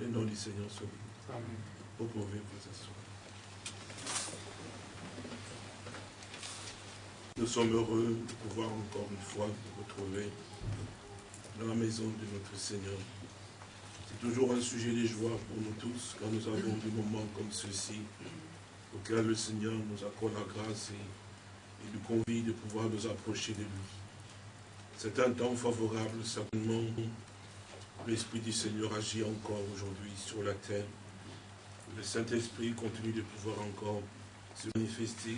Le nom du Seigneur soit béni. Vous pouvez vous asseoir. Nous sommes heureux de pouvoir encore une fois nous retrouver dans la maison de notre Seigneur. C'est toujours un sujet de joie pour nous tous quand nous avons des moments comme ceux-ci auquel le Seigneur nous accorde la grâce et, nous convie de pouvoir nous approcher de lui. C'est un temps favorable, certainement. L'Esprit du Seigneur agit encore aujourd'hui sur la terre. Le Saint-Esprit continue de pouvoir encore se manifester,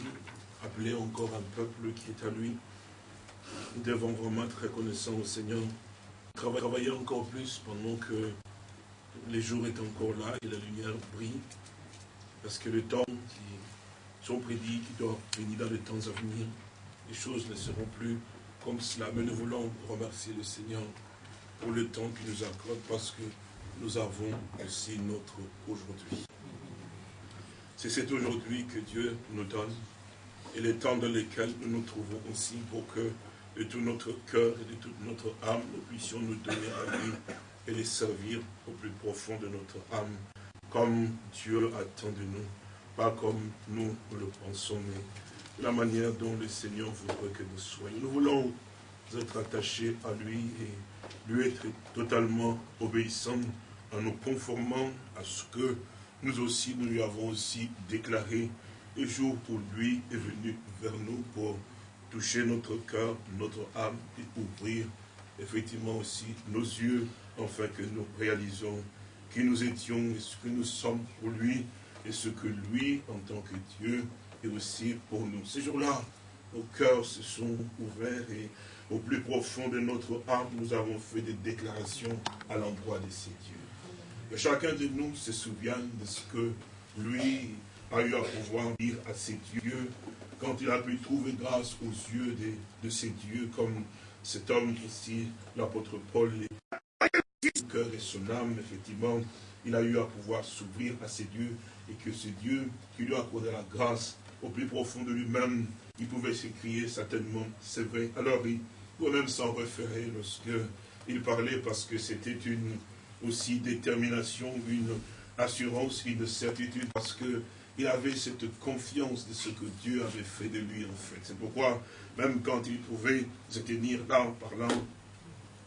appeler encore un peuple qui est à lui. Nous devons vraiment être reconnaissants au Seigneur. Travailler encore plus pendant que les jours est encore là et la lumière brille. Parce que le temps qui sont prédits, qui doit venir dans les temps à venir, les choses ne seront plus comme cela. Mais nous voulons remercier le Seigneur pour le temps qu'il nous accorde parce que nous avons aussi notre aujourd'hui. C'est cet aujourd'hui que Dieu nous donne et le temps dans lequel nous nous trouvons aussi pour que de tout notre cœur et de toute notre âme, nous puissions nous donner à lui et les servir au plus profond de notre âme comme Dieu attend de nous, pas comme nous, le pensons, mais la manière dont le Seigneur voudrait que nous soyons. Nous voulons être attachés à lui et lui être totalement obéissants en nous conformant à ce que nous aussi, nous lui avons aussi déclaré le jour où lui est venu vers nous pour toucher notre cœur, notre âme et ouvrir effectivement aussi nos yeux afin que nous réalisons qui nous étions et ce que nous sommes pour lui et ce que lui, en tant que Dieu, est aussi pour nous. Ces jours-là, nos cœurs se sont ouverts et au plus profond de notre âme, nous avons fait des déclarations à l'endroit de ces dieux. Et chacun de nous se souvient de ce que lui a eu à pouvoir dire à ces dieux quand il a pu trouver grâce aux yeux de, de ces dieux, comme cet homme ici, l'apôtre Paul, cœur et son âme, effectivement, il a eu à pouvoir s'ouvrir à ses dieux et que ce Dieu qui lui a accordé la grâce au plus profond de lui-même, il pouvait s'écrier certainement, c'est vrai. Alors il pouvait même s'en référer lorsque il parlait parce que c'était une aussi détermination, une assurance, une certitude parce que il avait cette confiance de ce que Dieu avait fait de lui en fait. C'est pourquoi même quand il pouvait se tenir là en parlant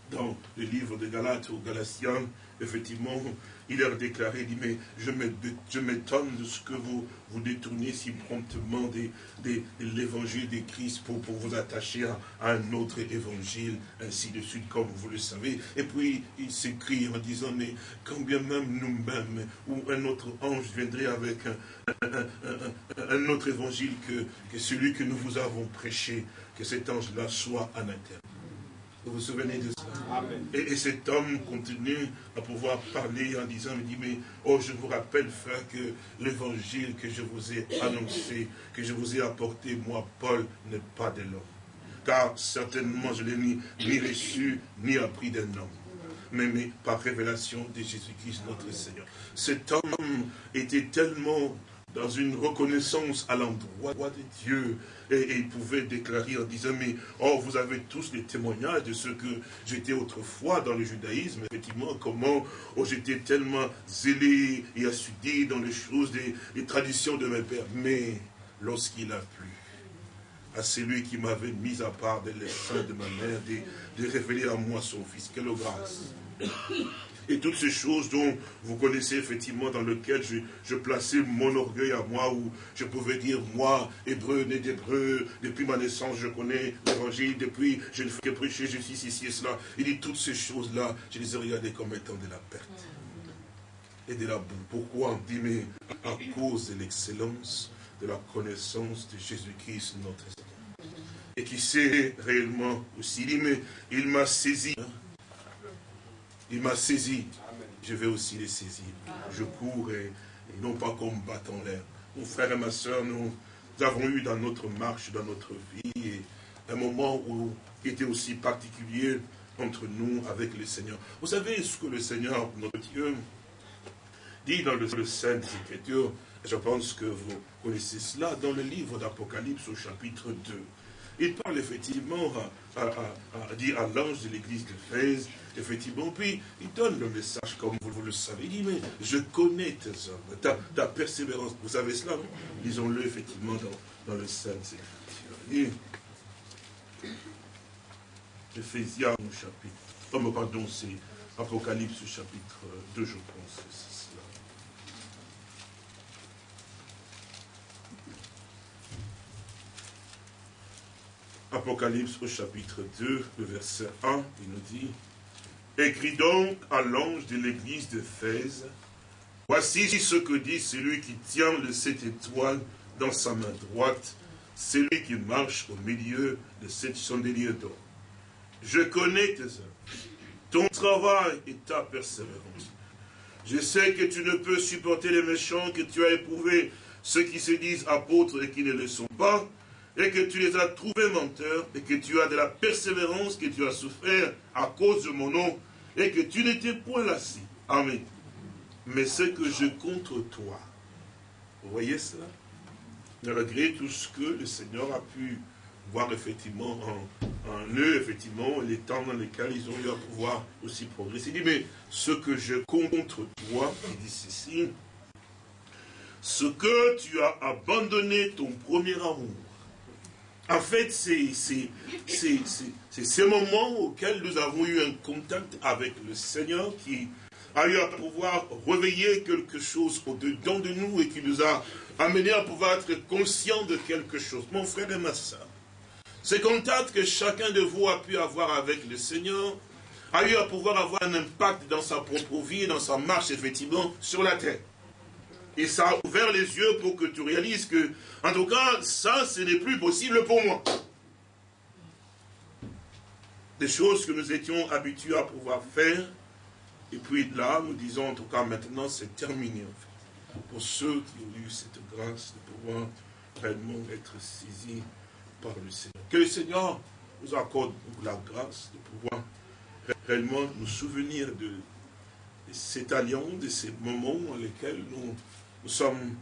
dans le livre de Galates aux Galatiens, effectivement, il leur déclaré, il dit, mais je m'étonne de ce que vous vous détournez si promptement de, l'évangile de Christ pour, vous attacher à, un autre évangile, ainsi de suite, comme vous le savez. Et puis, il s'écrit en disant, mais quand bien même nous-mêmes, ou un autre ange viendrait avec un, autre évangile que, que celui que nous vous avons prêché, que cet ange-là soit en interne. Vous vous souvenez de ça et, cet homme continue à pouvoir parler en disant, il dit, mais oh, je vous rappelle, frère, que l'évangile que je vous ai annoncé, que je vous ai apporté, moi, Paul, n'est pas de l'homme. Car certainement, je l'ai ni, ni reçu, ni appris d'un homme. Mais, mais par révélation de Jésus-Christ, notre Seigneur. Cet homme était tellement dans une reconnaissance à l'endroit de Dieu. Et, il pouvait déclarer en disant, mais oh, vous avez tous les témoignages de ce que j'étais autrefois dans le judaïsme, effectivement, comment oh, j'étais tellement zélé et assidu dans les choses, des, traditions de mes pères. Mais lorsqu'il a plu à celui qui m'avait mis à part de l'essence de ma mère, de, de révéler à moi son fils, quelle grâce et toutes ces choses dont vous connaissez effectivement dans lesquelles je, plaçais mon orgueil à moi, où je pouvais dire, moi, hébreu, né d'hébreu, depuis ma naissance, je connais l'évangile, depuis, je ne fais que prêcher, je suis ici et cela. Il dit, toutes ces choses-là, je les ai regardées comme étant de la perte et de la boue. Pourquoi on dit, mais à cause de l'excellence de la connaissance de Jésus-Christ, notre Seigneur. Et qui sait réellement aussi, il dit, mais il m'a saisi. Il m'a saisi. Je vais aussi les saisir. Je cours et, non pas comme battant l'air. Mon frère et ma soeur, nous, avons eu dans notre marche, dans notre vie, un moment où, qui était aussi particulier entre nous avec le Seigneur. Vous savez ce que le Seigneur, notre Dieu, dit dans le, Saint Écriture, je pense que vous connaissez cela, dans le livre d'Apocalypse au chapitre 2. il parle effectivement à, dire à l'ange de l'église de Fès, effectivement, puis il donne le message comme vous, le savez, il dit, mais je connais tes œuvres, ta, persévérance, vous savez cela, Lisons-le effectivement dans, le Saint Écriture. Éphésiens chapitre, oh, pardon, c'est Apocalypse chapitre 2, je pense, c'est cela. Apocalypse au chapitre 2, le verset 1, il nous dit, Écris donc à l'ange de l'église de Thèse, voici ce que dit celui qui tient le sept étoiles dans sa main droite, celui qui marche au milieu de cette chandelier d'or. Je connais tes œuvres, ton travail et ta persévérance. Je sais que tu ne peux supporter les méchants, que tu as éprouvé ceux qui se disent apôtres et qui ne le sont pas, et que tu les as trouvés menteurs, et que tu as de la persévérance que tu as souffert à cause de mon nom, et que tu n'étais point lassé. Amen. Mais ce que je contre toi, vous voyez cela? Malgré tout ce que le Seigneur a pu voir effectivement en, eux, effectivement, les temps dans lesquels ils ont eu à pouvoir aussi progresser. Il dit, mais ce que je contre toi, il dit ceci, ce que tu as abandonné ton premier amour. En fait, c'est ces moments auxquels nous avons eu un contact avec le Seigneur qui a eu à pouvoir réveiller quelque chose au-dedans de nous et qui nous a amené à pouvoir être conscient de quelque chose. Mon frère et ma soeur, ce contact que chacun de vous a pu avoir avec le Seigneur a eu à pouvoir avoir un impact dans sa propre vie, dans sa marche, effectivement, sur la terre. Et ça a ouvert les yeux pour que tu réalises que, en tout cas, ça, ce n'est plus possible pour moi. Des choses que nous étions habitués à pouvoir faire, et puis là, nous disons, en tout cas, maintenant, c'est terminé, en fait. Pour ceux qui ont eu cette grâce de pouvoir réellement être saisis par le Seigneur. Que le Seigneur nous accorde la grâce de pouvoir réellement nous souvenir de, cet alliance, de ces moments dans lesquels nous nous sommes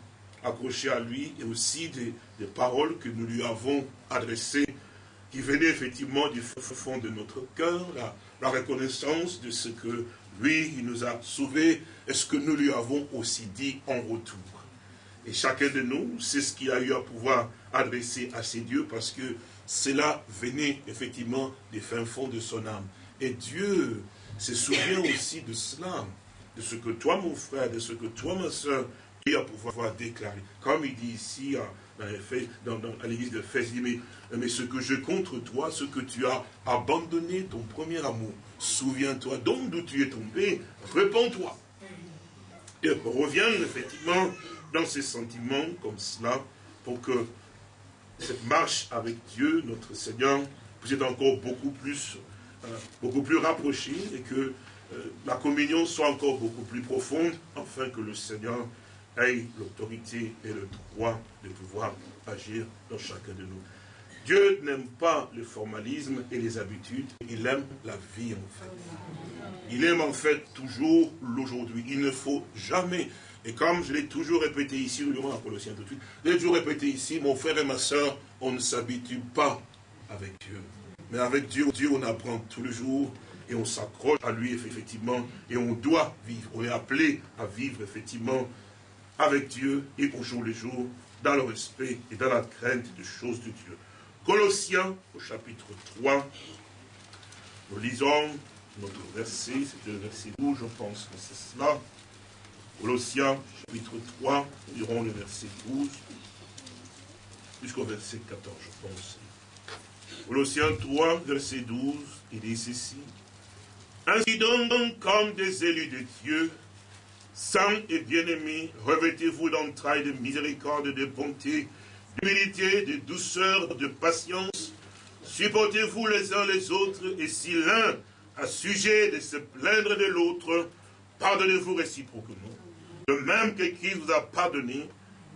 accrochés à lui et aussi des, paroles que nous lui avons adressées qui venaient effectivement du fond de notre cœur, la, reconnaissance de ce que lui, il nous a sauvés et ce que nous lui avons aussi dit en retour. Et chacun de nous, c'est ce qu'il a eu à pouvoir adresser à ses dieux parce que cela venait effectivement des fins fonds de son âme. Et Dieu se souvient aussi de cela, de ce que toi, mon frère, de ce que toi, ma soeur, à pouvoir déclarer. Comme il dit ici dans, à l'église de Fès, il dit, mais, mais ce que je contre toi, ce que tu as abandonné ton premier amour, souviens-toi donc d'où tu es tombé, réponds-toi. Et reviens effectivement dans ces sentiments comme cela, pour que cette marche avec Dieu, notre Seigneur, puisse être encore beaucoup plus, euh, beaucoup plus rapprochée et que euh, la communion soit encore beaucoup plus profonde, afin que le Seigneur ait l'autorité et le droit de pouvoir agir dans chacun de nous. Dieu n'aime pas le formalisme et les habitudes, il aime la vie en fait. Il aime en fait toujours l'aujourd'hui. Il ne faut jamais, et comme je l'ai toujours répété ici, nous lirons à Colossiens tout de suite, je l'ai toujours répété ici, mon frère et ma soeur, on ne s'habitue pas avec Dieu. Mais avec Dieu, Dieu, on apprend tous les jours et on s'accroche à lui effectivement et on doit vivre. On est appelé à vivre effectivement avec Dieu et au jour le jour, dans le respect et dans la crainte des choses de Dieu. Colossiens, au chapitre 3, nous lisons notre verset, c'est le verset 12, je pense que c'est cela. Colossiens, chapitre 3, nous lirons le verset 12, jusqu'au verset 14, je pense. Colossiens 3, verset 12, il dit ceci. Ainsi donc, comme des élus de Dieu, Saints et bien-aimés, revêtez-vous d'entrailles de miséricorde, de bonté, d'humilité, de douceur, de patience. Supportez-vous les uns les autres, et si l'un a sujet de se plaindre de l'autre, pardonnez-vous réciproquement. De même que Christ vous a pardonné,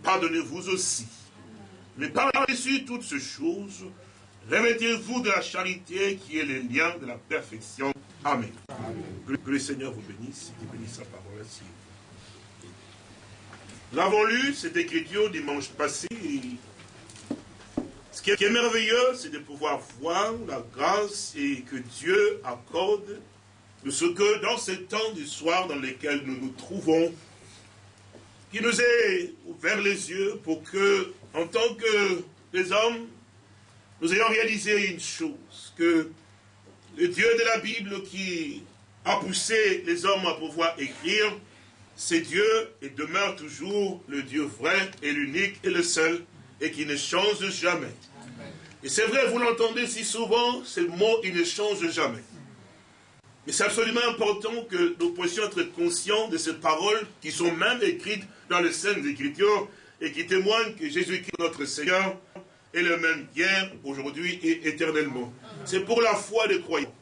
pardonnez-vous aussi. Mais par-dessus toutes ces choses, remettez-vous de la charité qui est le lien de la perfection. Amen. Que, le Seigneur vous bénisse, qu'il bénisse sa parole ainsi. Nous avons lu cette écriture dimanche passé. Ce qui est merveilleux, c'est de pouvoir voir la grâce et que Dieu accorde de ce que dans ce temps du soir dans lequel nous nous trouvons, qui nous ait ouvert les yeux pour que, en tant que des hommes, nous ayons réalisé une chose, que le Dieu de la Bible qui a poussé les hommes à pouvoir écrire, c'est Dieu et demeure toujours le Dieu vrai et l'unique et le seul et qui ne change jamais. Et c'est vrai, vous l'entendez si souvent, ce mot, il ne change jamais. Mais c'est absolument important que nous puissions être conscients de ces paroles qui sont même écrites dans les scènes d'Écriture et qui témoignent que Jésus-Christ, notre Seigneur, est le même hier, aujourd'hui et éternellement. C'est pour la foi des croyants.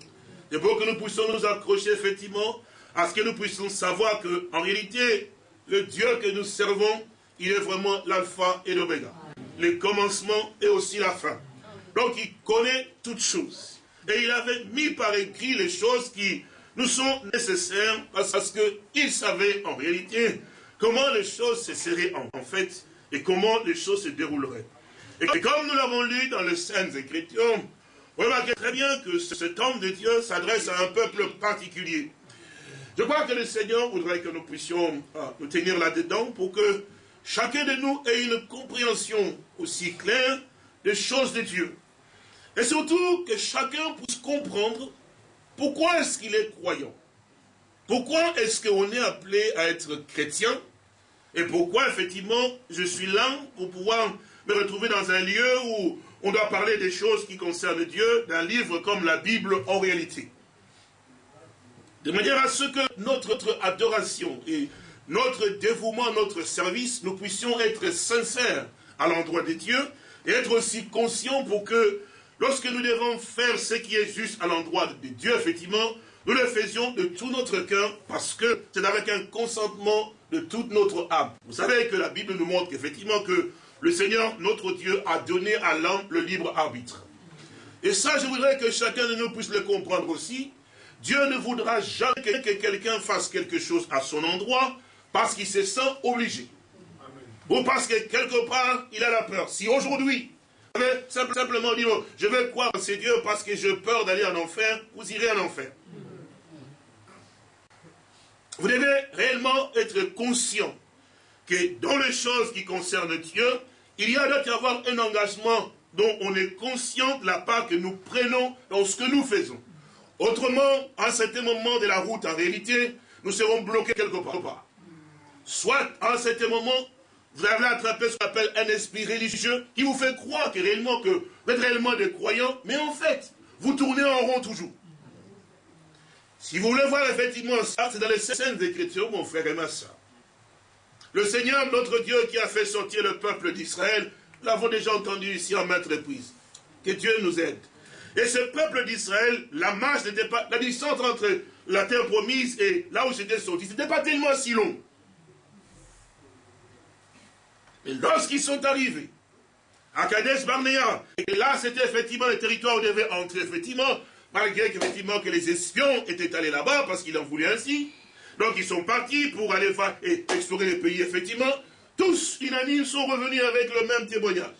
C'est pour que nous puissions nous accrocher effectivement à ce que nous puissions savoir que, en réalité, le Dieu que nous servons, il est vraiment l'alpha et l'oméga. Le commencement et aussi la fin. Donc il connaît toutes choses. Et il avait mis par écrit les choses qui nous sont nécessaires parce qu'il savait en réalité comment les choses se seraient en fait et comment les choses se dérouleraient. Et comme nous l'avons lu dans les Saintes Écritures, vous remarquez très bien que cet homme de Dieu s'adresse à un peuple particulier. Je crois que le Seigneur voudrait que nous puissions ah, nous tenir là-dedans pour que chacun de nous ait une compréhension aussi claire des choses de Dieu. Et surtout que chacun puisse comprendre pourquoi est-ce qu'il est croyant. Pourquoi est-ce qu'on est appelé à être chrétien Et pourquoi effectivement je suis là pour pouvoir me retrouver dans un lieu où on doit parler des choses qui concernent Dieu, d'un livre comme la Bible en réalité. De manière à ce que notre adoration et notre dévouement, notre service, nous puissions être sincères à l'endroit de Dieu et être aussi conscients pour que lorsque nous devons faire ce qui est juste à l'endroit de Dieu, effectivement, nous le faisions de tout notre cœur parce que c'est avec un consentement de toute notre âme. Vous savez que la Bible nous montre qu'effectivement que le Seigneur, notre Dieu, a donné à l'homme le libre arbitre. Et ça, je voudrais que chacun de nous puisse le comprendre aussi. Dieu ne voudra jamais que quelqu'un fasse quelque chose à son endroit parce qu'il se sent obligé. Ou parce que quelque part, il a la peur. Si aujourd'hui, simplement dire, je vais croire en ces Dieu parce que j'ai peur d'aller en enfer, vous irez en enfer. Vous devez réellement être conscient que dans les choses qui concernent Dieu, il y a y avoir un engagement dont on est conscient de la part que nous prenons dans ce que nous faisons. Autrement, à un certain moment de la route, en réalité, nous serons bloqués quelque part. Soit, à un certain moment, vous avez attrapé ce qu'on appelle un esprit religieux qui vous fait croire que réellement que vous êtes réellement des croyants, mais en fait, vous tournez en rond toujours. Si vous voulez voir effectivement ça, c'est dans les scènes d'écriture, mon frère et ma. Le Seigneur, notre Dieu, qui a fait sortir le peuple d'Israël, l'avons déjà entendu ici en maintes reprises. Que Dieu nous aide. Et ce peuple d'Israël, la marche n'était pas, la distance entre la terre promise et là où c'était sorti, ce n'était pas tellement si long. Et lorsqu'ils sont arrivés à Kadesh Barnea, et là c'était effectivement le territoire où ils devaient entrer, effectivement, malgré qu'effectivement que les espions étaient allés là-bas parce qu'ils en voulaient ainsi, donc ils sont partis pour aller voir et explorer les pays, effectivement. Tous, unanimes, sont revenus avec le même témoignage.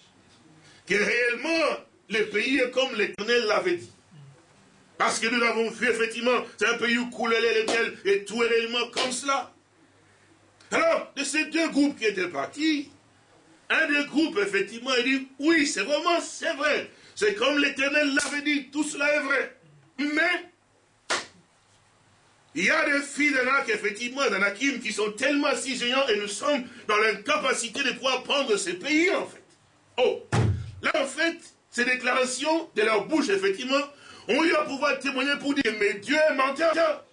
Que réellement, les pays est comme l'Éternel l'avait dit. Parce que nous l'avons vu, effectivement, c'est un pays où coulait les et tout est réellement comme cela. Alors, de ces deux groupes qui étaient partis, un des groupes, effectivement, il dit, oui, c'est vraiment, c'est vrai. C'est comme l'Éternel l'avait dit, tout cela est vrai. Mais, il y a des filles d'Anak, effectivement, d'Anakim, qui sont tellement si géants et nous sommes dans l'incapacité de pouvoir prendre ces pays, en fait. Oh, là, en fait, ces déclarations de leur bouche, effectivement, ont eu à pouvoir témoigner pour dire, mais Dieu est menteur.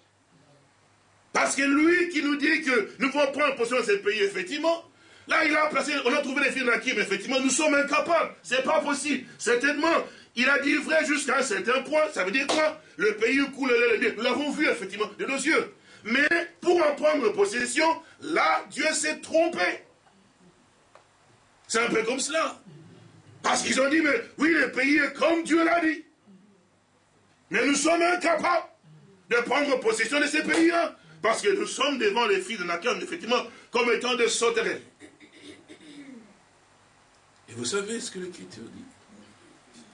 Parce que lui qui nous dit que nous pouvons prendre possession de ces pays, effectivement, là, il a placé, on a trouvé les filles d'Anakim, effectivement, nous sommes incapables. C'est pas possible. Certainement, il a dit vrai jusqu'à un certain point. Ça veut dire quoi? Le pays coule le Nous l'avons vu, effectivement, de nos yeux. Mais pour en prendre possession, là, Dieu s'est trompé. C'est un peu comme cela. Parce qu'ils ont dit, mais oui, le pays est comme Dieu l'a dit. Mais nous sommes incapables de prendre possession de ces pays-là. Parce que nous sommes devant les filles de Nakan, effectivement, comme étant des sauterelles. Et vous savez ce que l'Écriture dit?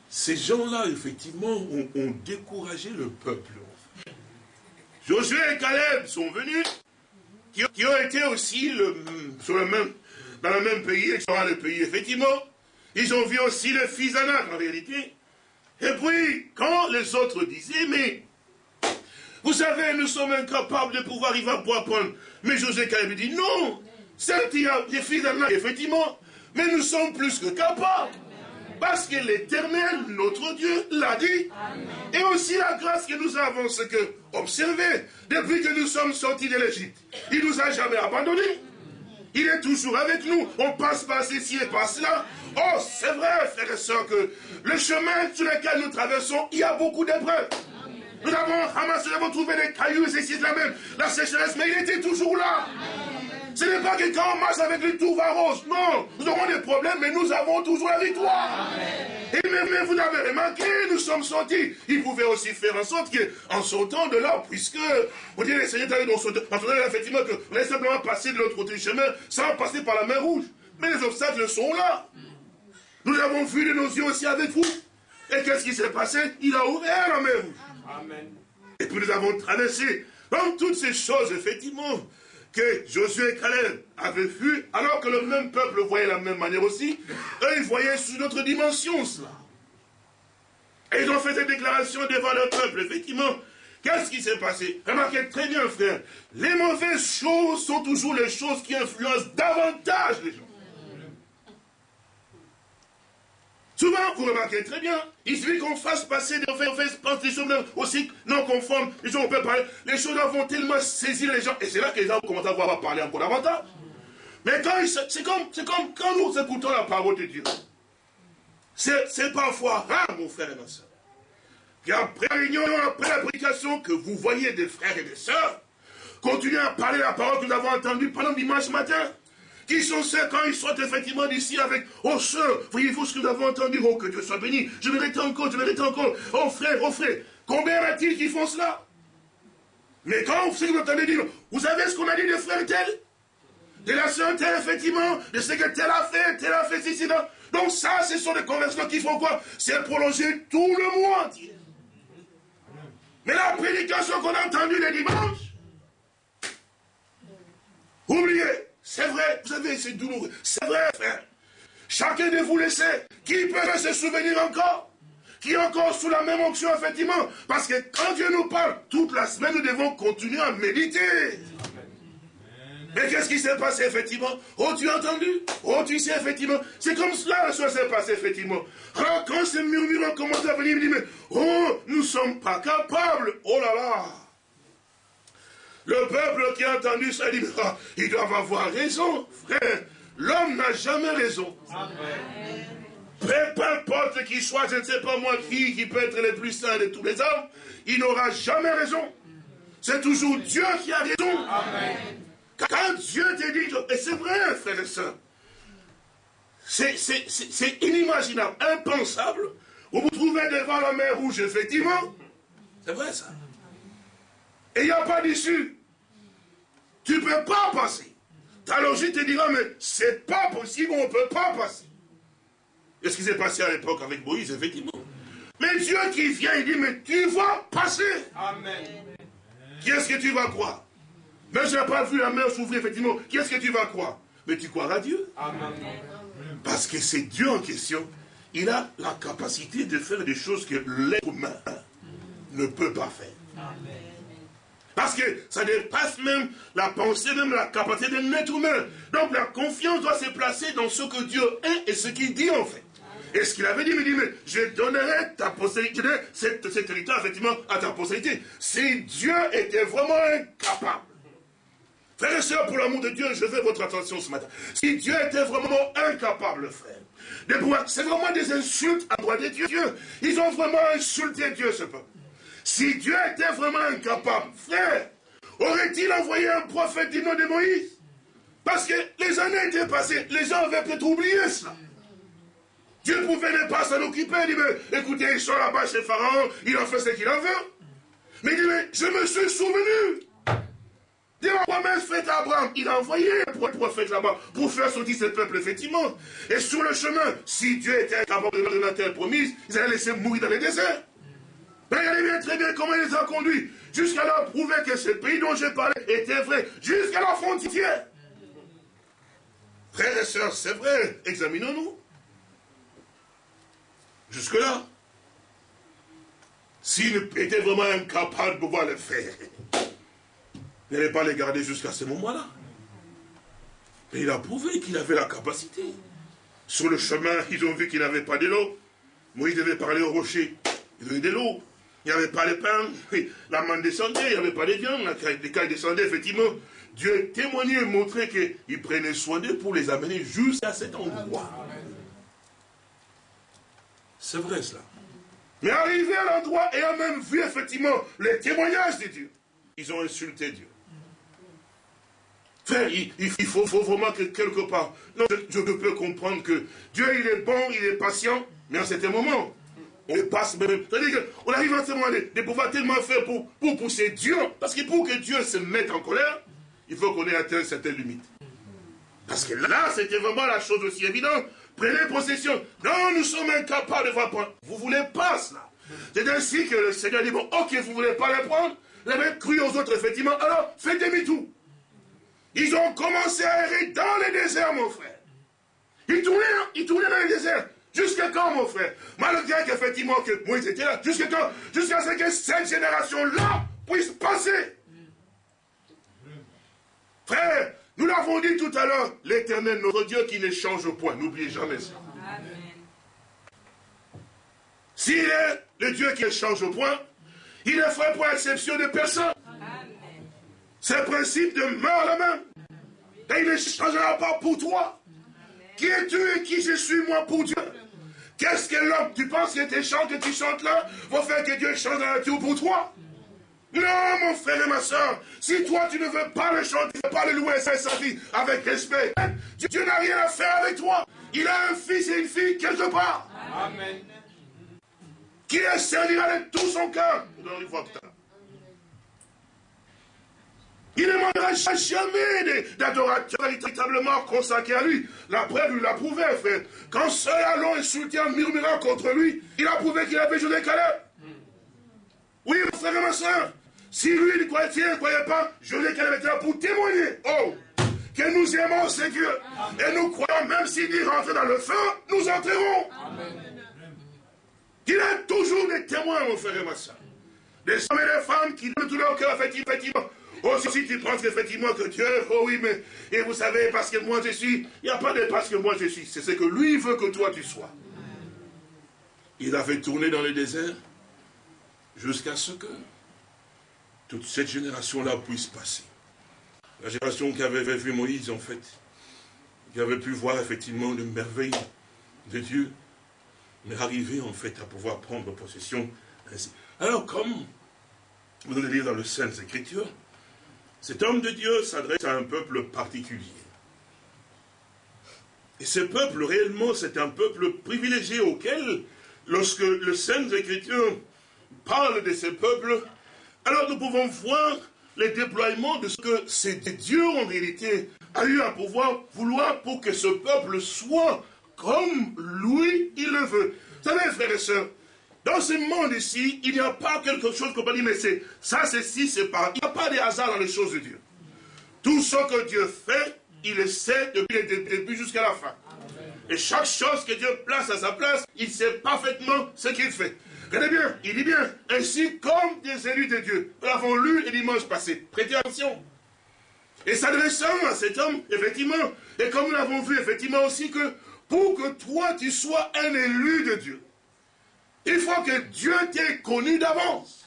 Ces gens-là, effectivement, ont, découragé le peuple. Josué et Caleb sont venus, qui, ont été aussi le, sur le même, dans le même pays, dans le pays, effectivement. Ils ont vu aussi le fils d'Anak, en réalité. Et puis, quand les autres disaient, mais, vous savez, nous sommes incapables de pouvoir y va pour apprendre. Mais Josué et Caleb dit, non, certes, il y a des fils d'Anak, effectivement, mais nous sommes plus que capables. Parce que l'éternel, notre Dieu, l'a dit. Et aussi la grâce que nous avons, c'est que, observez, depuis que nous sommes sortis de l'Égypte, il ne nous a jamais abandonnés. Il est toujours avec nous. On passe par ceci et par cela. Oh, c'est vrai, frères et sœurs, que le chemin sur lequel nous traversons, il y a beaucoup d'épreuves. Nous avons ramassé, nous avons trouvé des cailloux, ici de la même, la sécheresse, mais il était toujours là. Ce n'est pas que quand on marche avec les tours va rose. Non, nous aurons des problèmes, mais nous avons toujours la victoire. Et même, vous avez remarqué, nous sommes sortis. Il pouvait aussi faire en sorte qu'en sortant de là, puisque, on dit, les Seigneur dans son effectivement, qu'on allait simplement passer de l'autre côté du chemin sans passer par la mer rouge. Mais les obstacles sont là. Nous avons vu de nos yeux aussi avec vous. Et qu'est-ce qui s'est passé? Il a ouvert la mer rouge. Amen. Et puis nous avons traversé. Donc toutes ces choses, effectivement, que Josué et Caleb avaient vu, alors que le même peuple voyait la même manière aussi, eux, ils voyaient sous notre dimension cela. Et ils ont fait cette déclaration devant le peuple, effectivement. Qu'est-ce qui s'est passé? Remarquez très bien, frère, les mauvaises choses sont toujours les choses qui influencent davantage les gens. Souvent, vous remarquez très bien, il suffit qu'on fasse passer des des choses aussi non conformes, les gens on peut parler, les choses vont tellement saisir les gens, et c'est là que les gens commencent à voir parler encore davantage. Mais quand c'est comme, comme quand nous écoutons la parole de Dieu, c'est parfois rare, mon frère et ma soeur, qu'après la réunion, après la prédication, que vous voyez des frères et des sœurs continuer à parler la parole que nous avons entendue pendant dimanche matin. Qui sont ceux quand ils sortent effectivement d'ici avec Oh sœur, voyez-vous ce que nous avons entendu? Oh que Dieu soit béni, je mérite encore, je mérite encore. Oh frère, oh frère, combien y a t il qui font cela? Mais quand vous, vous entendez dire Vous savez ce qu'on a dit de frère tel? De la sœur telle, effectivement, de ce que tel a fait, tel a fait ceci, là. Donc ça, ce sont des conversions qui font quoi? C'est prolonger tout le mois. Mais la prédication qu'on a entendue les dimanches, oubliez, c'est vrai, vous savez, c'est douloureux. C'est vrai, frère. Chacun de vous le sait. Qui peut se souvenir encore? Qui est encore sous la même onction, effectivement? Parce que quand Dieu nous parle, toute la semaine, nous devons continuer à méditer. Mais qu'est-ce qui s'est passé, effectivement? Oh, tu as entendu? Oh, tu sais, effectivement. C'est comme cela, la chose s'est passée, effectivement. Alors, quand ces murmures ont commencé à venir, il me dit, mais, oh, nous ne sommes pas capables. Oh là là le peuple qui a entendu ça dit, ah, ils doivent avoir raison, frère. L'homme n'a jamais raison. Peu importe qu'il soit, je ne sais pas moi qui, qui peut être le plus saint de tous les hommes, il n'aura jamais raison. C'est toujours Dieu qui a raison. Quand Dieu te dit, et c'est vrai, frère et soeur, c'est inimaginable, impensable. Vous vous trouvez devant la mer rouge, effectivement. C'est vrai ça. Et il n'y a pas d'issue. Tu ne peux pas passer. Ta logique te dira, mais c'est pas possible, on ne peut pas passer. Et ce qui s'est passé à l'époque avec Moïse, effectivement. Mais Dieu qui vient, il dit, mais tu vas passer. Amen. Qui est-ce que tu vas croire? Mais je n'ai pas vu la mer s'ouvrir, effectivement. Qui est-ce que tu vas croire? Mais tu croiras Dieu. Amen. Parce que c'est Dieu en question. Il a la capacité de faire des choses que l'être humain ne peut pas faire. Amen. Parce que ça dépasse même la pensée, même la capacité d'un être humain. Donc la confiance doit se placer dans ce que Dieu est et ce qu'il dit en fait. Et ce qu'il avait dit, il me dit, mais je donnerai ta postérité, cette territoire, effectivement, à ta postérité. Si Dieu était vraiment incapable. Frères et sœurs, pour l'amour de Dieu, je veux votre attention ce matin. Si Dieu était vraiment incapable, frère, de pouvoir, c'est vraiment des insultes à droit de Dieu. Ils ont vraiment insulté Dieu, ce peuple. Si Dieu était vraiment incapable, frère, aurait-il envoyé un prophète du nom de Moïse? Parce que les années étaient passées, les gens avaient peut-être oublié cela. Dieu pouvait ne pas s'en occuper, il dit, mais écoutez, ils sont là-bas chez Pharaon, il en fait ce qu'il en veut. Mais il dit, mais je me suis souvenu de ma promesse fait à Abraham, il a envoyé un prophète là-bas pour faire sortir ce peuple, effectivement. Et sur le chemin, si Dieu était capable de donner la terre promise, ils allaient laisser mourir dans les déserts. Regardez bien très bien comment il les a conduits. Jusqu'à là, prouver que ce pays dont j'ai parlé était vrai. Jusqu'à la frontière. Frères et sœurs, c'est vrai. Examinons-nous. Jusque-là. S'il était vraiment incapable de pouvoir le faire, n'allait pas les garder jusqu'à ce moment-là. Mais il a prouvé qu'il avait la capacité. Sur le chemin, ils ont vu qu'il n'avait pas de l'eau. Moïse devait parler au rocher. Il avait de l'eau. Il n'y avait pas de pain. La main descendait, il n'y avait pas de viande. Les cailles descendaient, effectivement. Dieu témoignait et montrait qu'il prenait soin d'eux pour les amener jusqu'à cet endroit. C'est vrai cela. Mais arrivé à l'endroit, et a même vu effectivement les témoignages de Dieu, ils ont insulté Dieu. Il, faut, vraiment que quelque part, non, je, peux comprendre que Dieu, il est bon, il est patient, mais en certain moment, on passe même. C'est-à-dire qu'on arrive à ce moment de, pouvoir tellement faire pour, pousser Dieu, parce que pour que Dieu se mette en colère, il faut qu'on ait atteint certaines limites. Parce que là, c'était vraiment la chose aussi évidente. Prenez possession. Non, nous sommes incapables de voir prendre. Vous voulez pas cela. C'est ainsi que le Seigneur dit, bon, ok, vous voulez pas les prendre. Les mêmes cru aux autres, effectivement. Alors, faites demi-tour. Ils ont commencé à errer dans les déserts, mon frère. Ils tournaient, hein, ils tournaient dans les déserts. Jusqu'à quand, mon frère? Malgré qu'effectivement, que Moïse était là. Jusqu'à quand? Jusqu'à ce que cette génération-là puisse passer. Frère, nous l'avons dit tout à l'heure, l'éternel, notre Dieu qui ne change point. N'oubliez jamais ça. S'il est le Dieu qui ne change point, il ne ferait pour exception de personne. C'est le principe de mort la main. Et il ne changera pas pour toi. Qui es-tu et qui je suis, moi, pour Dieu? Qu'est-ce que l'homme Tu penses que tes chants que tu chantes là vont faire que Dieu change la nature pour toi? Non, mon frère et ma soeur, si toi tu ne veux pas le chanter, ne veux pas le louer sa vie avec respect, Dieu, n'a rien à faire avec toi. Il a un fils et une fille quelque part. Amen. Qui le servira de tout son cœur. Il ne demandera jamais d'adorateurs véritablement consacrés à lui. La preuve lui l'a prouvé, frère. Quand seul allons insulter en murmurant contre lui, il a prouvé qu'il avait joué Caleb. Oui, mon frère et ma soeur, si lui ne croyait, ne croyait pas, l'ai qu'elle était là pour témoigner. Oh, que nous aimons ce Dieu. Et nous croyons, même s'il dit rentrer dans le feu, nous entrerons. Il a toujours des témoins, mon frère et ma soeur. Des hommes et des femmes qui donnent tout leur cœur, effectivement. Oh, si tu penses qu'effectivement que Dieu, oh oui, mais, et vous savez, parce que moi je suis, il n'y a pas de parce que moi je suis, c'est ce que lui veut que toi tu sois. Il a fait tourner dans le désert jusqu'à ce que toute cette génération-là puisse passer. La génération qui avait vu Moïse, en fait, qui avait pu voir effectivement les merveilles de Dieu, mais arriver en fait à pouvoir prendre possession ainsi. Alors, comme vous allez lire dans le Saintes Écritures, cet homme de Dieu s'adresse à un peuple particulier. Et ce peuple, réellement, c'est un peuple privilégié auquel, lorsque le Saintes Écritures parle de ce peuple, alors nous pouvons voir les déploiements de ce que c'est Dieu en réalité a eu à pouvoir vouloir pour que ce peuple soit comme lui, il le veut. Vous savez, frères et sœurs, dans ce monde ici, il n'y a pas quelque chose qu'on peut dire, mais c'est ça, c'est ci, c'est pas. Il n'y a pas de hasard dans les choses de Dieu. Tout ce que Dieu fait, il le sait depuis le début jusqu'à la fin. Et chaque chose que Dieu place à sa place, il sait parfaitement ce qu'il fait. Regardez bien, il dit bien, ainsi comme des élus de Dieu. Nous l'avons lu le dimanche passé. Prêtez attention. Et s'adressant à cet homme, effectivement, et comme nous l'avons vu, effectivement aussi, que pour que toi, tu sois un élu de Dieu, il faut que Dieu t'ait connu d'avance.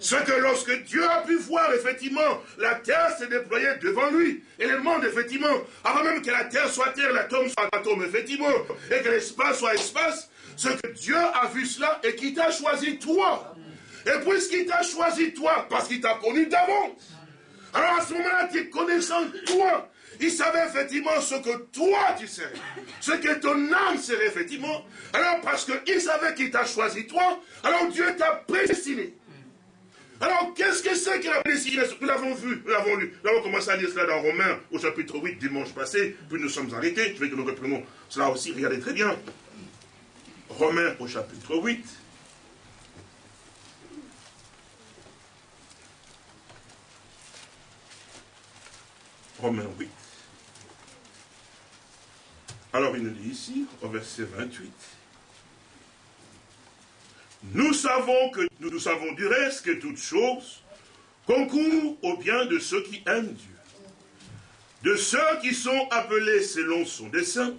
Ce que lorsque Dieu a pu voir, effectivement, la terre s'est déployée devant lui. Et le monde, effectivement, avant même que la terre soit terre, l'atome soit atome, effectivement, et que l'espace soit espace, ce que Dieu a vu cela et qu'il t'a choisi toi. Et puisqu'il t'a choisi toi, parce qu'il t'a connu d'avance, alors à ce moment-là, tu es connaissant toi. Il savait effectivement ce que toi tu sais, ce que ton âme serait effectivement. Alors parce qu'il savait qu'il t'a choisi toi, alors Dieu t'a prédestiné. Alors, qu'est-ce que c'est que la prédestination Nous l'avons vu, nous l'avons lu. Nous avons commencé à lire cela dans Romains, au chapitre 8, dimanche passé, puis nous sommes arrêtés. Je veux que nous reprenons cela aussi, regardez très bien. Romains au chapitre 8. Romains 8. Alors il nous dit ici, au verset 28, nous savons que nous savons du reste que toutes choses concourent au bien de ceux qui aiment Dieu, de ceux qui sont appelés selon son dessein,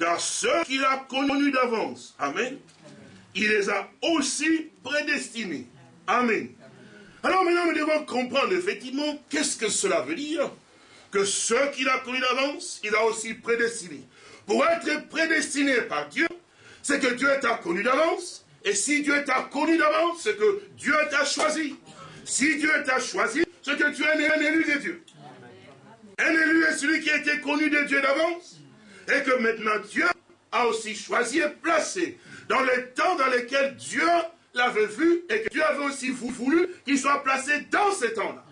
car ceux qu'il a connus d'avance, Amen, il les a aussi prédestinés. Amen. Alors maintenant, nous devons comprendre effectivement qu'est-ce que cela veut dire. Que ceux qu'il a connus d'avance, il a aussi prédestinés. Pour être prédestiné par Dieu, c'est que Dieu t'a connu d'avance. Et si Dieu t'a connu d'avance, c'est que Dieu t'a choisi. Si Dieu t'a choisi, c'est que tu es un élu de Dieu. Un élu est celui qui a été connu de Dieu d'avance. Et que maintenant Dieu a aussi choisi et placé dans les temps dans lesquels Dieu l'avait vu et que Dieu avait aussi voulu qu'il soit placé dans ces temps-là.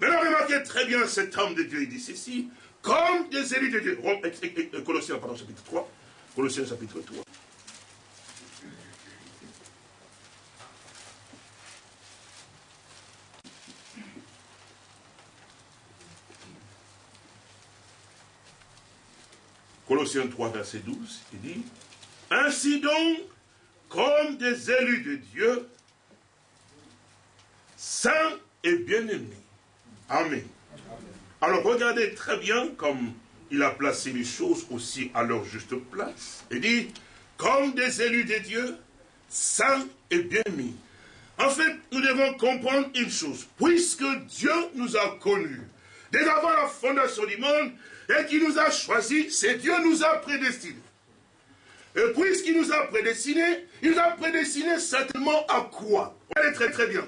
Maintenant, remarquez très bien cet homme de Dieu, il dit ceci, comme des élus de Dieu. Colossiens, pardon, chapitre 3. Colossiens, chapitre 3. Colossiens 3, verset 12, il dit, Ainsi donc, comme des élus de Dieu, saints et bien-aimés. Amen. Alors regardez très bien comme il a placé les choses aussi à leur juste place. Il dit, comme des élus de Dieu, saints et bien-aimés. En fait, nous devons comprendre une chose. Puisque Dieu nous a connus, dès avant la fondation du monde, et qui nous a choisis, c'est Dieu nous a prédestinés. Et puisqu'il nous a prédestinés, il nous a prédestinés certainement à quoi? Regardez très très bien.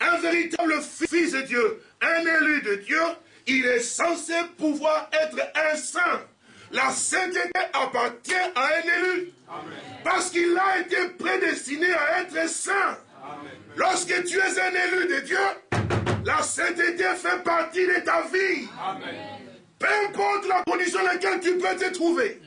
Un véritable fils de Dieu, un élu de Dieu, il est censé pouvoir être un saint. La sainteté appartient à un élu. Parce qu'il a été prédestiné à être saint. Lorsque tu es un élu de Dieu, la sainteté fait partie de ta vie. Peu importe la condition dans laquelle tu peux te trouver,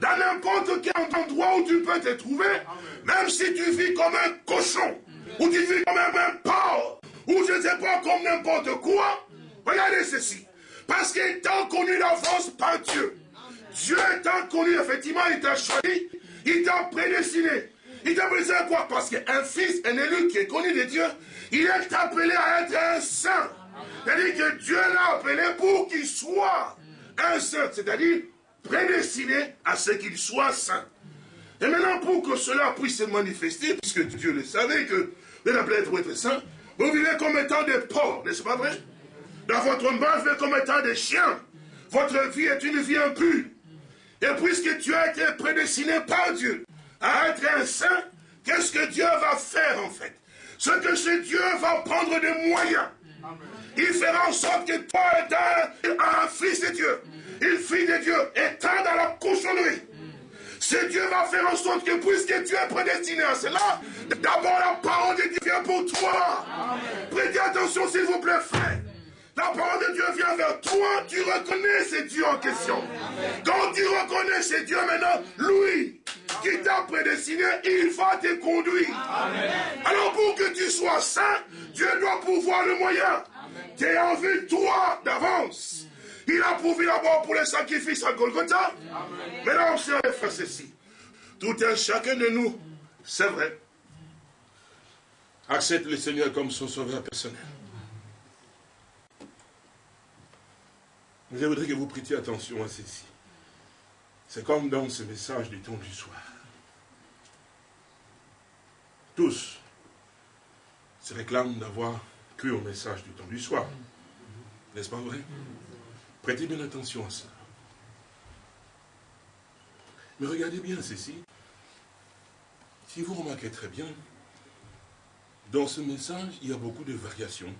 dans n'importe quel endroit où tu peux te trouver, même si tu vis comme un cochon, ou tu vis comme un porc, ou je ne sais pas comme n'importe quoi, regardez ceci. Parce qu'il connu d'avance par Dieu. Dieu t'a connu, effectivement, il t'a choisi, il t'a prédestiné. Il t'a prédestiné à quoi? Parce qu'un fils, un élu qui est connu de Dieu, il est appelé à être un saint. C'est-à-dire que Dieu l'a appelé pour qu'il soit un saint, c'est-à-dire prédestiné à ce qu'il soit saint. Et maintenant, pour que cela puisse se manifester, puisque Dieu le savait que vous êtes appelé pour être saint, vous vivez comme étant des porcs, n'est-ce pas vrai? Dans votre base, comme étant des chiens. Votre vie est une vie impure. Et puisque tu as été prédestiné par Dieu à être un saint, qu'est-ce que Dieu va faire en fait? Ce que ce Dieu va prendre des moyens il fera en sorte que toi es un, fils de Dieu. Une fille de Dieu étant dans la cochonnerie. Ce Dieu va faire en sorte que puisque tu es prédestiné à cela, d'abord la parole de Dieu vient pour toi. Prêtez attention s'il vous plaît, frère. La parole de Dieu vient vers toi, tu reconnais ce Dieu en question. Quand tu reconnais ce Dieu maintenant, lui qui t'a prédestiné, il va te conduire. Alors pour que tu sois saint, Dieu doit pouvoir le moyen qui est en vue toi d'avance. Il a prouvé d'abord pour les sacrifices à Golgotha. Maintenant, on sait faire ceci. Tout un chacun de nous, c'est vrai, accepte le Seigneur comme son sauveur personnel. Je voudrais que vous prêtiez attention à ceci. C'est comme dans ce message du temps du soir. Tous se réclament d'avoir cru au message du temps du soir. N'est-ce pas vrai? Prêtez bien attention à ça. Mais regardez bien ceci. Si vous remarquez très bien, dans ce message, il y a beaucoup de variations,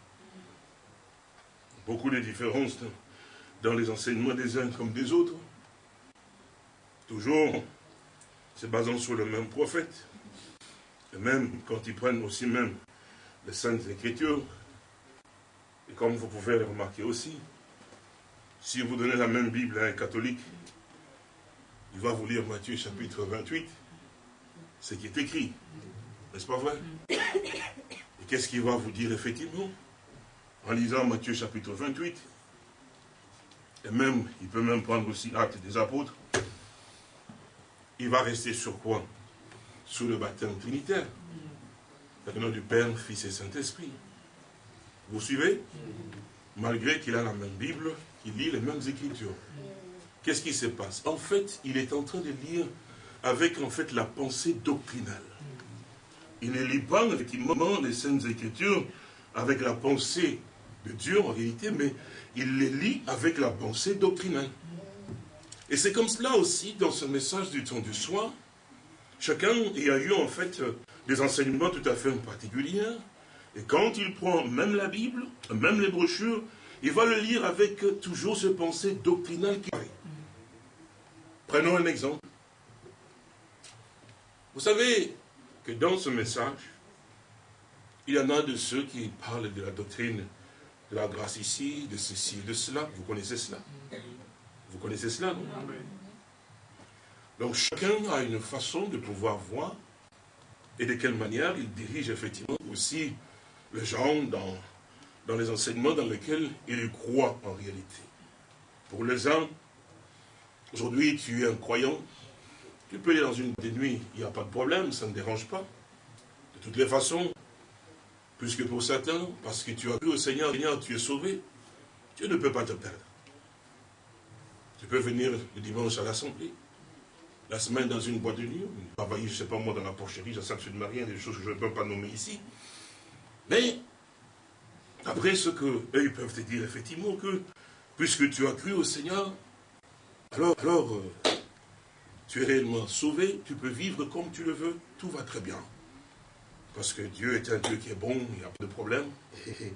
beaucoup de différences dans les enseignements des uns comme des autres. Toujours se basant sur le même prophète. Et même quand ils prennent aussi même les Saintes Écritures, et comme vous pouvez le remarquer aussi, si vous donnez la même Bible à un catholique, il va vous lire Matthieu chapitre 28, ce qui est écrit. N'est-ce pas vrai? Et qu'est-ce qu'il va vous dire effectivement? En lisant Matthieu chapitre 28, et même, il peut même prendre aussi l'acte des apôtres, il va rester sur quoi? Sous le baptême trinitaire. Le nom du Père, Fils et Saint-Esprit. Vous suivez? Malgré qu'il a la même Bible, qu'il lit les mêmes Écritures. Qu'est-ce qui se passe? En fait, il est en train de lire avec en fait la pensée doctrinale. Il ne lit pas effectivement les Saintes Écritures avec la pensée de Dieu en réalité, mais il les lit avec la pensée doctrinale. Et c'est comme cela aussi dans ce message du temps du soir. Chacun y a eu en fait des enseignements tout à fait particuliers. Et quand il prend même la Bible, même les brochures, il va le lire avec toujours ce pensée doctrinale qui Prenons un exemple. Vous savez que dans ce message, il y en a de ceux qui parlent de la doctrine de la grâce ici, de ceci, de cela. Vous connaissez cela? Vous connaissez cela, non? Donc chacun a une façon de pouvoir voir et de quelle manière il dirige effectivement aussi les gens dans, dans les enseignements dans lesquels il croit en réalité. Pour les uns, aujourd'hui tu es un croyant, tu peux aller dans une des nuits, il n'y a pas de problème, ça ne dérange pas. De toutes les façons, puisque pour certains, parce que tu as vu au Seigneur, Seigneur, tu es sauvé, Dieu ne peut pas te perdre. Tu peux venir le dimanche à l'assemblée, la semaine dans une boîte de nuit, travailler, je ne sais pas moi, dans la porcherie, absolument rien, des choses que je ne peux pas nommer ici. Mais, après ce qu'eux, ils peuvent te dire, effectivement, que puisque tu as cru au Seigneur, alors, alors euh, tu es réellement sauvé, tu peux vivre comme tu le veux, tout va très bien. Parce que Dieu est un Dieu qui est bon, il n'y a pas de problème. Et,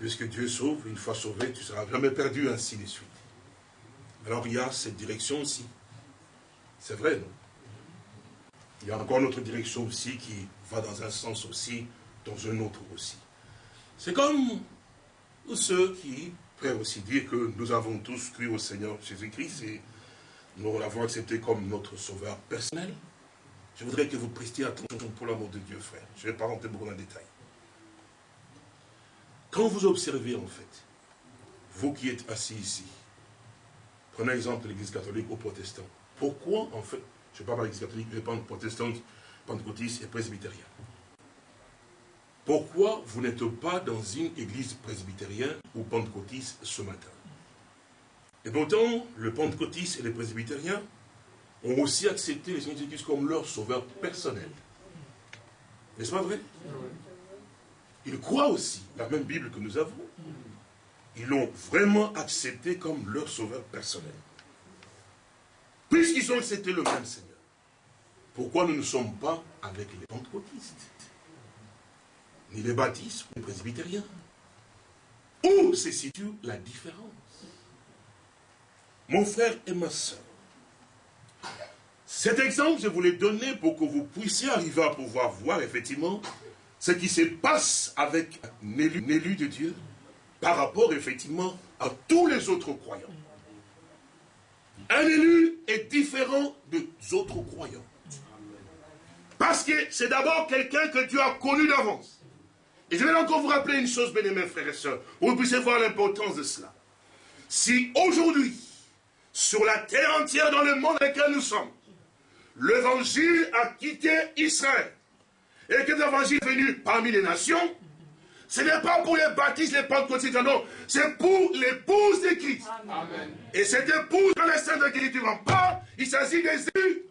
puisque Dieu sauve, une fois sauvé, tu ne seras jamais perdu, ainsi de suite. Alors il y a cette direction aussi. C'est vrai, non? Il y a encore une autre direction aussi qui va dans un sens aussi, dans un autre aussi. C'est comme ceux qui peuvent aussi dire que nous avons tous cru au Seigneur Jésus-Christ et nous l'avons accepté comme notre sauveur personnel. Je voudrais que vous prestiez attention pour l'amour de Dieu, frère. Je ne vais pas rentrer beaucoup dans le détail. Quand vous observez, en fait, vous qui êtes assis ici, prenez l'exemple de l'église catholique ou protestante. Pourquoi, en fait, je ne parle pas de l'église catholique, je parle protestante, pentecôtiste et presbytérienne. Pourquoi vous n'êtes pas dans une église presbytérienne ou pentecôtiste ce matin? Et pourtant, le pentecôtiste et les presbytériens ont aussi accepté les Seigneur Jésus-Christ comme leur sauveur personnel. N'est-ce pas vrai? Ils croient aussi la même Bible que nous avons. Ils l'ont vraiment accepté comme leur sauveur personnel. Puisqu'ils ont accepté le même Seigneur, pourquoi nous ne sommes pas avec les pentecôtistes? Ni les baptistes ou les presbytériens Où se situe la différence? Mon frère et ma soeur, cet exemple, je vous l'ai donné pour que vous puissiez arriver à pouvoir voir effectivement ce qui se passe avec un élu, de Dieu par rapport effectivement à tous les autres croyants. Un élu est différent des autres croyants. Parce que c'est d'abord quelqu'un que Dieu a connu d'avance. Et je vais encore vous rappeler une chose, bien aimés frères et sœurs, pour que vous puissiez voir l'importance de cela. Si aujourd'hui, sur la terre entière, dans le monde dans lequel nous sommes, l'évangile a quitté Israël. Et que l'évangile est venu parmi les nations, ce n'est pas pour les baptistes, les pentecôtistes, non, c'est pour l'épouse de Christ. Et cette épouse, dans les saints de en parle, il s'agit des élus.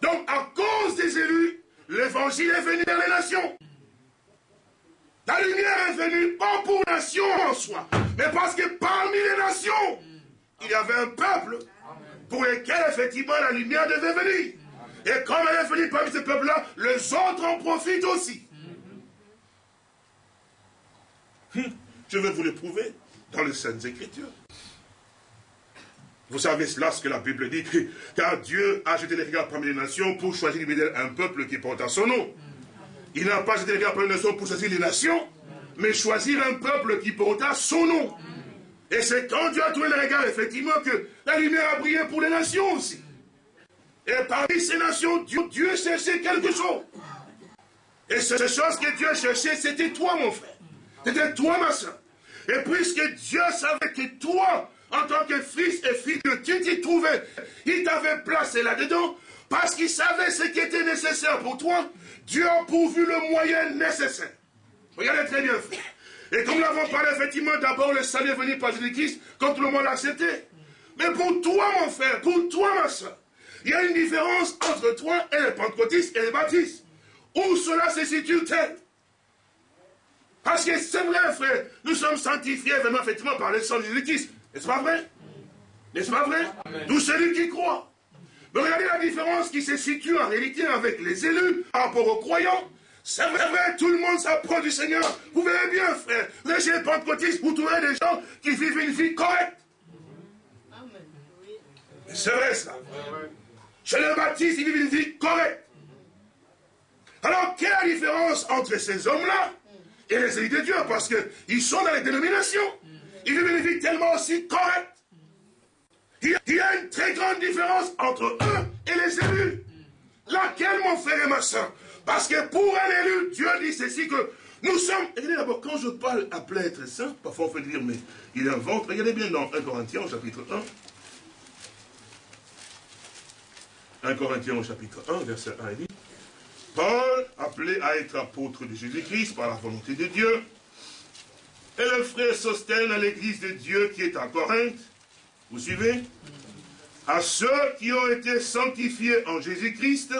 Donc, à cause des élus, l'évangile est venu dans les nations. La lumière est venue pas pour nation en soi, mais parce que parmi les nations, il y avait un peuple pour lesquels, effectivement, la lumière devait venir. Et comme elle est venue parmi ce peuple-là, les autres en profitent aussi. Hum, je vais vous le prouver dans les Saintes Écritures. Vous savez cela, ce que la Bible dit, car Dieu a jeté les regards parmi les nations pour choisir un peuple qui porte son nom. Il n'a pas été regard pour les nations pour choisir les nations, mais choisir un peuple qui porta son nom. Et c'est quand Dieu a trouvé le regard, effectivement, que la lumière a brillé pour les nations aussi. Et parmi ces nations, Dieu, cherchait quelque chose. Et cette chose que Dieu cherchait, c'était toi, mon frère. C'était toi, ma soeur. Et puisque Dieu savait que toi, en tant que fils et fille de Dieu, tu t'y trouvais, il t'avait placé là-dedans, parce qu'il savait ce qui était nécessaire pour toi, Dieu a pourvu le moyen nécessaire. Regardez très bien, frère. Et comme nous l'avons parlé, effectivement, d'abord le salut est venu par Jésus-Christ, quand tout le monde l'a accepté. Mais pour toi, mon frère, pour toi, ma soeur, il y a une différence entre toi et les pentecôtistes et les baptistes. Où cela se situe-t-elle? Parce que c'est vrai, frère, nous sommes sanctifiés vraiment, effectivement, par le sang de Jésus-Christ. N'est-ce pas vrai? N'est-ce pas vrai? Tout celui qui croit. Mais regardez la différence qui se situe en réalité avec les élus par rapport aux croyants. C'est vrai, tout le monde s'approche du Seigneur. Vous verrez bien, frère. Les chez les pentecôtistes, vous trouverez des gens qui vivent une vie correcte. C'est vrai, ça. Chez les baptistes, ils vivent une vie correcte. Alors, quelle est la différence entre ces hommes-là et les élus de Dieu? Parce qu'ils sont dans les dénominations. Ils vivent une vie tellement aussi correcte. Il y a une très grande différence entre eux et les élus. Laquelle, mon frère et ma soeur? Parce que pour un élu, Dieu dit ceci que nous sommes. Regardez d'abord, quand je parle appelé être saint, parfois on peut dire, mais il invente. Regardez bien dans 1 Corinthiens, chapitre 1. 1 Corinthiens au chapitre 1, verset 1, il dit Paul, appelé à être apôtre de Jésus-Christ par la volonté de Dieu, et le frère Sostène à l'église de Dieu qui est à Corinthe, vous suivez À ceux qui ont été sanctifiés en Jésus-Christ,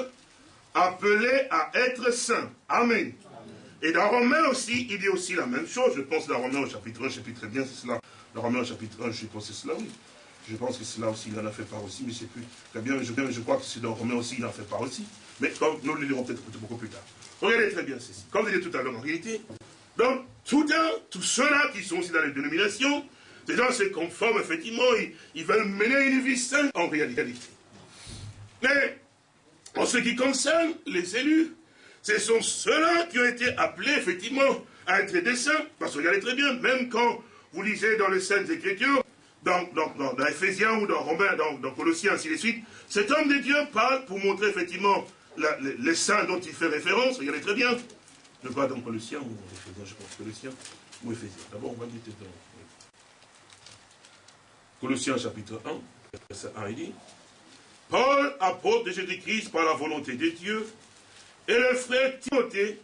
appelés à être saints. Amen. Et dans Romains aussi, il dit aussi la même chose. Je pense dans Romains au chapitre 1, chapitre bien, c'est cela. Dans Romains au chapitre 1, je pense que c'est cela, oui. Je pense que cela aussi, il en a fait part aussi, mais c'est plus très bien. Je, je crois que c'est dans Romains aussi, il en fait part aussi. Mais comme nous le lirons peut-être beaucoup plus tard. Regardez très bien ceci. Comme je disais tout à l'heure, en réalité, donc, tout tous ceux-là qui sont aussi dans les dénominations, ces gens se conforment, effectivement, ils, veulent mener une vie sainte en réalité. Mais, en ce qui concerne les élus, ce sont ceux-là qui ont été appelés, effectivement, à être des saints. Parce que regardez très bien, même quand vous lisez dans les Saintes Écritures, dans, dans, dans, Ephésiens ou dans Romains, dans, dans Colossiens, ainsi de suite, cet homme de Dieu parle pour montrer, effectivement, les, saints dont il fait référence. Regardez très bien. Je crois dans Colossiens ou Ephésiens, je pense Colossiens ou Ephésiens. D'abord, on va dire dans Colossiens chapitre 1, verset 1, il dit Paul, apôtre de Jésus-Christ par la volonté de Dieu, et le frère Timothée,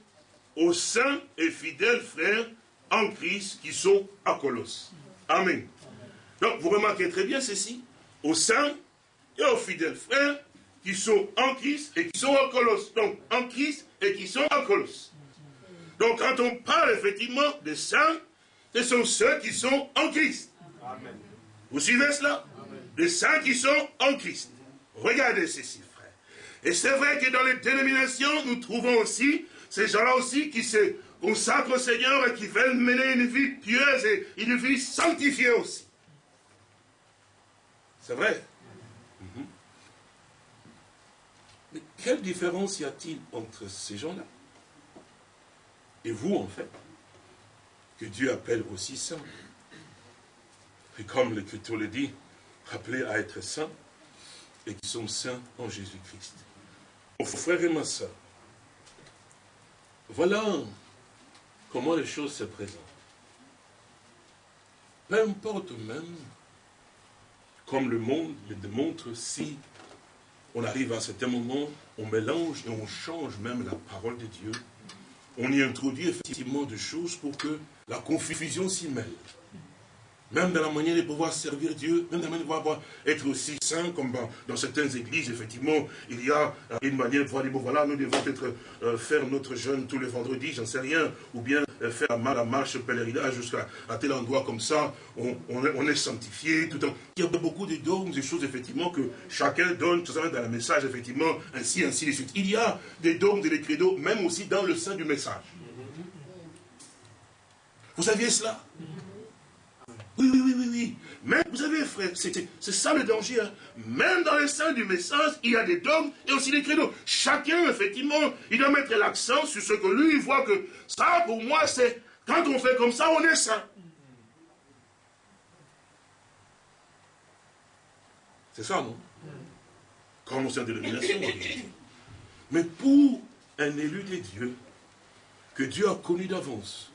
aux saints et fidèles frères en Christ qui sont à Colosse. Amen. Donc, vous remarquez très bien ceci, aux saints et aux fidèles frères qui sont en Christ et qui sont en Colosse. Donc, en Christ et qui sont en Colosse. Donc, quand on parle effectivement des saints, ce sont ceux qui sont en Christ. Amen. Vous suivez cela? Les saints qui sont en Christ. Regardez ceci, frère. Et c'est vrai que dans les dénominations, nous trouvons aussi ces gens-là aussi qui se consacrent au Seigneur et qui veulent mener une vie pieuse et une vie sanctifiée aussi. C'est vrai. Mhm. Mais quelle différence y a-t-il entre ces gens-là et vous, en fait, que Dieu appelle aussi saints? Et comme l'Écriture le dit, appelés à être saints et qui sont saints en Jésus-Christ. Mon frère et ma soeur, voilà comment les choses se présentent. Peu importe même, comme le monde le démontre, si on arrive à certain moment, on mélange et on change même la parole de Dieu, on y introduit effectivement des choses pour que la confusion s'y mêle. Même dans la manière de pouvoir servir Dieu, même dans la manière de pouvoir être aussi saint, comme dans, certaines églises, effectivement, il y a une manière de pouvoir dire, bon voilà, nous devons peut-être euh, faire notre jeûne tous les vendredis, j'en sais rien, ou bien euh, faire la marche pèlerinage jusqu'à tel endroit comme ça, on, est sanctifié, tout temps. Il y a beaucoup de dogmes, des choses, effectivement, que chacun donne, tout ça dans le message, effectivement, ainsi, ainsi de suite. Il y a des dogmes des credos, même aussi dans le sein du message. Vous saviez cela? Oui, oui, oui, oui, oui. Mais vous savez, frère, c'est ça le danger. Hein. Même dans les sein du message, il y a des dogmes et aussi des credos. Chacun, effectivement, il doit mettre l'accent sur ce que lui, il voit que ça, pour moi, c'est quand on fait comme ça, on est saint. C'est ça, non? Quand on sert de dénomination, Mais pour un élu de Dieu, que Dieu a connu d'avance,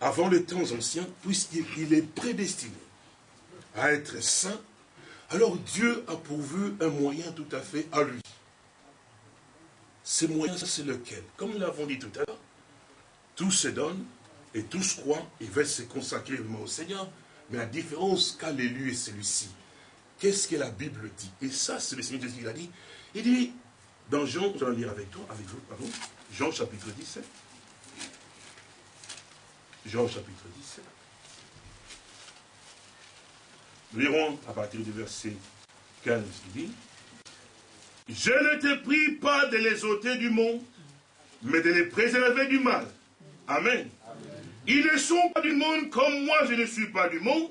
avant les temps anciens, puisqu'il est prédestiné à être saint, alors Dieu a pourvu un moyen tout à fait à lui. Ce moyen, c'est lequel? Comme nous l'avons dit tout à l'heure, tout se donne et tous croient et veulent se consacrer au Seigneur. Mais la différence qu'a l'élu est celui-ci. Qu'est-ce que la Bible dit? Et ça, c'est le Seigneur Jésus qui l'a dit. Il dit, dans Jean, je vais lire avec toi, avec vous, pardon, Jean chapitre 17. Jean chapitre 17. Nous lirons à partir du verset 15, il dit, Je ne te prie pas de les ôter du monde, mais de les préserver du mal. Amen. Ils ne sont pas du monde comme moi je ne suis pas du monde.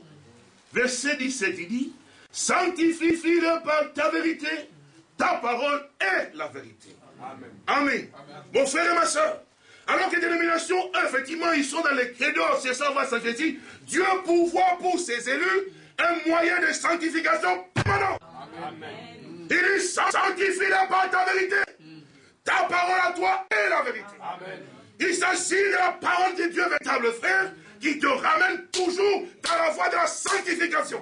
Verset 17, il dit, Sanctifie-le par ta vérité, ta parole est la vérité. Amen. Amen. Mon frère et ma soeur, alors que les dénominations, effectivement, ils sont dans les credos, c'est ça, va dit, Dieu pourvoit pour ses élus un moyen de sanctification permanent. Amen. Il dit, sanctifie-la par ta vérité. Ta parole à toi est la vérité. Amen. Il s'agit de la parole de Dieu, véritable frère, qui te ramène toujours dans la voie de la sanctification.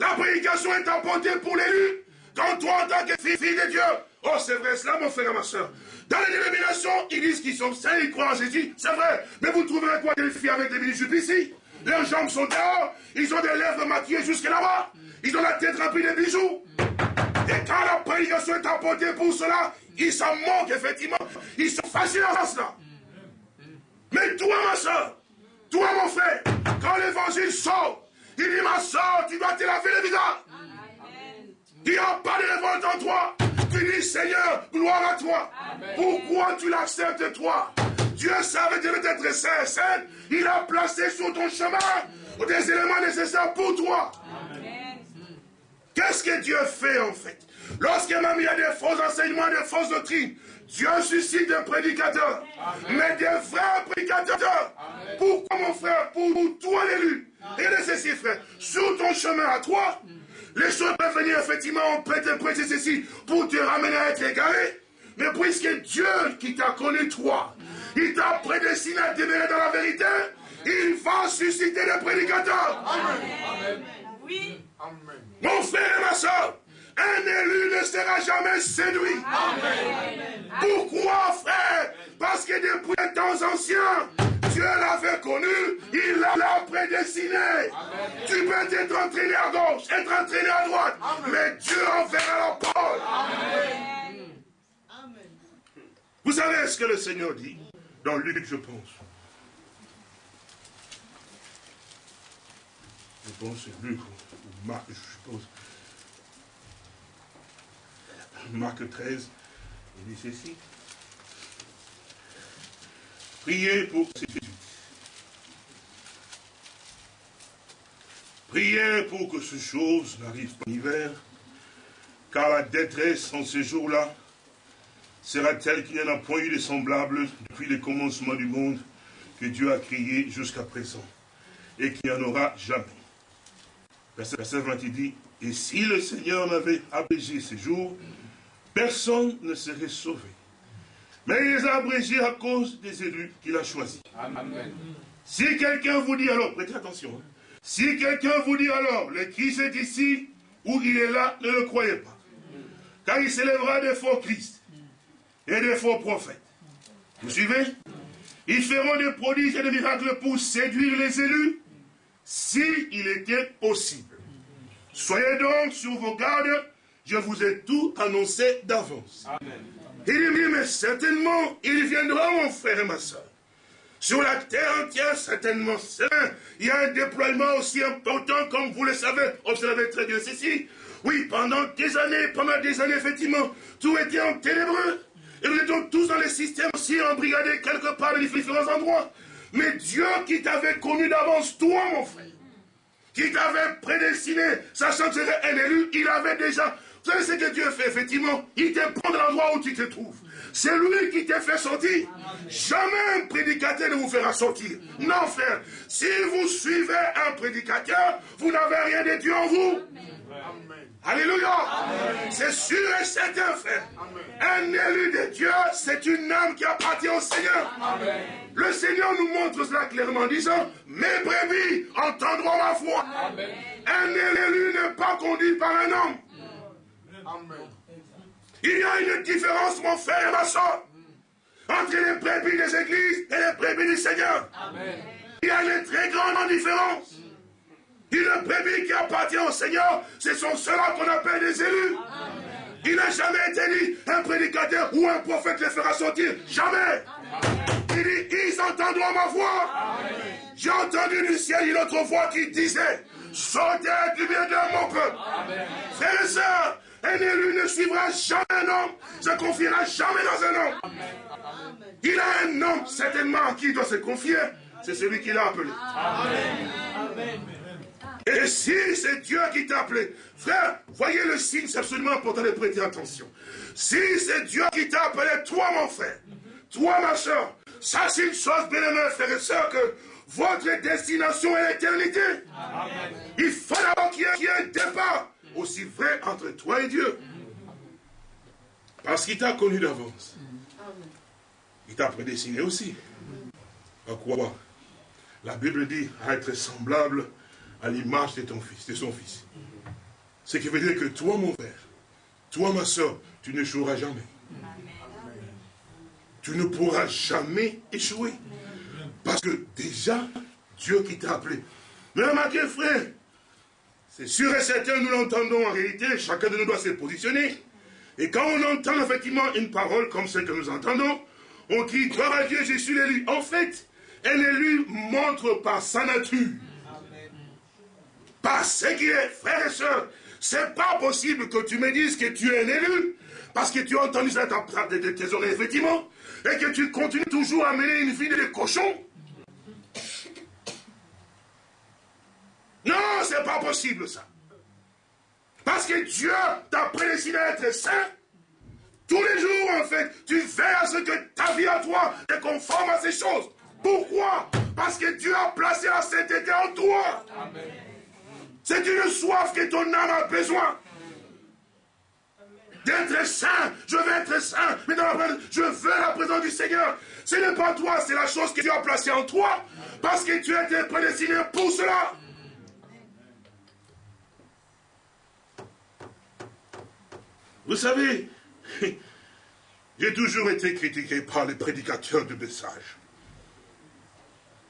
La prédication est apportée pour l'élu. Quand toi, en tant que fille, de Dieu, oh, c'est vrai cela, mon frère et ma soeur. Dans les dénominations, ils disent qu'ils sont saints, ils croient en Jésus, c'est vrai. Mais vous trouverez quoi des filles avec des bijoux ici? Leurs jambes sont dehors, ils ont des lèvres maquillées jusque là-bas, ils ont la tête remplie de bijoux. Et quand la prédication est apportée pour cela, ils s'en moquent, effectivement. Ils sont fascinés en cela. Mais toi, ma soeur, toi, mon frère, quand l'évangile sort, il dit, ma soeur, tu dois te laver le visage. Il n'y a pas de révolte en toi. Seigneur, gloire à toi. Pourquoi tu l'acceptes, toi? Dieu savait devait être saint, saint. Il a placé sur ton chemin des éléments nécessaires pour toi. Qu'est-ce que Dieu fait en fait? Lorsqu'il m'a mis à des faux enseignements, des fausses doctrines, Dieu suscite des prédicateurs, mais des vrais prédicateurs. Pourquoi mon frère? Pour toi l'élu. Et ceci frère, sur ton chemin à toi, les choses peuvent venir effectivement, on peut te prêter ceci pour te ramener à être égaré. Mais puisque Dieu qui t'a connu toi, il t'a prédestiné à demeurer dans la vérité, il va susciter des prédicateurs. Amen. Oui. Mon frère et ma soeur, un élu ne sera jamais séduit. Pourquoi, frère? Parce que depuis les temps anciens, Dieu l'avait connu, il l'a prédestiné. Tu peux être entraîné à gauche, être entraîné à droite, mais Dieu enverra la parole. Vous savez ce que le Seigneur dit dans Luc, je pense? Je pense c'est Luc ou Marc, je suppose. Marc 13, il dit ceci. Priez pour ces Priez pour que ces choses n'arrivent pas en hiver, car la détresse en ces jours-là sera telle qu'il n'y en a point eu de semblable depuis le commencement du monde que Dieu a créé jusqu'à présent, et qu'il n'y en aura jamais. Verset 20, il dit, et si le Seigneur n'avait abrégé ces jours, personne ne serait sauvé. Mais il les a abrégés à cause des élus qu'il a choisis. Amen. Si quelqu'un vous dit alors, prêtez attention, hein. si quelqu'un vous dit alors, le Christ est ici ou il est là, ne le croyez pas. Car il s'élèvera des faux Christ et des faux prophètes. Vous suivez? Ils feront des prodiges et des miracles pour séduire les élus, s'il il était possible. Soyez donc sur vos gardes je vous ai tout annoncé d'avance. Il dit, mais certainement, il viendra, mon frère et ma soeur. Sur la terre entière, certainement, il y a un déploiement aussi important, comme vous le savez, observez très bien ceci. Oui, pendant des années, pendant des années, effectivement, tout était en ténébreux. Et nous étions tous dans les systèmes aussi embrigadés quelque part dans différents endroits. Mais Dieu qui t'avait connu d'avance, toi, mon frère, qui t'avait prédestiné, sachant que tu étais un élu, il avait déjà... Vous savez ce que Dieu fait, effectivement? Il te prend dans l'endroit où tu te trouves. C'est lui qui t'a fait sortir. Jamais un prédicateur ne vous fera sortir. Non, frère. Si vous suivez un prédicateur, vous n'avez rien de Dieu en vous. Alléluia. C'est sûr et certain, frère. Un élu de Dieu, c'est une âme qui appartient au Seigneur. Le Seigneur nous montre cela clairement en disant, mes brebis entendront ma voix. Un élu n'est pas conduit par un homme. Il y a une différence, mon frère et ma soeur, entre les brebis des églises et les brebis du Seigneur. Il y a une très grande différence. Une brebis qui appartient au Seigneur, ce sont ceux-là qu'on appelle des élus. Il n'a jamais été dit un prédicateur ou un prophète les fera sortir. Jamais. Il dit, ils entendront ma voix. J'ai entendu du ciel une autre voix qui disait, sortez du bien de mon peuple. Frères et sœurs, un élu ne suivra jamais un homme, se confiera jamais dans un homme. Il a un homme certainement à qui il doit se confier. C'est celui qui l'a appelé. Et si c'est Dieu qui t'a appelé, frère, voyez le signe, c'est absolument important de prêter attention. Si c'est Dieu qui t'a appelé, toi mon frère, toi ma soeur, ça c'est une chose bien aimée, frère et soeur, que votre destination est l'éternité. Il faut d'abord qu'il y ait un départ aussi vrai entre toi et Dieu. Parce qu'il t'a connu d'avance. Il t'a prédestiné aussi. À quoi La Bible dit à être semblable à l'image de ton fils, de son fils. Ce qui veut dire que toi, mon frère, toi, ma soeur, tu ne joueras jamais. Tu ne pourras jamais échouer. Parce que déjà, Dieu qui t'a appelé. Mais remarquez, frère, c'est sûr et certain, nous l'entendons en réalité, chacun de nous doit se positionner. Et quand on entend effectivement une parole comme celle que nous entendons, on dit, gloire à Dieu, je suis l'élu. En fait, un élu montre par sa nature, par ce qu'il est, frère et soeur. C'est pas possible que tu me dises que tu es un élu, parce que tu as entendu ça de tes oreilles, effectivement, et que tu continues toujours à mener une vie de cochon. Non, c'est pas possible ça. Parce que Dieu t'a prédestiné à être saint. Tous les jours, en fait, tu fais à ce que ta vie à toi est conforme à ces choses. Pourquoi? Parce que Dieu a placé la sainteté en toi. C'est une soif que ton âme a besoin. D'être saint, je veux être saint, mais dans la je veux la présence du Seigneur. Ce n'est pas toi, c'est la chose que Dieu a placée en toi, parce que tu as été prédestiné pour cela. Vous savez, j'ai toujours été critiqué par les prédicateurs de message.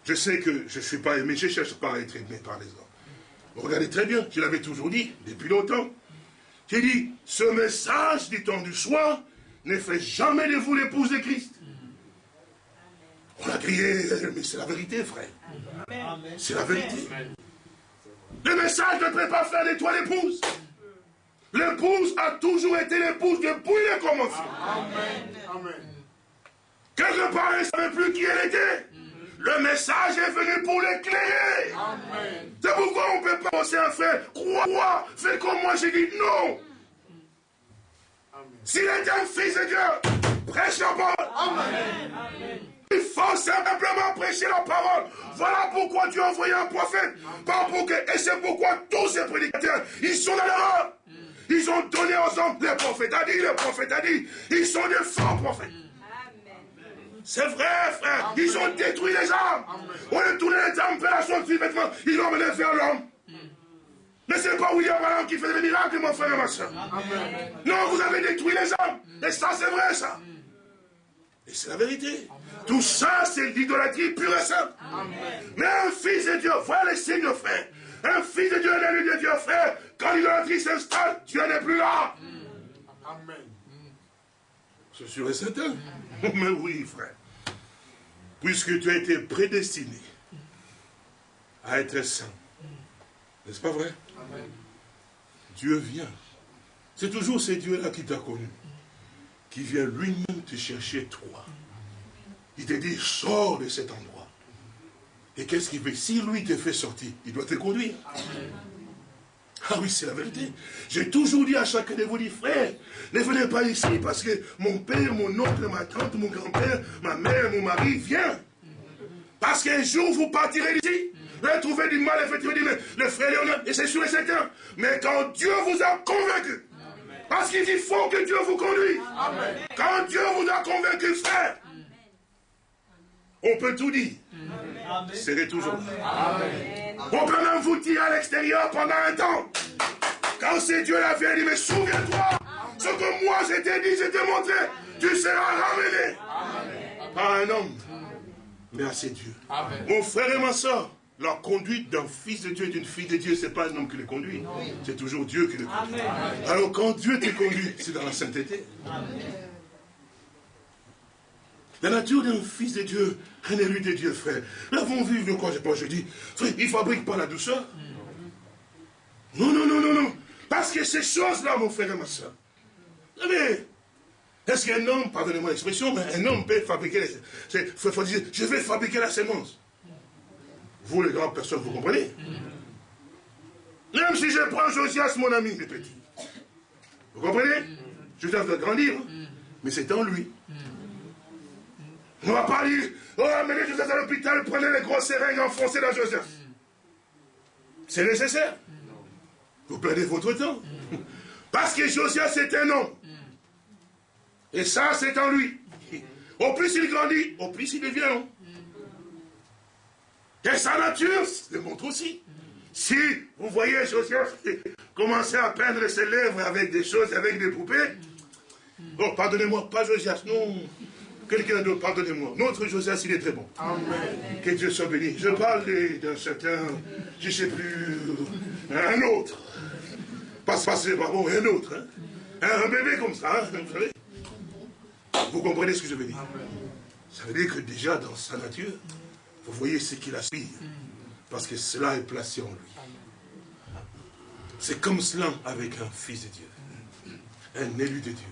Je sais que je ne suis pas aimé, je ne cherche pas à être aimé par les hommes. regardez très bien, je l'avais toujours dit, depuis longtemps. J'ai dit, ce message du temps du soir ne fait jamais de vous l'épouse de Christ. On a crié, mais c'est la vérité, frère. C'est la vérité. Le message ne peut pas faire de toi l'épouse. L'épouse a toujours été l'épouse depuis le commencement. Amen. Quelque part, elle ne savait plus qui elle était. Le message est venu pour l'éclairer. C'est pourquoi on ne peut pas penser un frère, crois, fais comme moi, j'ai dit non. S'il est un fils de Dieu, prêche la parole. Il faut simplement prêcher la parole. Voilà pourquoi Dieu a envoyé un prophète. Pas pour que, et c'est pourquoi tous ces prédicateurs, ils sont dans l'erreur. Ils ont donné aux hommes, les prophètes a dit, les prophètes a dit, ils sont des faux prophètes. C'est vrai, frère. Ils ont détruit les âmes. On a tourné les âmes vers la chose vêtement. Ils l'ont mené vers l'homme. Mais ce n'est pas William Branham qui fait des miracles, mon frère et ma soeur. Non, vous avez détruit les âmes. Et ça, c'est vrai, ça. Et c'est la vérité. Tout ça, c'est l'idolâtrie pure et simple. Mais un fils de Dieu, voilà les signes, frère. Un fils de Dieu, un élu de Dieu, frère, quand l'idolâtrie s'installe, Dieu n'est plus là. Amen. C'est sûr et certain. Mais oui, frère. Puisque tu as été prédestiné à être saint. N'est-ce pas vrai? Amen. Dieu vient. C'est toujours ce Dieu-là qui t'a connu. Qui vient lui-même te chercher toi. Il te dit, sors de cet endroit. Et qu'est-ce qu'il fait Si lui te fait sortir, il doit te conduire. Ah oui, c'est la vérité. J'ai toujours dit à chacun de vous, dit, frère, ne venez pas ici parce que mon père, mon oncle, ma tante, mon grand-père, ma mère, mon mari vient. Parce qu'un jour, vous partirez d'ici. Vous allez trouver du mal, effectivement, mais le frère Léonard, et c'est sûr et certain. Mais quand Dieu vous a convaincu, parce qu'il faut que Dieu vous conduise. Quand Dieu vous a convaincu, frère, on peut tout dire. Serez toujours On peut même vous dire à l'extérieur pendant un temps. Quand c'est Dieu la vie, il dit, mais souviens-toi, ce que moi je t'ai dit, je t'ai montré, tu seras ramené. Par un homme, mais à ses Dieu. Mon frère et ma soeur, la conduite d'un fils de Dieu et d'une fille de Dieu, ce n'est pas un homme qui le conduit. C'est toujours Dieu qui le conduit. Alors quand Dieu te conduit, c'est dans la sainteté. La nature d'un fils de Dieu, un élu de Dieu, frère. Nous avons vu de quoi je dis, frère, il ne fabrique pas la douceur. Non, non, non, non, non. Parce que ces choses-là, mon frère et ma soeur, vous savez, est-ce qu'un homme, pardonnez-moi l'expression, mais un homme peut fabriquer, les, faut, dire, je vais fabriquer la sémence. Vous, les grandes personnes, vous comprenez? Même si je prends Josias, mon ami, les petits. Vous comprenez? Josias doit grandir, mais c'est en lui. On va pas dire, oh, amenez Josias à l'hôpital, prenez les grosses seringues, enfoncées dans Josias. C'est nécessaire. Vous perdez votre temps. Parce que Josias est un homme. Et ça, c'est en lui. Au plus il grandit, au plus il devient homme. Et sa nature le montre aussi. Si vous voyez Josias commencer à peindre ses lèvres avec des choses, avec des poupées, oh, pardonnez-moi, pas Josias, non. Quelqu'un d'autre, pardonnez-moi. Notre Josias, il est très bon. Amen. Que Dieu soit béni. Je parle d'un certain, je ne sais plus, un autre. Pas passer par bon, un autre. Hein. Un bébé comme ça, hein, vous savez. Vous comprenez ce que je veux dire? Ça veut dire que déjà dans sa nature, vous voyez ce qu'il aspire. Parce que cela est placé en lui. C'est comme cela avec un fils de Dieu. Un élu de Dieu.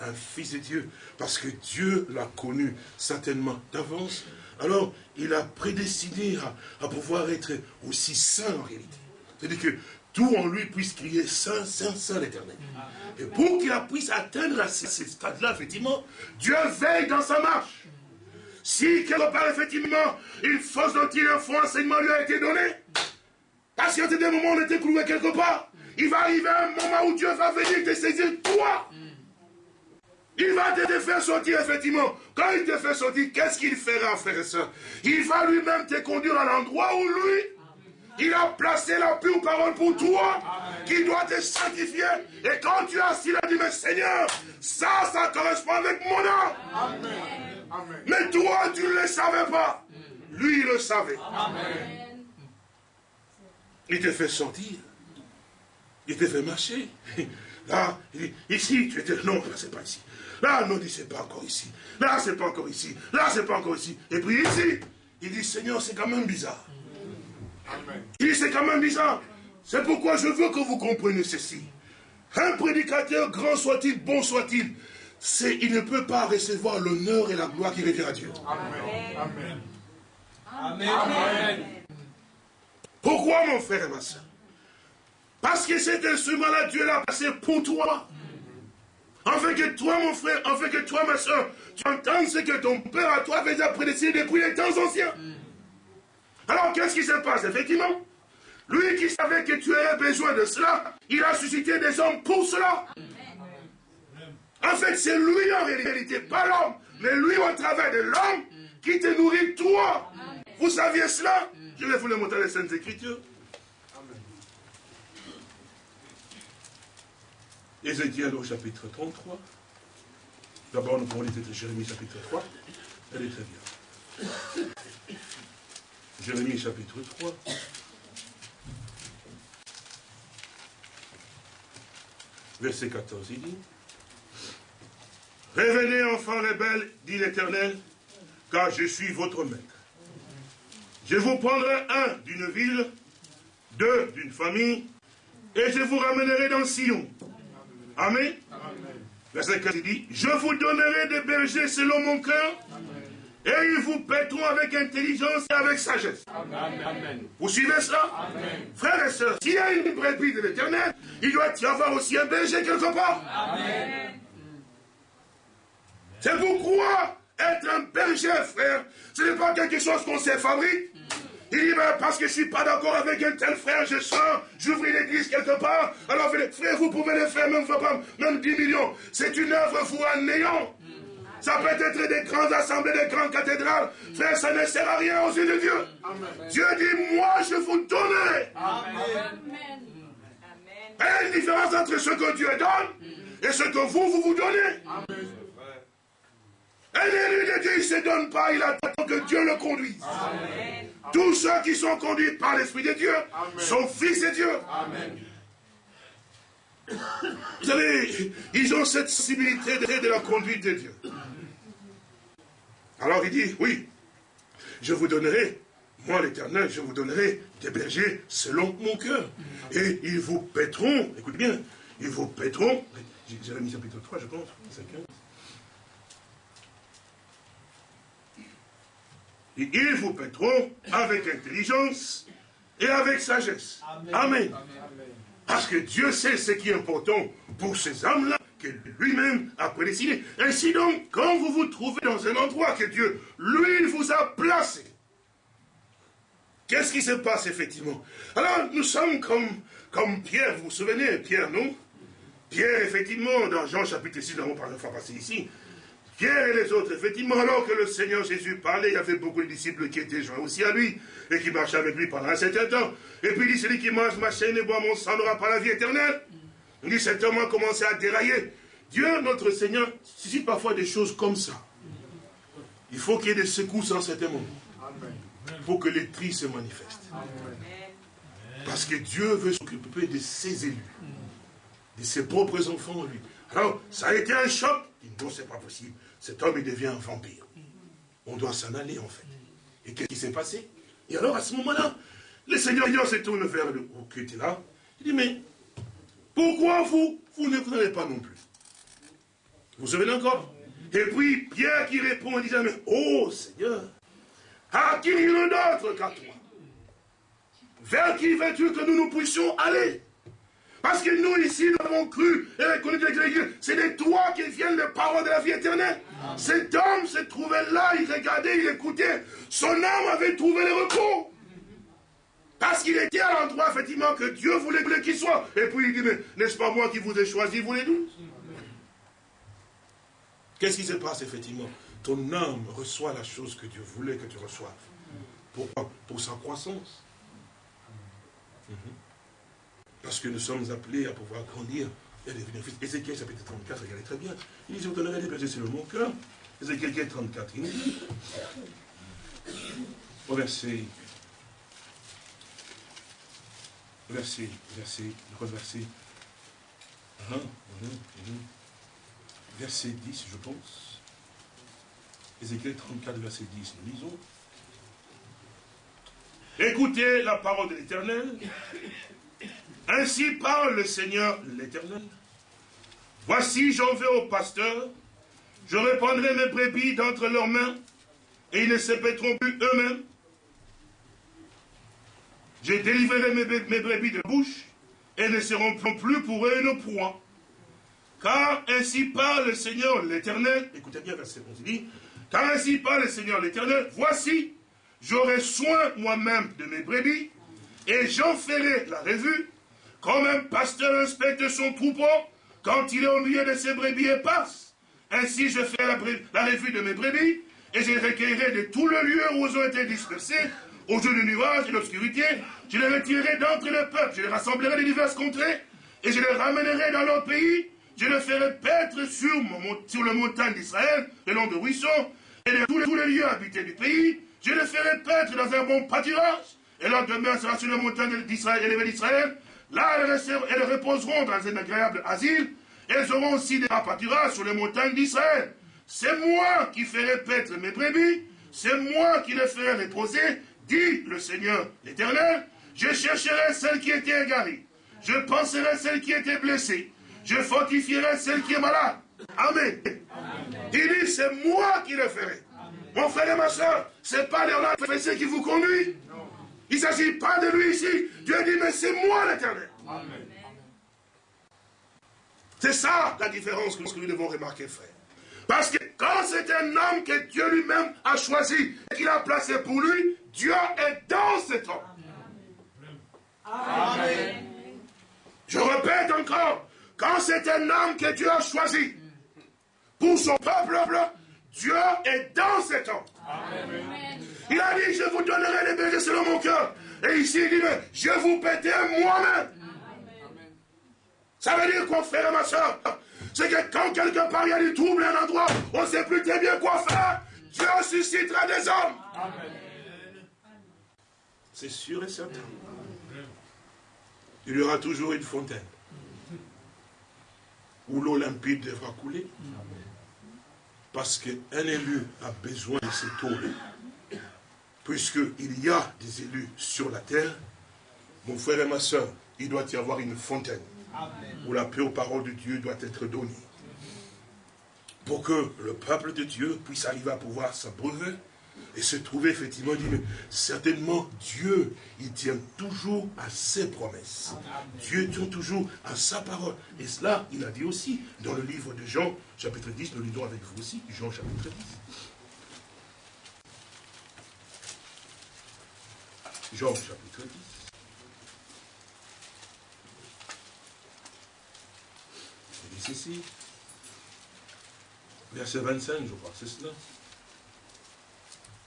Un fils de Dieu. Parce que Dieu l'a connu certainement d'avance. Alors, il a prédestiné à, pouvoir être aussi saint en réalité. C'est-à-dire que tout en lui puisse crier Saint, Saint, Saint l'éternel. Et pour qu'il puisse atteindre à ce, stade-là, effectivement, Dieu veille dans sa marche. Si quelque part, effectivement, une fausse doctrine, un faux enseignement lui a été donné, parce a des moments on était cloué quelque part, il va arriver un moment où Dieu va venir te saisir toi. Il va te faire sortir, effectivement. Quand il te fait sortir, qu'est-ce qu'il fera, frère et soeur Il va lui-même te conduire à l'endroit où lui, il a placé la pure parole pour toi, qui doit te sanctifier. Et quand tu as assis là, dit, mais Seigneur, ça, ça correspond avec mon âme. Mais toi, tu ne le savais pas. Lui, il le savait. Il te fait sortir. Il te fait marcher. Là, il dit, ici, tu étais, non, c'est pas ici. Là, non, dit, c'est pas encore ici. Là, c'est pas encore ici. Là, c'est pas encore ici. Et puis ici, il dit, Seigneur, c'est quand même bizarre. Il dit, c'est quand même bizarre. C'est pourquoi je veux que vous compreniez ceci. Un prédicateur, grand soit-il, bon soit-il, il ne peut pas recevoir l'honneur et la gloire qui revient à Dieu. Amen. Amen. Amen. Pourquoi, mon frère et ma soeur? Parce que cet instrument-là, Dieu l'a passé pour toi. Afin que toi, mon frère, afin que toi, ma soeur, tu entendes ce que ton père à toi avait déjà prédestiné depuis les temps anciens. Alors, qu'est-ce qui se passe Effectivement, lui qui savait que tu aurais besoin de cela, il a suscité des hommes pour cela. En fait, c'est lui en réalité, pas l'homme, mais lui au travers de l'homme qui te nourrit toi. Vous saviez cela? Je vais vous le montrer dans les Saintes Écritures. Ézéchiel au chapitre 33. D'abord, nous pouvons lire Jérémie chapitre 3. Elle est très bien. Jérémie chapitre 3. Verset 14, il dit Revenez, enfants rebelles, dit l'Éternel, car je suis votre maître. Je vous prendrai un d'une ville, deux d'une famille, et je vous ramènerai dans Sion. Amen. Verset 15 il dit, je vous donnerai des bergers selon mon cœur, Et ils vous paîtront avec intelligence et avec sagesse. Amen. Vous suivez cela Amen. Frères et sœurs, s'il y a une brebis de l'éternel, il doit y avoir aussi un berger quelque part. Amen. C'est pourquoi être un berger, frère, ce n'est pas quelque chose qu'on s'est fabrique. Il dit, ben, parce que je ne suis pas d'accord avec un tel frère, je sors, j'ouvre une église quelque part. Alors, frère, vous pouvez le faire, même, même 10 millions. C'est une œuvre, vous, en néant. Ça peut être des grandes assemblées, des grandes cathédrales. Frère, ça ne sert à rien aux yeux de Dieu. Dieu dit, moi, je vous donnerai. Amen. Il y a une différence entre ce que Dieu donne et ce que vous, vous vous donnez. Amen. Un élu de Dieu, il ne se donne pas, il attend que Dieu le conduise. Tous ceux qui sont conduits par l'Esprit de Dieu sont fils de Dieu. Vous savez, ils ont cette sensibilité de la conduite de Dieu. Alors il dit, oui, je vous donnerai, moi l'éternel, je vous donnerai des bergers selon mon cœur. Et ils vous paîtront, écoute bien, ils vous paîtront, Jérémie chapitre 3, je pense, ils vous paîtront avec intelligence et avec sagesse. Amen. Parce que Dieu sait ce qui est important pour ces âmes-là que lui-même a prédestiné. Ainsi donc, quand vous vous trouvez dans un endroit que Dieu, lui, vous a placé, qu'est-ce qui se passe effectivement? Alors, nous sommes comme, comme Pierre, vous vous souvenez, Pierre, non? Pierre, effectivement, dans Jean chapitre 6, nous avons parlé fois passé ici, Pierre et les autres, effectivement, alors que le Seigneur Jésus parlait, il y avait beaucoup de disciples qui étaient joints aussi à lui, et qui marchaient avec lui pendant un certain temps. Et puis il dit, celui qui mange ma chaîne et boit mon sang n'aura pas la vie éternelle. Il dit, cet homme a commencé à dérailler. Dieu, notre Seigneur, suscite parfois des choses comme ça. Il faut qu'il y ait des secousses en certain moment. Pour que les tri se manifestent. Parce que Dieu veut s'occuper de ses élus, de ses propres enfants, lui. Alors, ça a été un choc. Non, c'est pas possible cet homme, il devient un vampire. On doit s'en aller, en fait. Et qu'est-ce qui s'est passé? Et alors, à ce moment-là, le Seigneur, se tourne vers le qui était là. Il dit, mais pourquoi vous, vous ne venez pas non plus? Vous vous souvenez encore? Et puis, Pierre qui répond en disant, mais oh Seigneur, à qui il d'autre qu'à toi? Vers qui veux-tu que nous nous puissions aller? Parce que nous, ici, nous avons cru et reconnu que c'est de toi qui viennent les paroles de la vie éternelle. Cet homme se trouvait là, il regardait, il écoutait. Son âme avait trouvé le repos. Parce qu'il était à l'endroit, effectivement, que Dieu voulait qu'il soit. Et puis il dit, mais n'est-ce pas moi qui vous ai choisi, vous les douze Qu'est-ce qui se passe, effectivement? Ton âme reçoit la chose que Dieu voulait que tu reçoives. Pourquoi? Pour sa croissance. Mhm. Parce que nous sommes appelés à pouvoir grandir et devenir fils. Ézéchiel chapitre 34, regardez très bien. Il dit, je vous donnerai des bergers sur mon cœur. Ézéchiel 34, il nous dit, au verset, verset, verset, verset, uh verset 10, je pense. Ézéchiel 34, verset 10, nous lisons. Écoutez la parole de l'Éternel. Ainsi parle le Seigneur l'Éternel. Voici, j'en vais au pasteur, je répandrai mes brebis d'entre leurs mains, et ils ne se pèteront plus eux-mêmes. Je délivrerai mes, brebis de bouche, et ne seront plus pour eux une proie. Car ainsi parle le Seigneur l'Éternel. Écoutez bien verset 11, dit, car ainsi parle le Seigneur l'Éternel, voici, j'aurai soin moi-même de mes brebis, et j'en ferai la revue, comme un pasteur inspecte son troupeau quand il est au milieu de ses brebis et passe. Ainsi je fais la, revue de mes brebis et je les recueillerai de tout le lieu où ils ont été dispersés, au jour du nuage et de l'obscurité. Je les retirerai d'entre le peuple, je les rassemblerai de diverses contrées et je les ramènerai dans leur pays. Je les ferai paître sur, sur le montagne d'Israël, le long de ruisseaux, et de tous les, lieux habités du pays. Je les ferai paître dans un bon pâturage, et leur demeure sera sur le montagne d'Israël, élevée d'Israël, Là, elles, reposeront dans un agréable asile. Elles auront aussi des pâturages sur les montagnes d'Israël. C'est moi qui ferai paître mes brebis. C'est moi qui les ferai reposer, dit le Seigneur l'Éternel. Je chercherai celle qui était égarée. Je penserai celle qui était blessée. Je fortifierai celle qui est malade. Amen. Il dit, c'est moi qui le ferai. Mon frère et ma soeur, ce n'est pas Léonard Fessé qui vous conduit? Il ne s'agit pas de lui ici. Dieu dit, mais c'est moi l'éternel. C'est ça la différence que nous devons remarquer, frère. Parce que quand c'est un homme que Dieu lui-même a choisi et qu'il a placé pour lui, Dieu est dans cet homme. Amen. Je répète encore, quand c'est un homme que Dieu a choisi pour son peuple, Dieu est dans cet homme. Amen. Il a dit, je vous donnerai les bergers selon mon cœur. Et ici, il dit, mais je vous pétais moi-même. Ça veut dire quoi, frère et ma soeur? C'est que quand quelque part il y a du trouble à un endroit, on ne sait plus très bien quoi faire. Dieu suscitera des hommes. Amen. C'est sûr et certain. Il y aura toujours une fontaine où l'eau limpide devra couler. Parce qu'un élu a besoin de cette eau puisqu'il y a des élus sur la terre, mon frère et ma soeur, il doit y avoir une fontaine où la pure parole de Dieu doit être donnée. Pour que le peuple de Dieu puisse arriver à pouvoir s'abreuver et se trouver effectivement, dit, mais certainement Dieu, il tient toujours à ses promesses. Dieu tient toujours à sa parole. Et cela, il a dit aussi dans le livre de Jean, chapitre 10, nous lisons avec vous aussi, Jean chapitre 10. Jean chapitre 10. Il dit ceci. Verset 25, je crois, c'est cela.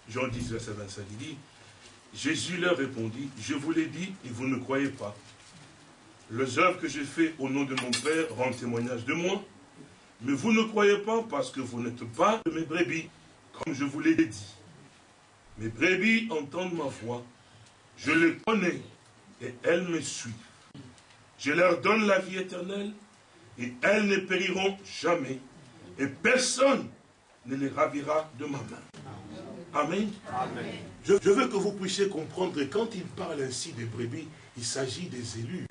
Jean 10, verset 25, il dit, Jésus leur répondit, je vous l'ai dit et vous ne croyez pas. Les œuvres que j'ai faites au nom de mon Père rendent témoignage de moi, mais vous ne croyez pas parce que vous n'êtes pas de mes brebis, comme je vous l'ai dit. Mes brebis entendent ma voix, je les connais et elles me suivent. Je leur donne la vie éternelle et elles ne périront jamais et personne ne les ravira de ma main. Amen. Je, veux que vous puissiez comprendre que quand il parle ainsi des brebis, il s'agit des élus.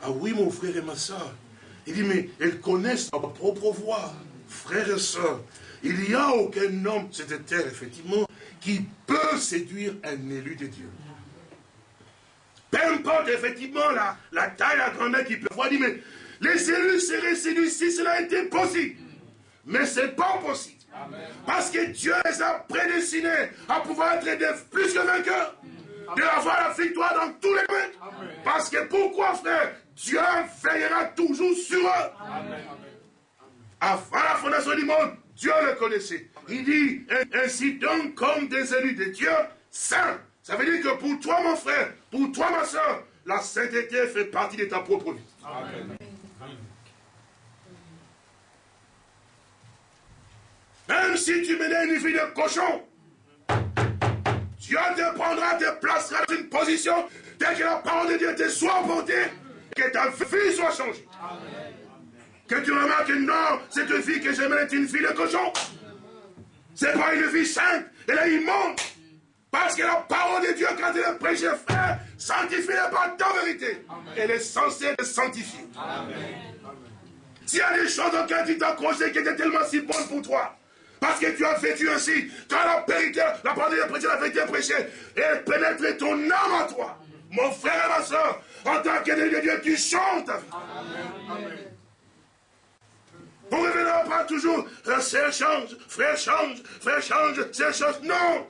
Ah oui, mon frère et ma soeur. Il dit, mais elles connaissent leur propre voix. Frères et sœurs, il n'y a aucun homme sur cette terre, effectivement, qui peut séduire un élu de Dieu. Peu importe effectivement la, la taille, la grandeur qu'il peut avoir, dit, mais les élus seraient séduits si cela était possible. Mais ce n'est pas possible. Parce que Dieu les a prédestinés à pouvoir être plus que vainqueurs. De avoir la victoire dans tous les domaines. Parce que pourquoi, frère Dieu veillera toujours sur eux? Avant la fondation du monde, Dieu le connaissait. Il dit, ainsi donc comme des élus de Dieu, saints. Ça veut dire que pour toi, mon frère, pour toi, ma soeur, la sainteté fait partie de ta propre vie. Amen. Même si tu menais une vie de cochon, Dieu te prendra, te placera dans une position dès que la parole de Dieu te soit portée, que ta vie soit changée. Amen. Que tu remarques, non, cette vie que j'aime est une fille de cochon. C'est pas une vie sainte, elle est immonde. Parce que la parole de Dieu, quand elle est prêchée, frère, sanctifie-la pas ta vérité. Elle est censée te sanctifier. S'il y a des choses auxquelles tu t'accrochais qui étaient tellement si bonnes pour toi, parce que tu as vécu ainsi, quand la vérité, la parole de Dieu prêchée, la vérité prêchée, elle pénètre ton âme à toi. Mon frère et ma soeur, en tant de Dieu, tu chantes. Amen. On ne reviendra pas toujours, frère change, frère change, frère change, c'est change. Non!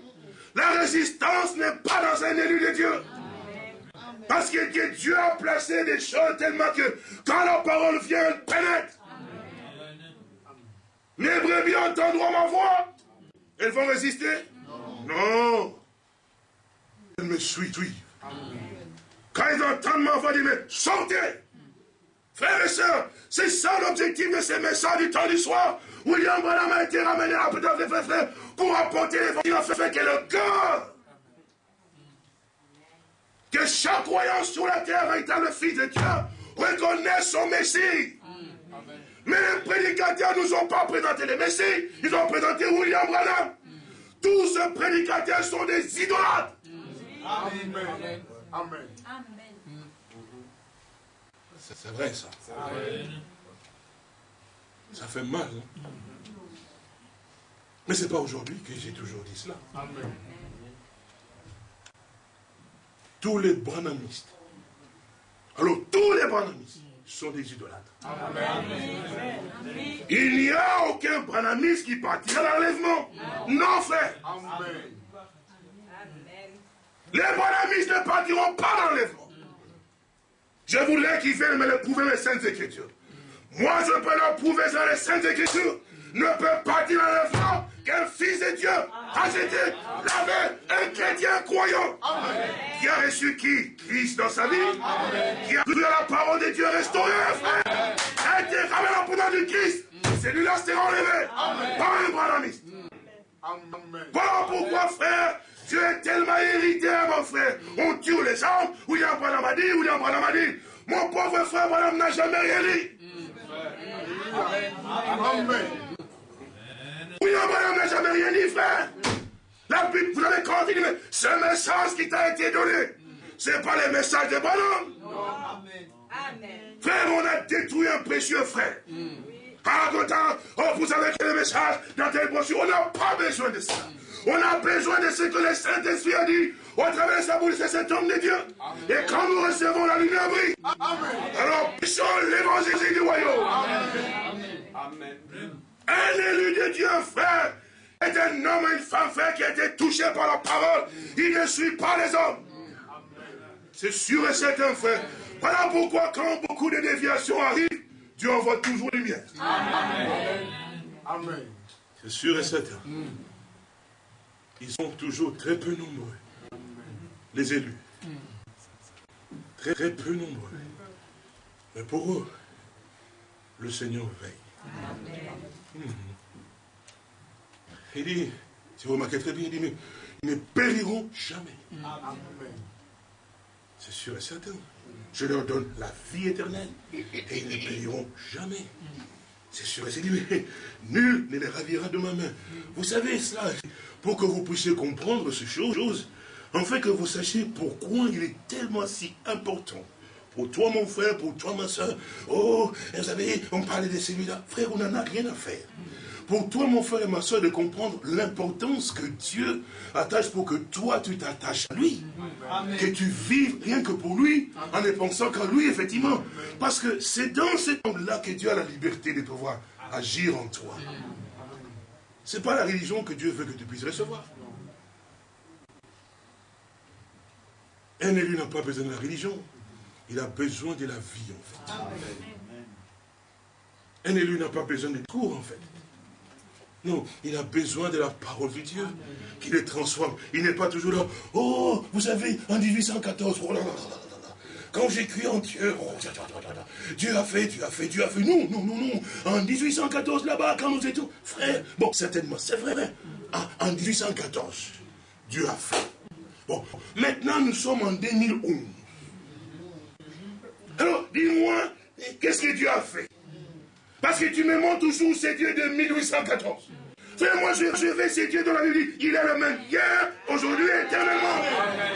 La résistance n'est pas dans un élu de Dieu. Parce que Dieu a placé des choses tellement que quand la parole vient, elle pénètre. Les brebis entendront ma voix. Elles vont résister? Non. Elles me suivent. Quand ils entendent ma voix, ils disent, mais sortez Frères et sœurs, c'est ça l'objectif de ces messages du temps du soir. William Branham a été ramené à des frères pour apporter l'évangile en fait que le cœur. Que chaque croyant sur la terre, véritable fils de Dieu, reconnaisse son Messie. Mais les prédicateurs ne nous ont pas présenté les Messies, ils ont présenté William Branham. Tous ces prédicateurs sont des idolâtres. Amen. Amen. C'est vrai ça. Ça fait mal. Hein? Mais ce n'est pas aujourd'hui que j'ai toujours dit cela. Amen. Tous les branamistes. Alors tous les branamistes sont des idolâtres. Il n'y a aucun branamiste qui partira à l'enlèvement. Non, frère. Les branamistes ne partiront pas dans l'enlèvement. Je voulais qu'ils viennent me le prouver les Saintes Écritures. Moi, je peux leur prouver dans les Saintes Écritures. Ne peut partir dans l'enlèvement qu'un fils de Dieu a été lavé, un chrétien croyant, qui a reçu qui? Christ dans sa vie, qui a cru à la parole de Dieu restaurée, frère, a été ramené en pendant du Christ. Celui-là s'est enlevé par un branamiste. Voilà pourquoi, frère, tu es tellement hérité, mon frère. On tue les hommes, William Branham a dit, William Branham a dit. Mon pauvre frère Branham n'a jamais rien dit. Amen. Oui, madame n'a jamais rien dit, frère. La Bible, vous avez compris, mais ce message qui t'a été donné, ce n'est pas le message de. Amen. Frère, on a détruit un précieux frère. Ah, oh, vous avez quel message dans telle brochure. On n'a pas besoin de ça. On a besoin de ce que le Saint-Esprit a dit au travers de sa bouche, c'est cet homme de Dieu. Et quand nous recevons la lumière brille, alors puissons l'évangile du royaume. Amen. Un élu de Dieu, frère, est un homme et une femme, frère, qui a été touché par la parole. Il ne suit pas les hommes. C'est sûr et certain, frère. Voilà pourquoi, quand beaucoup de déviations arrivent, Dieu envoie toujours lumière. Amen. Amen. C'est sûr et certain. Ils sont toujours très peu nombreux, les élus. Très, très peu nombreux. Mais pour eux, le Seigneur veille. Amen. Il dit, si vous remarquez très bien, il dit, mais ils ne périront jamais. C'est sûr et certain. Je leur donne la vie éternelle et ils ne périront jamais. C'est sûr et certain. Mais nul ne les ravira de ma main. Vous savez cela, pour que vous puissiez comprendre ces choses, en fait que vous sachiez pourquoi il est tellement si important pour toi, mon frère, pour toi, ma soeur. Oh, vous savez, on parlait de celui-là. Frère, on n'en a rien à faire. Pour toi, mon frère et ma soeur, de comprendre l'importance que Dieu attache pour que toi, tu t'attaches à lui. Que tu vives rien que pour lui, en ne pensant qu'à lui, effectivement. Parce que c'est dans cet angle-là que Dieu a la liberté de pouvoir agir en toi. Ce n'est pas la religion que Dieu veut que tu puisses recevoir. Un élu n'a pas besoin de la religion. Il a besoin de la vie, en fait. Un élu n'a pas besoin de cours, en fait. Il a besoin de la parole de Dieu qui le transforme. Il n'est pas toujours là. Oh, vous savez, en 1814, quand j'ai cru en Dieu, oh, Dieu a fait, Dieu a fait, Dieu a fait. Non, non, non, non. En 1814, là-bas, quand nous étions frères, bon, certainement, c'est vrai. Ah, en 1814, Dieu a fait. Bon, maintenant, nous sommes en 2011. Alors, dis-moi, qu'est-ce que Dieu a fait? Parce que tu me montres toujours ces dieux de 1814. Frère, moi, je, je vais ces dieux dans la Bible. Il est le même hier, aujourd'hui, éternellement.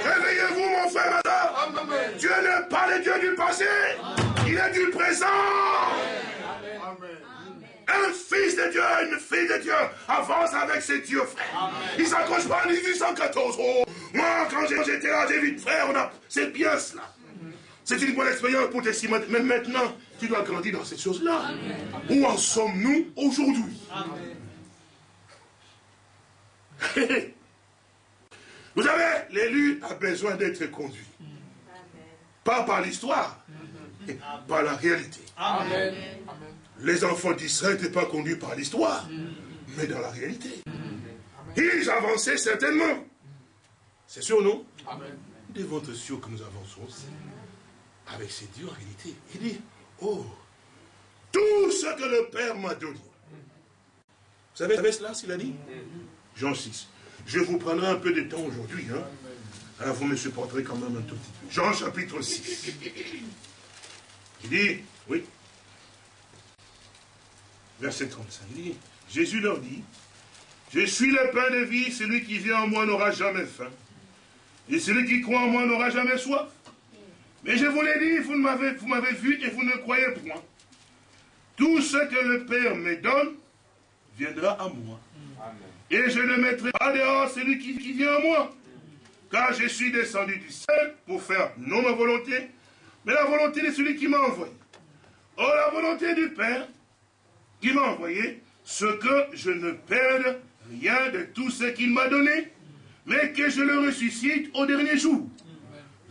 Réveillez-vous, mon frère, madame. Dieu n'est pas le Dieu du passé. Il est du présent. Un fils de Dieu, une fille de Dieu avance avec ses dieux, frère. Il ne s'accroche pas en 1814. Oh, moi, quand j'étais là, j'ai vu, frère, on a... c'est bien cela. C'est une bonne expérience pour tes Mais maintenant, tu dois grandir dans ces choses-là. Où en sommes-nous aujourd'hui? Vous savez, l'élu a besoin d'être conduit. Pas par l'histoire, mais par la réalité. Les enfants d'Israël n'étaient pas conduits par l'histoire, mais dans la réalité. Ils avançaient certainement. C'est sûr, non? Devant être sûr que nous avançons aussi avec ses dieux en réalité. Il dit, oh, tout ce que le Père m'a donné. Vous savez, vous savez cela, s'il a dit? Jean 6. Je vous prendrai un peu de temps aujourd'hui. Hein. Alors vous me supporterez quand même un tout petit peu. Jean chapitre 6. Il dit, oui, verset 35, il dit, Jésus leur dit, je suis le pain de vie, celui qui vient en moi n'aura jamais faim. Et celui qui croit en moi n'aura jamais soif. Mais je vous l'ai dit, vous m'avez vu et vous ne croyez point. Tout ce que le Père me donne viendra à moi. Et je ne mettrai pas dehors celui qui, qui vient à moi. Car je suis descendu du ciel pour faire non ma volonté, mais la volonté de celui qui m'a envoyé. Or, la volonté du Père qui m'a envoyé, ce que je ne perde rien de tout ce qu'il m'a donné, mais que je le ressuscite au dernier jour.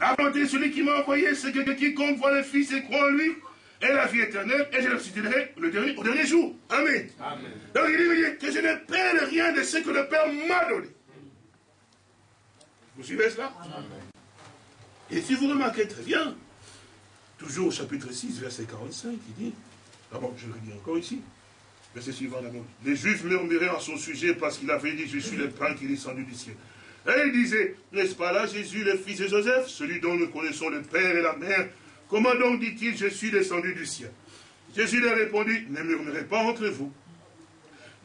De celui qui m'a envoyé, c'est que quiconque voit le Fils et croit en lui, ait la vie éternelle, et je le ressusciterai le dernier, au dernier jour. Amen. Donc il dit que je ne perds rien de ce que le Père m'a donné. Vous suivez cela? Et si vous remarquez très bien, toujours au chapitre 6, verset 45, il dit, d'abord je le dis encore ici, verset suivant d'abord, les Juifs murmuraient en son sujet parce qu'il avait dit, je suis le pain qui est descendu du ciel. Et il disait, n'est-ce pas là Jésus, le fils de Joseph, celui dont nous connaissons le Père et la Mère? Comment donc dit-il, je suis descendu du ciel? Jésus leur répondit, ne murmurez pas entre vous.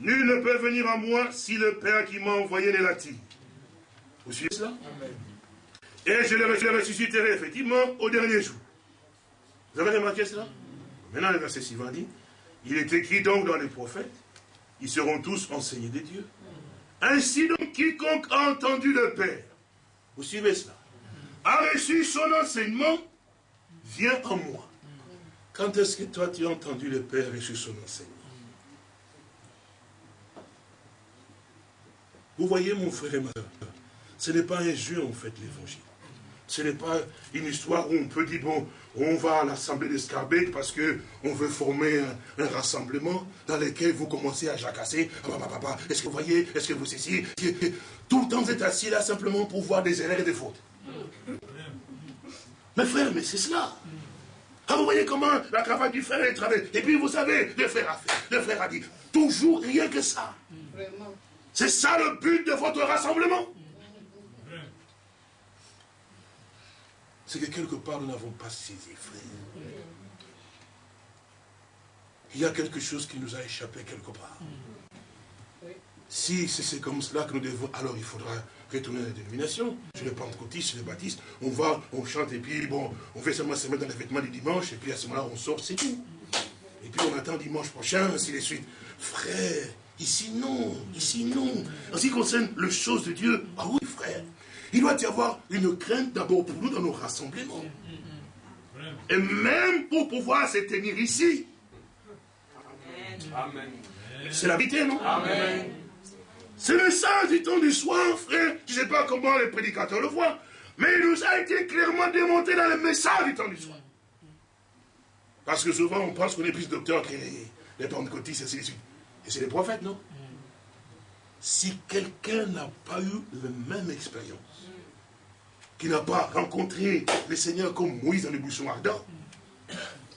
Nul ne peut venir à moi si le Père qui m'a envoyé n'est l'attire. Vous suivez cela? Et je le ressusciterai effectivement au dernier jour. Vous avez remarqué cela? Maintenant, le verset suivant dit, il est écrit donc dans les prophètes, ils seront tous enseignés des dieux. Ainsi donc, quiconque a entendu le Père, vous suivez cela, a reçu son enseignement, vient en moi. Quand est-ce que toi tu as entendu le Père reçu son enseignement? Vous voyez mon frère et ma soeur, ce n'est pas un jeu en fait l'évangile. Ce n'est pas une histoire où on peut dire, bon, on va à l'assemblée d'Escarbec parce qu'on veut former un, rassemblement dans lequel vous commencez à jacasser. Ah, est-ce que vous voyez? Est-ce que vous ici Tout le temps vous êtes assis là simplement pour voir des erreurs et des fautes. Mais frère, mais c'est cela. Ah, vous voyez comment la cravate du frère est travaillée. Et puis vous savez, le frère a fait, le frère a dit. Toujours rien que ça. C'est ça le but de votre rassemblement. C'est que quelque part nous n'avons pas saisi, frère. Il y a quelque chose qui nous a échappé quelque part. Si c'est comme cela que nous devons, alors il faudra retourner à la dénomination. Chez les pentecôtistes, chez les baptistes, on va, on chante et puis bon, on fait seulement se mettre dans les vêtements du dimanche et puis à ce moment-là on sort, c'est tout. Et puis on attend dimanche prochain, ainsi de suite. Frère, ici non, ici non. En ce qui concerne les choses de Dieu, ah oui frère, il doit y avoir une crainte d'abord pour nous dans nos rassemblements. Et même pour pouvoir se tenir ici. C'est la vérité, non? C'est le message du temps du soir, frère. Je ne sais pas comment les prédicateurs le voient. Mais il nous a été clairement démontré dans le message du temps du soir. Parce que souvent, on pense qu'on est plus docteur que les, les pentecôtistes et ainsi de suite. Et c'est les prophètes, non? Si quelqu'un n'a pas eu la même expérience, qui n'a pas rencontré le Seigneur comme Moïse dans le buisson ardent,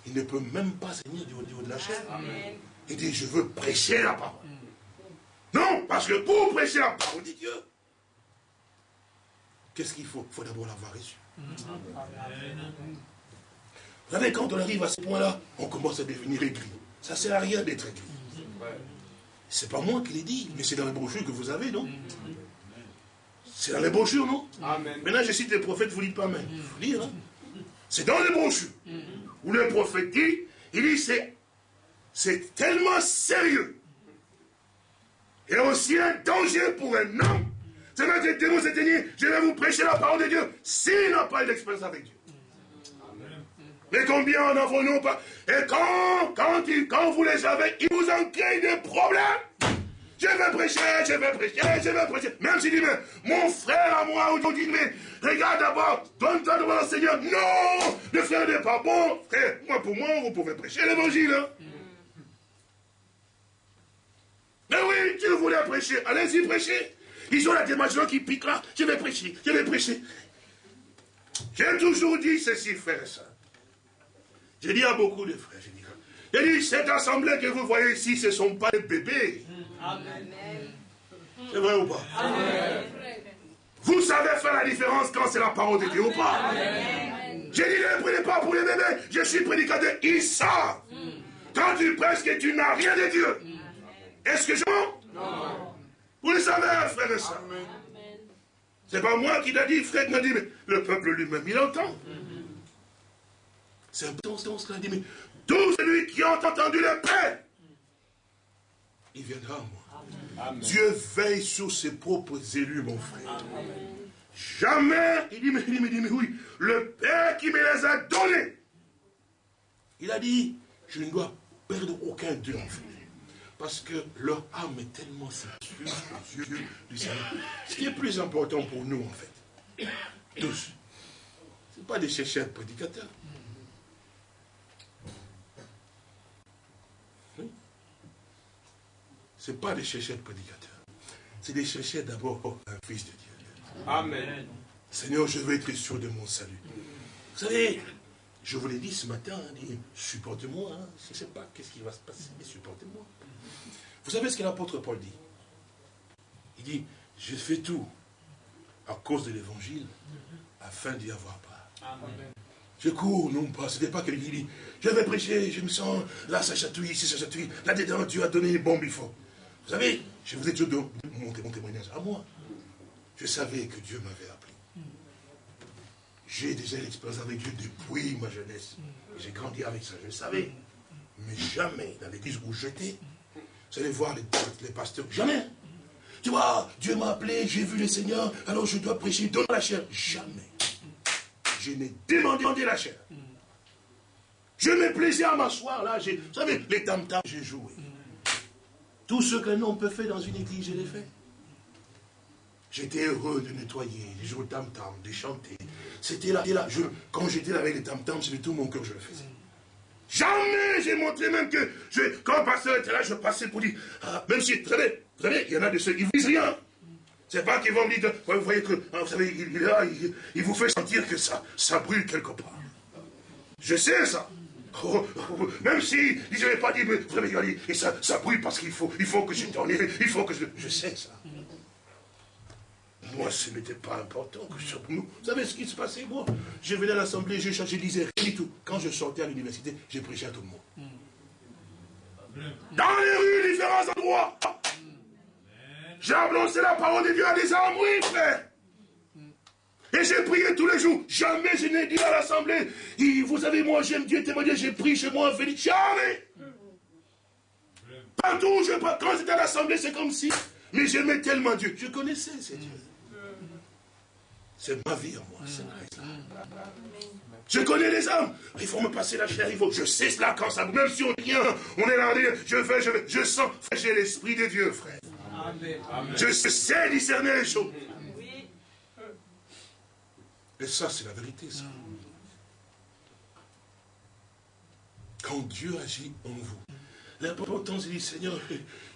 il ne peut même pas Seigneur du haut de la chair. Il dit, je veux prêcher la parole. Non, parce que pour prêcher la parole de Dieu, qu'est-ce qu'il faut? Il faut d'abord l'avoir reçu. Vous savez, quand on arrive à ce point-là, on commence à devenir aigri. Ça ne sert à rien d'être aigri. C'est pas moi qui l'ai dit, mais c'est dans les brochures que vous avez, non? C'est dans les brochures, non Maintenant, je cite les prophètes, vous ne dites pas Amen. Lire. Hein. C'est dans les brochures. Où le prophète dit, il dit, c'est, c'est tellement sérieux. Et aussi un danger pour un homme. C'est même que démons s'éteignent, je vais vous prêcher la parole de Dieu, s'il n'a pas eu d'expérience avec Dieu. Mais combien en avons-nous pas? Et quand, quand, quand vous les avez, ils vous en créent des problèmes. Je vais prêcher, je vais prêcher, je vais prêcher. Même si dit, mais mon frère à moi, aujourd'hui, mais regarde d'abord, donne-toi devant le Seigneur. Non, le frère n'est pas bon. Frère, moi pour moi, vous pouvez prêcher l'évangile. Hein. Mais oui, tu voulais prêcher, allez-y prêcher. Ils ont la démarche qui pique là, je vais prêcher, je vais prêcher. J'ai toujours dit ceci, frère et soeur. J'ai dit à beaucoup de frères, j'ai dit, j'ai dit, cette assemblée que vous voyez ici, ce ne sont pas des bébés. C'est vrai ou pas? Vous savez faire la différence quand c'est la parole de Dieu ou pas? J'ai dit ne prenez pas pour les bébés. Je suis prédicateur. Ils savent. Quand tu prêches que tu n'as rien de Dieu. Est-ce que je mens? Non. Vous le savez, frère et soeur. C'est pas moi qui l'a dit, frère m'a dit, mais le peuple lui-même, il entend. C'est un peu ce qu'il dit, mais tout celui qui a entendu le Père il viendra à moi. Dieu veille sur ses propres élus, mon frère. Jamais, il dit, mais, il dit, mais, mais oui, le Père qui me les a donnés, il a dit, je ne dois perdre aucun d'eux, en fait. Parce que leur âme est tellement sécure aux yeux du Seigneur. Ce qui est plus important pour nous, en fait, tous, ce n'est pas des chercheurs prédicateurs. Ce n'est pas des chercheurs prédicateurs. C'est des chercheurs d'abord un fils de Dieu. Amen. Seigneur, je veux être sûr de mon salut. Vous savez, je vous l'ai dit ce matin, hein, supporte-moi. Hein. Je ne sais pas qu'est-ce qui va se passer, mais supportez-moi. Vous savez ce que l'apôtre Paul dit? Il dit, je fais tout à cause de l'évangile afin d'y avoir part. Je cours, non pas, ce n'est pas qui dit, je vais prêcher, je me sens, là ça chatouille, ici ça chatouille, là-dedans Dieu a donné les bombes, il faut. Vous savez, je vous ai dit mon, mon témoignage à moi. Je savais que Dieu m'avait appelé. J'ai déjà l'expérience avec Dieu depuis ma jeunesse. J'ai grandi avec ça, je le savais. Mais jamais dans l'église où j'étais, vous allez voir les, pasteurs, jamais. Tu vois, Dieu m'a appelé, j'ai vu le Seigneur, alors je dois prêcher, donne la chair. Jamais. Je n'ai demandé la chair. Je me plaisais à m'asseoir là, vous savez, les tam-tams, j'ai joué. Tout ce qu'un homme peut faire dans une église, je l'ai fait. J'étais heureux de nettoyer, de jouer tam-tam, de chanter. C'était là, là. Je, quand j'étais là avec les tam-tams, c'était tout mon cœur que je le faisais. Jamais j'ai montré même que, je, quand le pasteur était là, je passais pour dire, ah, même si, vous savez, vous savez, il y en a de ceux qui ne disent rien. C'est pas qu'ils vont me dire, vous voyez que, ah, vous savez, il, là, il, vous fait sentir que ça, ça brûle quelque part. Je sais ça. Oh, oh, même si je n'avais pas dit, mais vous savez, et ça, ça brûle parce qu'il faut, il faut que je il faut que je... Je sais ça. Moi, ce n'était pas important que nous. Vous savez ce qui se passait, moi? Je venais à l'Assemblée, je, je disais rien du tout. Quand je sortais à l'université, j'ai prêché à tout le monde. Dans les rues, différents endroits. J'ai annoncé la parole de Dieu à des hommes, oui, frère. Et j'ai prié tous les jours. Jamais je n'ai dit à l'Assemblée, vous savez, moi j'aime Dieu témoigner, j'ai pris chez moi un Félix. Jamais. Partout où je quand j'étais à l'Assemblée, c'est comme si. Mais j'aimais tellement Dieu. Je connaissais ces dieux. C'est ma vie en moi, c'est Je connais les hommes. Il faut me passer la chair, il faut. Je sais cela quand ça. Même si on vient, on est là, je fais, je Je sens. J'ai l'esprit de Dieu, frère. Je sais discerner les choses. Et ça, c'est la vérité, ça. Quand Dieu agit en vous, L'important, c'est dit, Seigneur,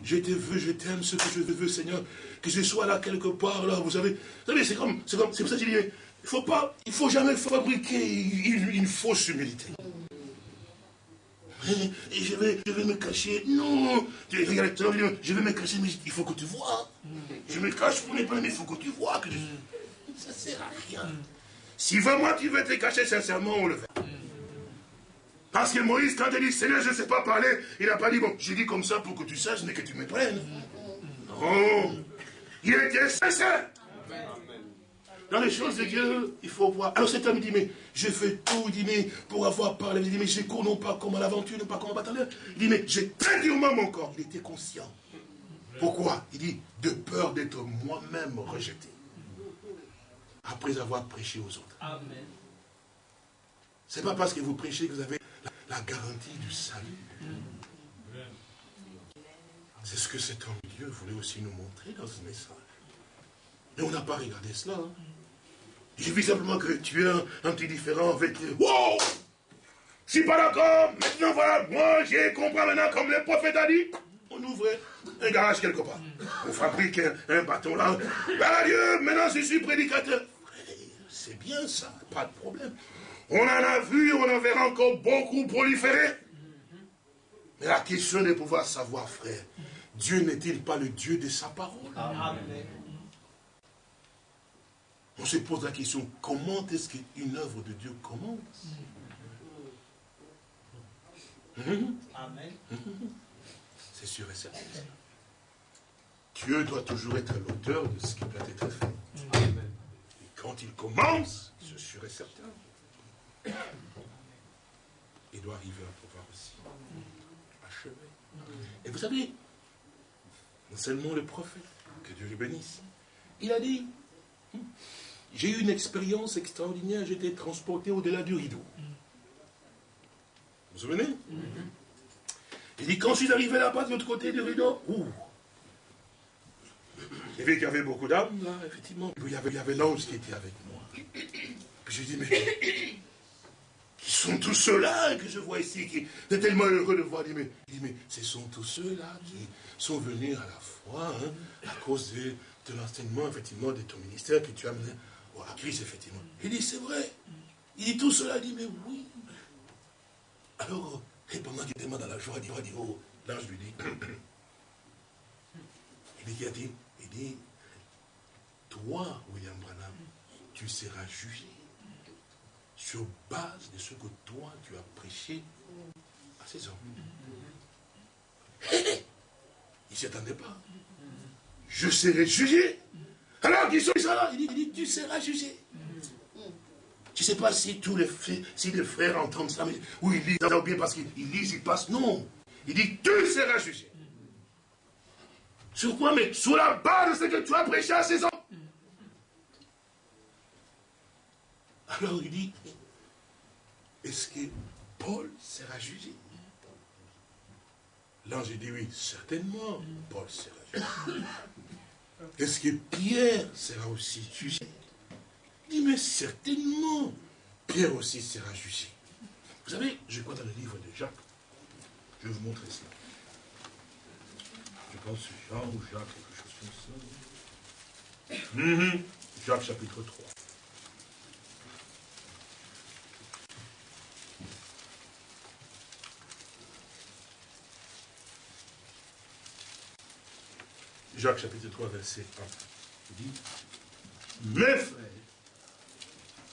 je te veux, je t'aime, ce que je veux, Seigneur, que je sois là quelque part, là, vous savez. Vous savez, c'est comme, c'est comme, c'est pour ça que je dis, il faut pas, il faut jamais fabriquer une, fausse humilité. Et je vais, je vais me cacher. Non, je vais me cacher, mais il faut que tu vois. Je me cache pour ne pas, mais il faut que tu vois que je... Ça ne sert à rien. Si vraiment tu veux te cacher sincèrement, on le fait. Parce que Moïse, quand il dit Seigneur, je ne sais pas parler, il n'a pas dit, bon, j'ai dit comme ça pour que tu saches, mais que tu me prennes. Non. Il était sincère. Dans les choses de Dieu, il faut voir. Alors cet homme dit, mais je fais tout, il dit, mais pour avoir parlé, il dit, mais je cours non pas comme à l'aventure, non pas comme à batailleur. Il dit, mais j'ai très durement mon corps. Il était conscient. Pourquoi? Il dit, de peur d'être moi-même rejeté. Après avoir prêché aux autres. Amen. C'est pas parce que vous prêchez que vous avez la garantie du salut. C'est ce que cet homme de Dieu voulait aussi nous montrer dans ce message. Mais on n'a pas regardé cela. Hein. J'ai vu simplement que tu es un, petit différent avec... Wow Je suis pas d'accord. Maintenant, voilà, moi, j'ai compris maintenant, comme le prophète a dit. On ouvre un garage quelque part. On fabrique un, bâton là. Ben Dieu, maintenant, je suis prédicateur. C'est bien ça, pas de problème. On en a vu, on en verra encore beaucoup proliférer. Mais la question est de pouvoir savoir, frère, Dieu n'est-il pas le Dieu de sa parole? On se pose la question, comment est-ce qu'une œuvre de Dieu commence? C'est sûr et certain. Dieu doit toujours être l'auteur de ce qui doit être fait. Et quand il commence, sûr et certain il doit arriver à pouvoir aussi achever. Et vous savez, seulement le prophète, que Dieu le bénisse. Il a dit, hmm, j'ai eu une expérience extraordinaire, j'étais transporté au-delà du rideau. Vous vous souvenez? Il dit, quand je suis arrivé là-bas de l'autre côté du rideau, ouh, il y avait beaucoup d'âmes, là, effectivement. il y avait, avait l'ange qui était avec moi. Puis je dis, mais qui sont tous ceux-là que je vois ici, qui est tellement heureux de voir. Il dit, mais, mais ce sont tous ceux-là qui sont venus à la foi, hein, à cause de, l'enseignement, effectivement, de ton ministère que tu as mené à Christ, effectivement. Il dit, c'est vrai. Il dit, tout cela, il dit, mais oui. Alors, et pendant qu'il était dans la joie, il dit, oh, l'ange lui dit, il dit, qu'y a-t-il Il dit, toi, William Branham, tu seras jugé sur base de ce que toi, tu as prêché à ces hommes. Il ne s'y attendait pas. Je serai jugé. Alors qu'ils sont là, il dit, tu seras jugé. Je ne sais pas si tous les frères, si les frères entendent ça, mais, ou ils lisent bien parce qu'ils lisent, ils passent. Non. Il dit, tu seras jugé. Sur quoi Mais sur la base de ce que tu as prêché à ces hommes. Alors il dit, est-ce que Paul sera jugé? L'ange dit oui, certainement, Paul sera jugé. Est-ce que Pierre sera aussi jugé? Il dit, mais certainement, Pierre aussi sera jugé. Vous savez, je crois dans le livre de Jacques, je vais vous montrer ça. Pense Jean ou Jacques, quelque chose comme ça. Mhm. Jacques chapitre 3. Jacques chapitre 3, verset 1. Il dit, mes frères,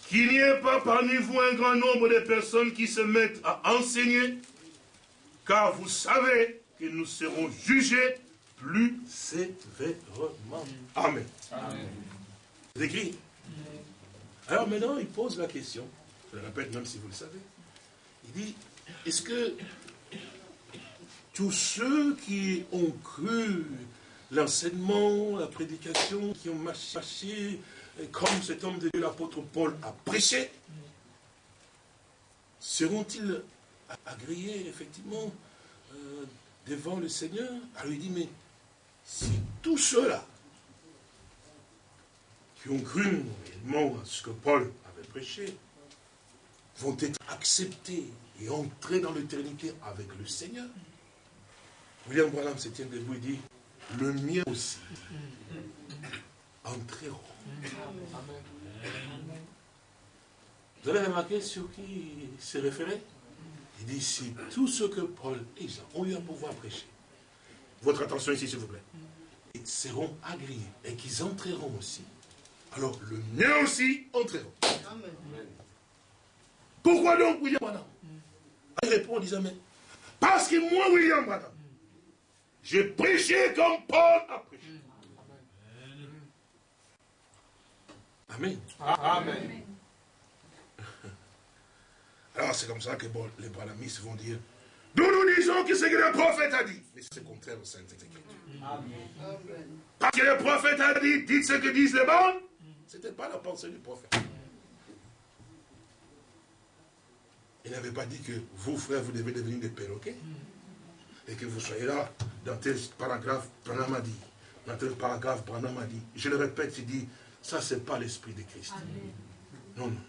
qu'il n'y ait pas parmi vous un grand nombre de personnes qui se mettent à enseigner, car vous savez que nous serons jugés plus sévèrement. Amen. C'est écrit. Alors maintenant, il pose la question, je le répète même si vous le savez. Il dit, est-ce que tous ceux qui ont cru l'enseignement, la prédication qui ont marché comme cet homme de Dieu, l'apôtre Paul, a prêché, seront-ils agréés, effectivement, euh, devant le Seigneur? Alors il dit, mais si tous ceux-là qui ont cru réellement à ce que Paul avait prêché, vont être acceptés et entrer dans l'éternité avec le Seigneur, William Branham se tient debout et dit, le mien aussi, entreront. Vous avez remarqué sur qui il s'est référé? Il dit, si tout ce que Paul et Jean ont eu à pouvoir prêcher, votre attention ici s'il vous plaît, ils seront agréés et qu'ils entreront aussi. Alors le mien aussi entreront. Pourquoi donc William Branham? Il répond en disant, mais parce que moi, William Branham, j'ai prêché comme Paul a prêché. Amen. Amen. Alors c'est comme ça que les branamistes vont dire, nous nous disons que ce que le prophète a dit. Mais c'est contraire au Saint Écriture. Parce que le prophète a dit, dites ce que disent les bonnes. Ce n'était pas la pensée du prophète. Il n'avait pas dit que vous, frères, vous devez devenir des perroquets et que vous soyez là, dans tel paragraphe, Branham a dit, dans tel paragraphe, Branham a dit. Je le répète, il dit, ça, c'est pas l'esprit de Christ. Non, non.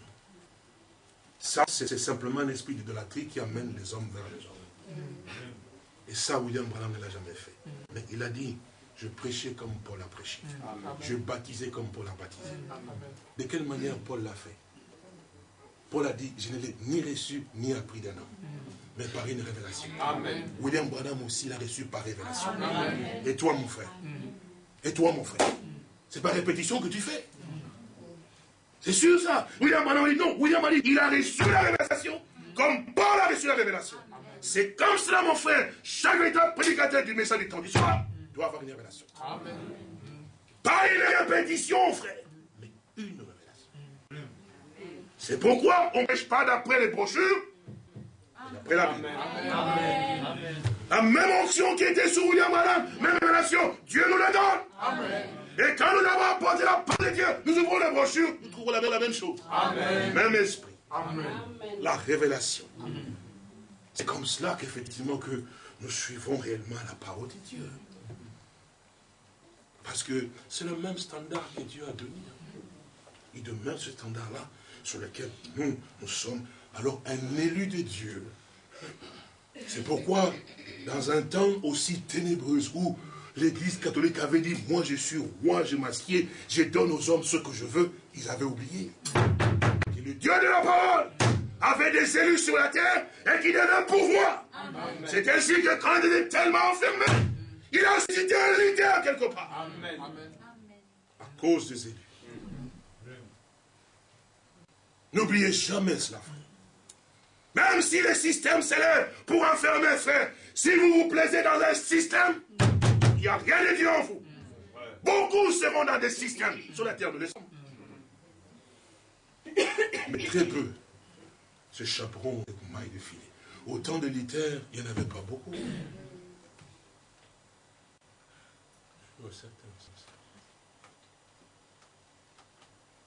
Ça, c'est simplement l'esprit d'idolâtrie qui amène les hommes vers les hommes. Et ça, William Branham ne l'a jamais fait. Mais il a dit, je prêchais comme Paul a prêché. Je baptisais comme Paul a baptisé. De quelle manière Paul l'a fait? Paul a dit, je ne l'ai ni reçu ni appris d'un homme mais par une révélation. Amen. William Branham aussi l'a reçu par révélation. Et toi, mon frère? Et toi, mon frère? C'est par répétition que tu fais. C'est sûr ça William Branham dit non. William a dit, il a reçu la révélation comme Paul a reçu la révélation. C'est comme cela, mon frère. Chaque véritable prédicateur du message du temps du soir doit avoir une révélation. Amen. Pas une répétition, frère, mais une révélation. C'est pourquoi on ne pêche pas d'après les brochures, après la Bible. La même onction qui était sur William Adam, même relation, Dieu nous la donne. Amen. Et quand nous avons apporté la parole de Dieu, nous ouvrons la brochure, nous trouvons la même, chose. Amen. Même esprit. Amen. La révélation. C'est comme cela qu'effectivement que nous suivons réellement la parole de Dieu. Parce que c'est le même standard que Dieu a donné. Il demeure ce standard-là sur lequel nous, nous sommes alors un élu de Dieu. C'est pourquoi, dans un temps aussi ténébreux où l'Église catholique avait dit, moi je suis roi, je m'assieds, je donne aux hommes ce que je veux, ils avaient oublié. Que le Dieu de la parole avait des élus sur la terre et qui donnait un pouvoir. C'est ainsi que quand il est tellement enfermé, il a cité un leader quelque part. Amen. À cause des élus. N'oubliez jamais cela, Même si le système s'élève pour enfermer, frère, si vous vous plaisez dans un système, il n'y a rien de Dieu en vous. Beaucoup seront dans des systèmes sur la terre de l'Esprit. Mais très peu s'échapperont des mailles de filet. Autant de litères, il n'y en avait pas beaucoup.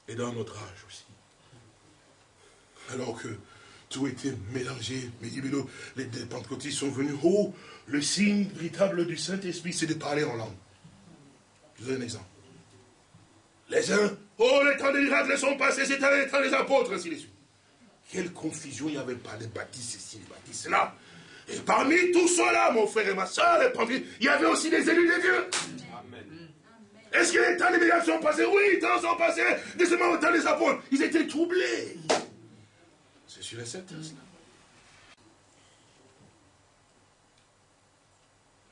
Et dans notre âge aussi. Alors que tout était mélangé, mais les, les pentecôtistes sont venus. Oh, le signe véritable du Saint-Esprit, c'est de parler en langue. Je vous donne un exemple. Les uns, oh, les temps des miracles sont passés, c'était les temps des apôtres, ainsi de suite. Quelle confusion il n'y avait pas, les baptistes ici, les baptistes là. Et parmi tout cela, mon frère et ma soeur, il y avait aussi des élus de Dieu. Est-ce que les temps des miracles sont passés? Oui, les temps sont passés. Décemment au temps des apôtres. Ils étaient troublés. C'est sur les certain, cela.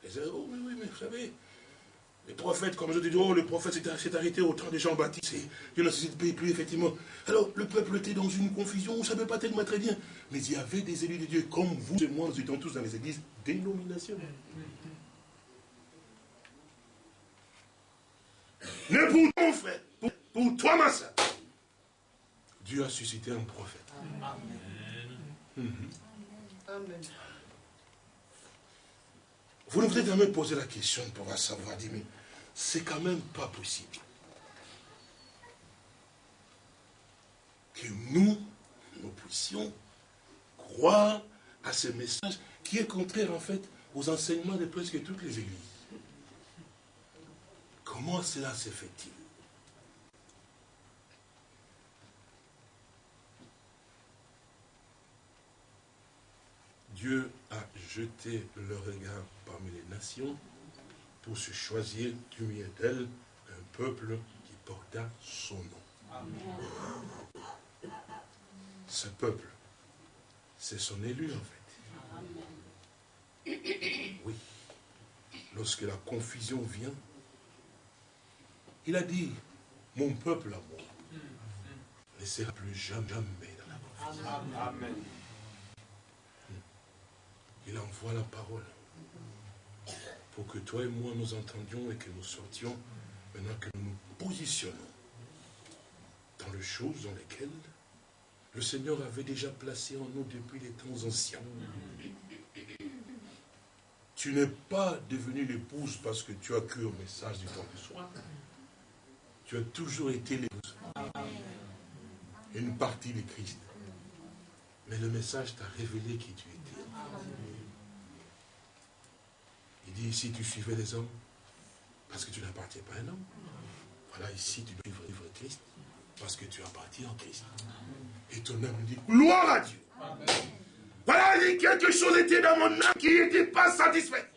Les oh, oui, oui, mais vous savez, les prophètes, comme je dis, oh, le prophète s'est arrêté au temps des gens baptisés. Dieu ne se plus, effectivement. Alors, le peuple était dans une confusion, on ne savait pas tellement très bien. Mais il y avait des élus de Dieu, comme vous et moi, nous étions tous dans les églises dénominationnelles. Ne pour ton frère, pour, toi, ma soeur. Dieu a suscité un prophète. Amen. Amen. Vous devez quand même poser la question pour savoir, dire, mais c'est quand même pas possible que nous, nous puissions croire à ce message qui est contraire en fait aux enseignements de presque toutes les églises. Comment cela se fait-il? Dieu a jeté le regard parmi les nations pour se choisir du milieu d'elle un peuple qui porta son nom. Ce peuple, c'est son élu en fait. Oui. Lorsque la confusion vient, il a dit, mon peuple à moi ne sera plus jamais dans la confusion. Amen. Il envoie la parole pour que toi et moi nous entendions et que nous sortions, maintenant que nous nous positionnons dans les choses dans lesquelles le Seigneur avait déjà placé en nous depuis les temps anciens. Tu n'es pas devenu l'épouse parce que tu as cru au message du temps de soir. Tu as toujours été l'épouse. Une partie de Christ. Mais le message t'a révélé qui tu étais. Il dit ici, tu suivais les hommes parce que tu n'appartiens pas à un homme. Voilà, ici, tu dois vivre Christ parce que tu appartiens en Christ. Et ton âme dit, gloire à Dieu. Voilà, il dit, quelque chose était dans mon âme qui n'était pas satisfait.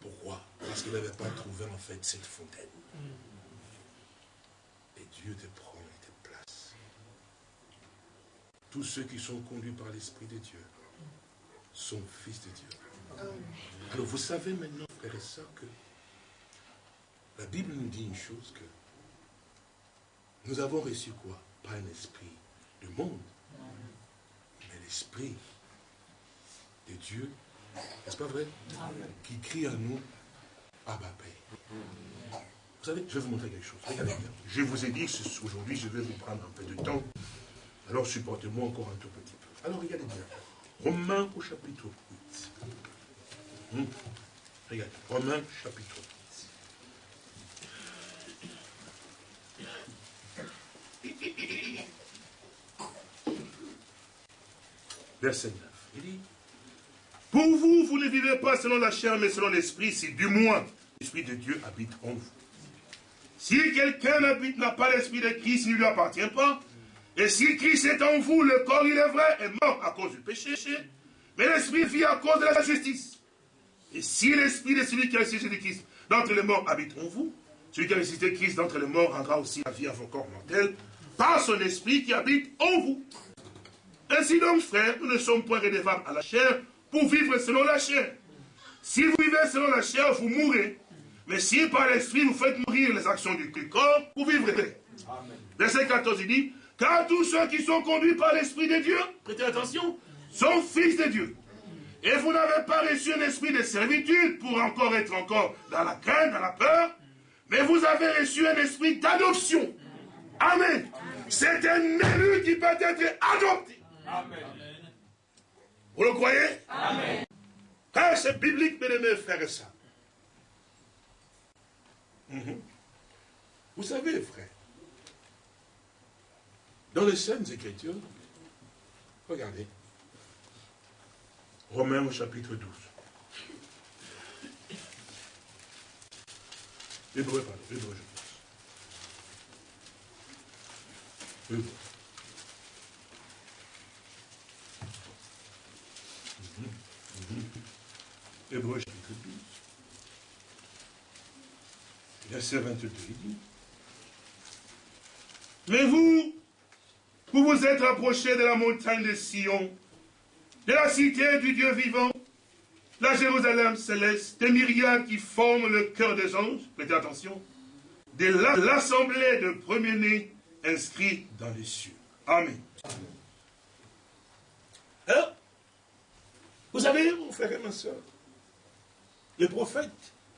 Pourquoi? Parce qu'il n'avait pas trouvé en fait cette fontaine. Et Dieu te prend et te place. Tous ceux qui sont conduits par l'Esprit de Dieu sont fils de Dieu. Alors vous savez maintenant, frère et sœurs, que la Bible nous dit une chose que nous avons reçu quoi? Pas un esprit du monde, mais l'esprit de Dieu, n'est-ce pas vrai? Qui crie à nous, Abba Père. Vous savez, je vais vous montrer quelque chose. Regardez bien. Je vous ai dit aujourd'hui, je vais vous prendre un peu de temps. Alors supportez-moi encore un tout petit peu. Alors regardez bien. Romains au chapitre 8. Hum. Regarde, Romains chapitre 8. Verset 9. Il dit, pour vous, vous ne vivez pas selon la chair, mais selon l'esprit, si du moins l'esprit de Dieu habite en vous. Si quelqu'un n'a pas l'esprit de Christ, il ne lui appartient pas. Et si Christ est en vous, le corps, il est vrai, est mort à cause du péché, mais l'esprit vit à cause de la justice. Et si l'esprit de celui qui a ressuscité Christ d'entre les morts habite en vous, celui qui a ressuscité Christ d'entre les morts rendra aussi la vie à vos corps mortels par son esprit qui habite en vous. Ainsi donc, frères, nous ne sommes point redevables à la chair pour vivre selon la chair. Si vous vivez selon la chair, vous mourrez. Mais si par l'esprit vous faites mourir les actions du corps, vous vivrez. Verset 14, il dit, car tous ceux qui sont conduits par l'esprit de Dieu, prêtez attention, sont fils de Dieu. Et vous n'avez pas reçu un esprit de servitude pour encore être encore dans la crainte, dans la peur, mais vous avez reçu un esprit d'adoption. Amen. C'est un élu qui peut être adopté. Amen. Vous le croyez? Amen. C'est biblique, mes faire ça. Vous savez, frère, dans les Saintes Écritures, regardez, Romains au chapitre 12. Hébreu, pardon, Hébreu, je pense. Hébreu. Hébreu chapitre 12. Verset 22, il dit. Mais vous, vous vous êtes approchés de la montagne de Sion, de la cité du Dieu vivant, la Jérusalem céleste, des myriades qui forment le cœur des anges, prêtez attention, de l'assemblée de premiers-nés inscrits dans les cieux. Amen. Alors, vous savez, mon frère et ma soeur, les prophètes,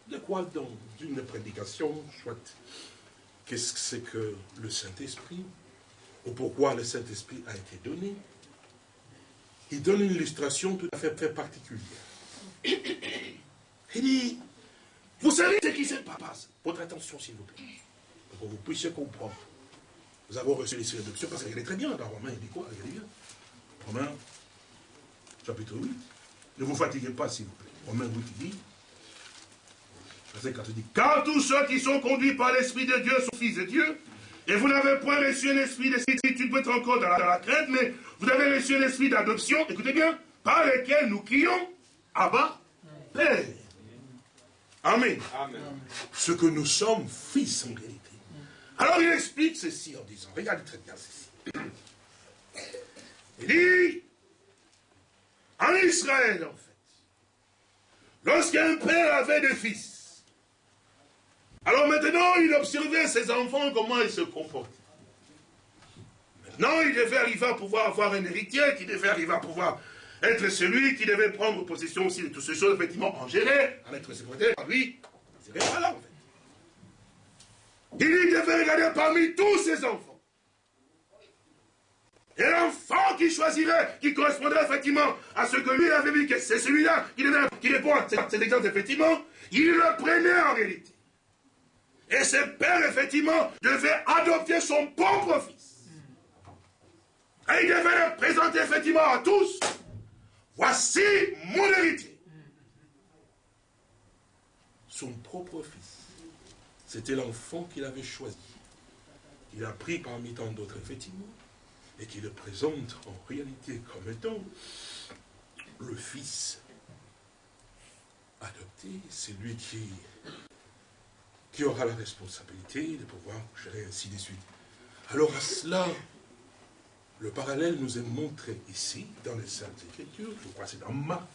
de quoi dans une prédication, soit qu'est-ce que c'est que le Saint-Esprit, ou pourquoi le Saint-Esprit a été donné, il donne une illustration tout à fait très particulière. Il dit, vous savez ce qui se passe? Votre attention, s'il vous plaît, pour que vous puissiez comprendre. Nous avons reçu les séductions, parce qu'elle est très bien dans Romain, il dit quoi? Regardez bien. Romain, chapitre 8. Ne vous fatiguez pas, s'il vous plaît. Romain 8, il dit, verset 4, il dit, car tous ceux qui sont conduits par l'Esprit de Dieu sont fils de Dieu, et vous n'avez point reçu un esprit de certitude, peut être encore dans la, crainte, mais vous avez reçu un esprit d'adoption, écoutez bien, par lequel nous crions, Abba, Père. Amen. Ce que nous sommes fils en réalité. Alors il explique ceci en disant, regardez très bien ceci. Il dit, en Israël en fait, lorsqu'un père avait des fils, alors maintenant, il observait ses enfants, comment ils se comportent. Maintenant, il devait arriver à pouvoir avoir un héritier, qui devait arriver à pouvoir être celui qui devait prendre possession aussi de toutes ces choses, effectivement, en gérer, en être secrétaire, lui, il pas là, en fait. Il devait regarder parmi tous ses enfants. Et l'enfant qui choisirait, qui correspondrait effectivement à ce que lui avait vu, que c'est celui-là qui, qui répond à cet exemple, effectivement, il le prenait en réalité. Et ce père, effectivement, devait adopter son propre fils. Et il devait le présenter, effectivement, à tous. Voici mon héritier. Son propre fils. C'était l'enfant qu'il avait choisi. Il a pris parmi tant d'autres, effectivement, et qui le présente en réalité comme étant le fils adopté, c'est lui qui qui aura la responsabilité de pouvoir gérer ainsi de suite. Alors à cela, le parallèle nous est montré ici, dans les Saintes Écritures, je crois que c'est dans Marc.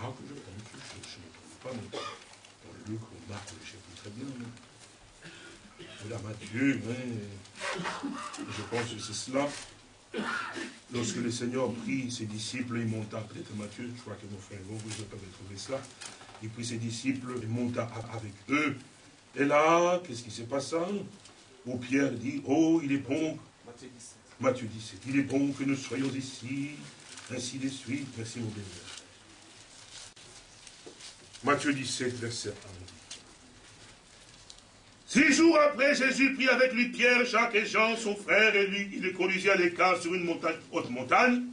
Marc, je ne trouve pas, mais dans Luc ou Marc, je sais très bien. Mais là, Matthieu, mais je pense que c'est cela. Lorsque le Seigneur prit ses disciples, il monta, peut-être Matthieu, je crois que mon frère, vous, vous avez trouvé cela, il prit ses disciples et monta avec eux. Et là, qu'est-ce qui s'est passé Où Pierre dit, oh, il est bon, Matthieu 17. il est bon que nous soyons ici, ainsi de suite. Merci mon bénévole. Matthieu 17, verset 1. Six jours après, Jésus prit avec lui Pierre, Jacques et Jean, son frère, et lui, il les conduisit à l'écart sur une montagne, haute montagne.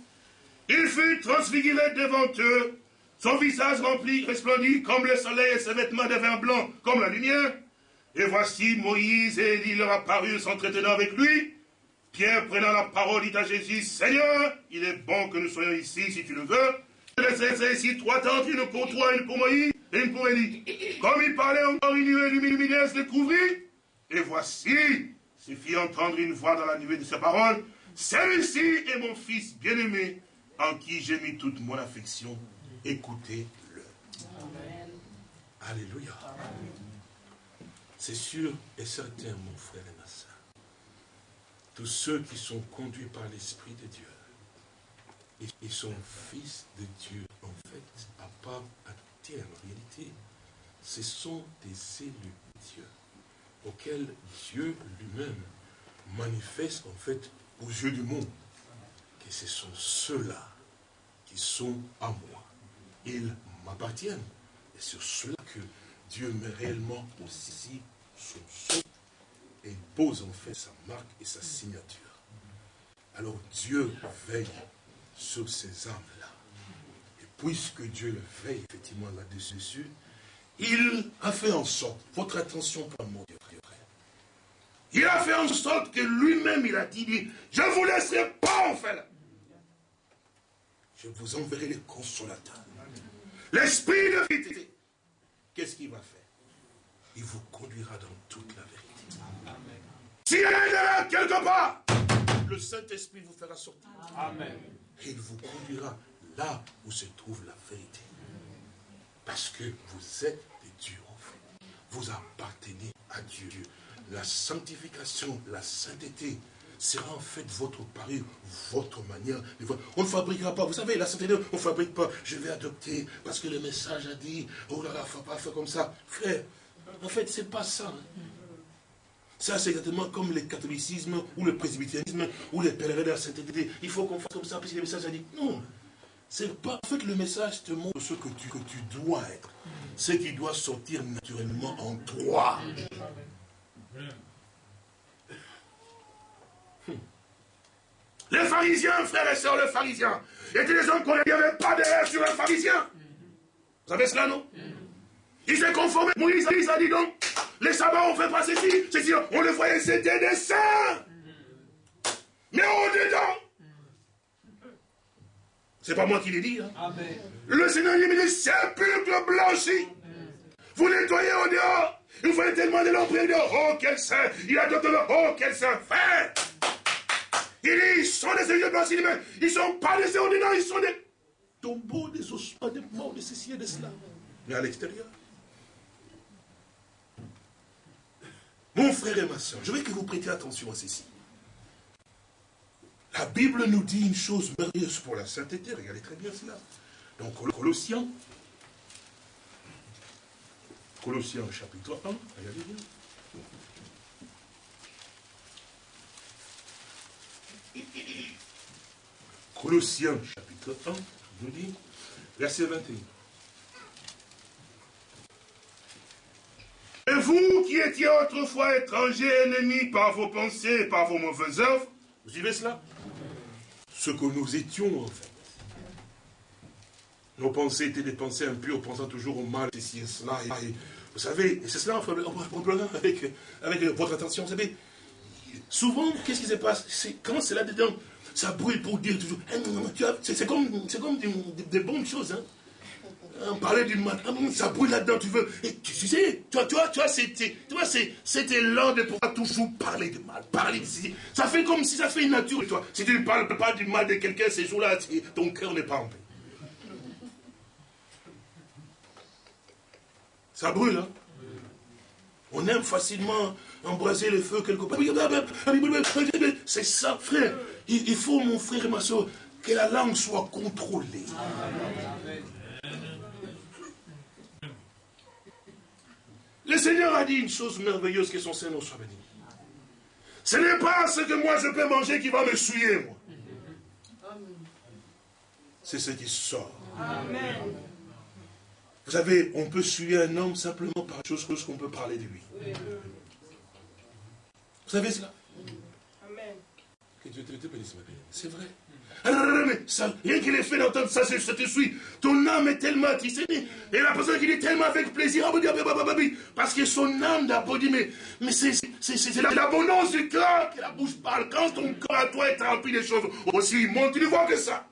Il fut transfiguré devant eux, son visage rempli, resplendit comme le soleil et ses vêtements devinrent blancs comme la lumière. Et voici Moïse et Élie leur apparurent s'entretenant avec lui. Pierre, prenant la parole, dit à Jésus, Seigneur, il est bon que nous soyons ici, si tu le veux. Je ici trois tentes, une pour toi, une pour Moïse et une pour Élie. Comme il parlait encore, une nuée lumineuse les couvrit. Et voici, se fit entendre une voix dans la nuée de sa parole. Celui-ci est mon fils bien-aimé, en qui j'ai mis toute mon affection. Écoutez-le. Alléluia. C'est sûr et certain, mon frère et ma soeur. Tous ceux qui sont conduits par l'Esprit de Dieu, ils sont fils de Dieu. En fait, à part à terre, en réalité, ce sont des élus de Dieu, auxquels Dieu lui-même manifeste en fait aux yeux du monde que ce sont ceux-là qui sont à moi. Ils m'appartiennent. Et sur cela que Dieu met réellement aussi son sceau et pose en fait sa marque et sa signature. Alors Dieu veille sur ces âmes-là. Et puisque Dieu le veille effectivement là-dessus, il a fait en sorte, votre attention pour mon Dieu, il a fait en sorte que lui-même, il a dit, je ne vous laisserai pas en fait. Je vous enverrai les consolateurs. L'esprit de vérité. Qu'est-ce qu'il va faire? Il vous conduira dans toute la vérité. S'il y a quelque part, le Saint-Esprit vous fera sortir. Amen. Et il vous conduira là où se trouve la vérité. Parce que vous êtes des dieux en fait. Vous appartenez à Dieu. La sanctification, la sainteté, sera en fait votre pari, votre manière de voir. On ne fabriquera pas, vous savez, la sainteté, on ne fabrique pas, je vais adopter, parce que le message a dit, oh là là, il ne faut pas faire comme ça. Frère, en fait, ce n'est pas ça. Hein. Ça, c'est exactement comme le catholicisme, ou le presbytérisme, ou les pèlerins de la sainteté. Il faut qu'on fasse comme ça, parce que le message a dit, non. C'est pas, en fait, le message te montre ce que tu, que tu dois être. Ce qui doit sortir naturellement en toi. Les pharisiens, frères et sœurs, les pharisiens, étaient des hommes qu'on n'y avait pas d'air sur un pharisien. Vous savez cela, non? Ils s'est conformé. Moïse a dit donc, les sabbats, on fait pas ceci, ceci, on le voyait, c'était des saints. Mais au-dedans, c'est pas moi qui l'ai dit. Hein. Le Seigneur dit, sépulcre blanchi. Vous nettoyez au dehors. Il voyez tellement de l'ombre dehors. Oh, quel saint. Il a d'autres. Oh, quel saint. Fait. Il ils sont des yeux blanchis, mais ils sont pas des ordinaires, ils sont des tombeaux, des ossements, des morts, de ceci et de cela. Mais à l'extérieur. Mon frère et ma soeur, je veux que vous prêtiez attention à ceci. La Bible nous dit une chose merveilleuse pour la sainteté. Regardez très bien cela. Donc, Colossiens. Colossiens chapitre 1. Regardez bien. Colossiens chapitre 1 nous dit, verset 21. Et vous qui étiez autrefois étrangers, ennemis par vos pensées par vos mauvaises œuvres, vous suivez cela? Ce que nous étions en fait. Nos pensées étaient des pensées impures, pensant toujours au mal, ceci et cela. Vous savez, c'est cela, avec, avec votre attention, vous savez, souvent, qu'est-ce qui se passe? Quand c'est là-dedans, ça brûle pour dire toujours. Eh, c'est comme, comme des, bonnes choses. Hein. On parlait du mal, ah, ça brûle là-dedans, tu veux. Et tu, sais, toi, toi, toi, c'était, c'était l'heure de pouvoir toujours parler de mal, parler ici. Ça fait comme si ça fait une nature, toi. Si tu ne parles pas du mal de quelqu'un ces jours-là, ton cœur n'est pas en paix. Ça brûle, hein. On aime facilement embraser le feu quelque part. C'est ça, frère. Il faut, mon frère et ma soeur, que la langue soit contrôlée. Le Seigneur a dit une chose merveilleuse que son Seigneur soit béni. Ce n'est pas ce que moi je peux manger qui va me souiller, moi. c'est ce qui sort. Vous savez, on peut suivre un homme simplement par chose qu'on peut parler de lui. Vous savez cela? Ma C'est vrai. Mais ça, rien qu'il ait fait d'entendre ça, ça te suit. Ton âme est tellement attistée. Et la personne qui est tellement avec plaisir, parce que son âme d'abord dit, mais, mais c'est l'abondance du cœur que la bouche parle. Quand ton cœur à toi est rempli des choses aussi monte, tu ne vois que ça.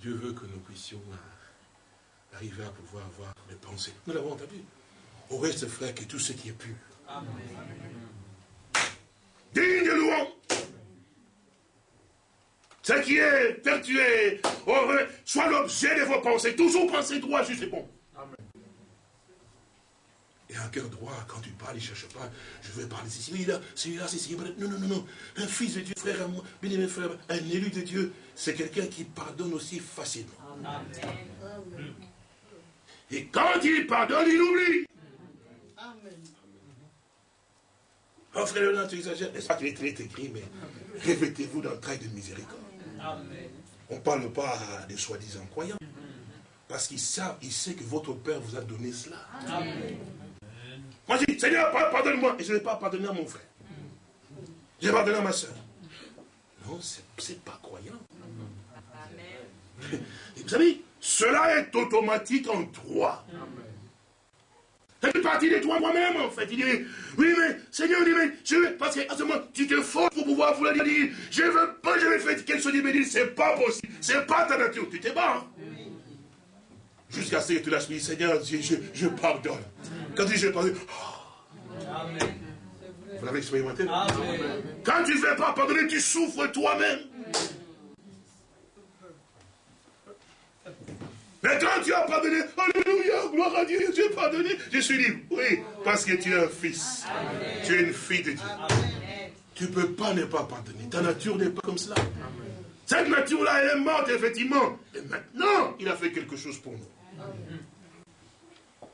Dieu veut que nous puissions arriver à pouvoir avoir mes pensées. Nous l'avons entendu. Au reste, frère, que tout ce qui est pur. Amen. Digne de louange. Ce qui est vertueux, heureux, soit l'objet de vos pensées. Toujours penser droit, juste et bon. Amen. Et un cœur droit, quand tu parles, il ne cherche pas, je veux parler ici, celui-là, celui-là, c'est ici. Non, non, non, non. Un fils de Dieu, frère, bien aimé frère, un élu de Dieu, c'est quelqu'un qui pardonne aussi facilement. Amen. Et quand il pardonne, il oublie. Oh frère Léonard, tu exagères. N'est-ce pas qu'il est très écrit, mais revêtez-vous d'un trait de miséricorde. On ne parle pas des soi-disant croyants. Parce qu'il sait, il sait que votre Père vous a donné cela. Moi je dis, Seigneur, pardonne-moi. Et je ne vais pas pardonner à mon frère. Je vais pardonner à ma soeur. Non, ce n'est pas croyant. Vous savez, cela est automatique en toi. Ça fait partie de toi moi-même, en fait. Il dit, oui, mais Seigneur, dit, mais je veux, parce qu'à ce moment, tu te forces pour pouvoir vouloir dire, je veux pas, je vais faire quelque chose, il me dit, c'est pas possible, c'est pas ta nature, tu t'es bas. Hein. Jusqu'à ce que tu lâches, Seigneur, je, je, je, pardonne. Quand tu dis je pardonne, oh. Vous l'avez expérimenté? Quand tu ne fais pas pardonner, tu souffres toi-même. Mais quand tu as pardonné, Alléluia, gloire à Dieu, Dieu pardonné, je suis libre. Oui, parce que tu es un fils. Tu es une fille de Dieu. Tu ne peux pas ne pas pardonner. Ta nature n'est pas comme cela. Cette nature-là, elle est morte, effectivement. Et maintenant, il a fait quelque chose pour nous.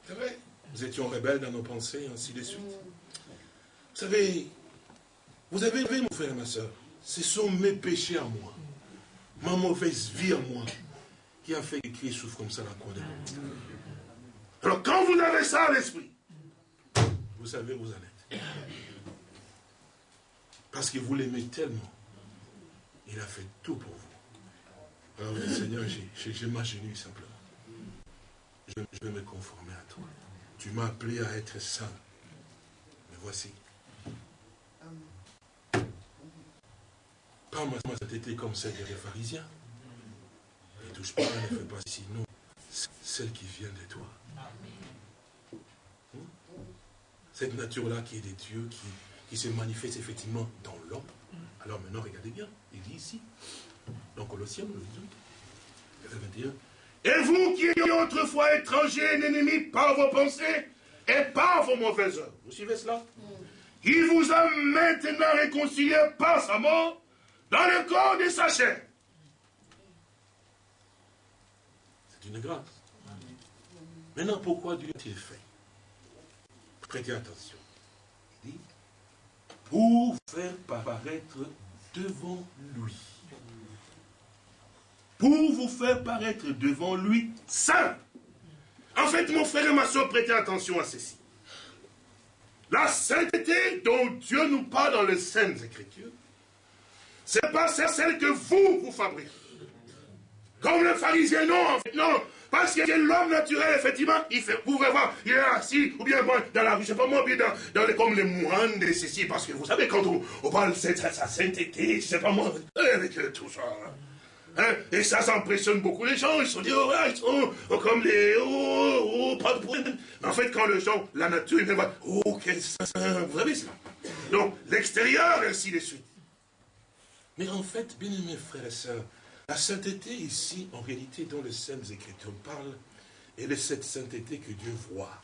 C'est vrai. Nous étions rebelles dans nos pensées, ainsi de suite. Vous savez, vous avez vu, mon frère et ma soeur, ce sont mes péchés à moi, ma mauvaise vie à moi, a fait que Christ souffre comme ça la croix de Alors quand vous avez ça à l'esprit, vous savez où vous en êtes. Parce que vous l'aimez tellement. Il a fait tout pour vous. Alors Seigneur, j'ai m'agenouille simplement. Je, vais me conformer à toi. Tu m'as appelé à être saint. Mais voici. Pas moi, été comme celle des pharisiens touche pas, ne fais pas sinon celle qui vient de toi. Hmm? Cette nature-là qui est de Dieu, qui, qui se manifeste effectivement dans l'homme. Alors maintenant, regardez bien, il dit ici, dans Colossiens, le 21, et vous qui étiez autrefois étrangers et ennemis par vos pensées et par vos mauvaises œuvres. Vous suivez cela? Il vous a maintenant réconcilié par sa mort dans le corps de sa chair une grâce. Maintenant, pourquoi Dieu a-t-il fait? Prêtez attention. Il dit, pour faire paraître devant lui. Pour vous faire paraître devant lui saint. En fait, mon frère et ma soeur, prêtez attention à ceci. La sainteté dont Dieu nous parle dans les Saintes Écritures, ce n'est pas celle que vous, vous fabriquez. Comme le pharisien, non, en fait, non. Parce que l'homme naturel, effectivement, il fait, vous pouvez voir, il est assis, ou bien dans la rue, je sais pas moi, bien dans, dans les, comme les moines de ceci, parce que vous savez, quand on, parle de sa sainteté, je sais pas moi, avec tout ça. Hein, et ça, ça impressionne beaucoup les gens. Ils se disent, oh, ils sont oh, comme les, oh, oh, pas de problème. En fait, quand les gens, la nature, ils voient, oh, quel saint, vous savez cela. Donc, l'extérieur, ainsi de suite. Mais en fait, bien aimés frères et sœurs, la sainteté ici, en réalité, dont les Saintes Écritures parlent, elle est cette sainteté que Dieu voit.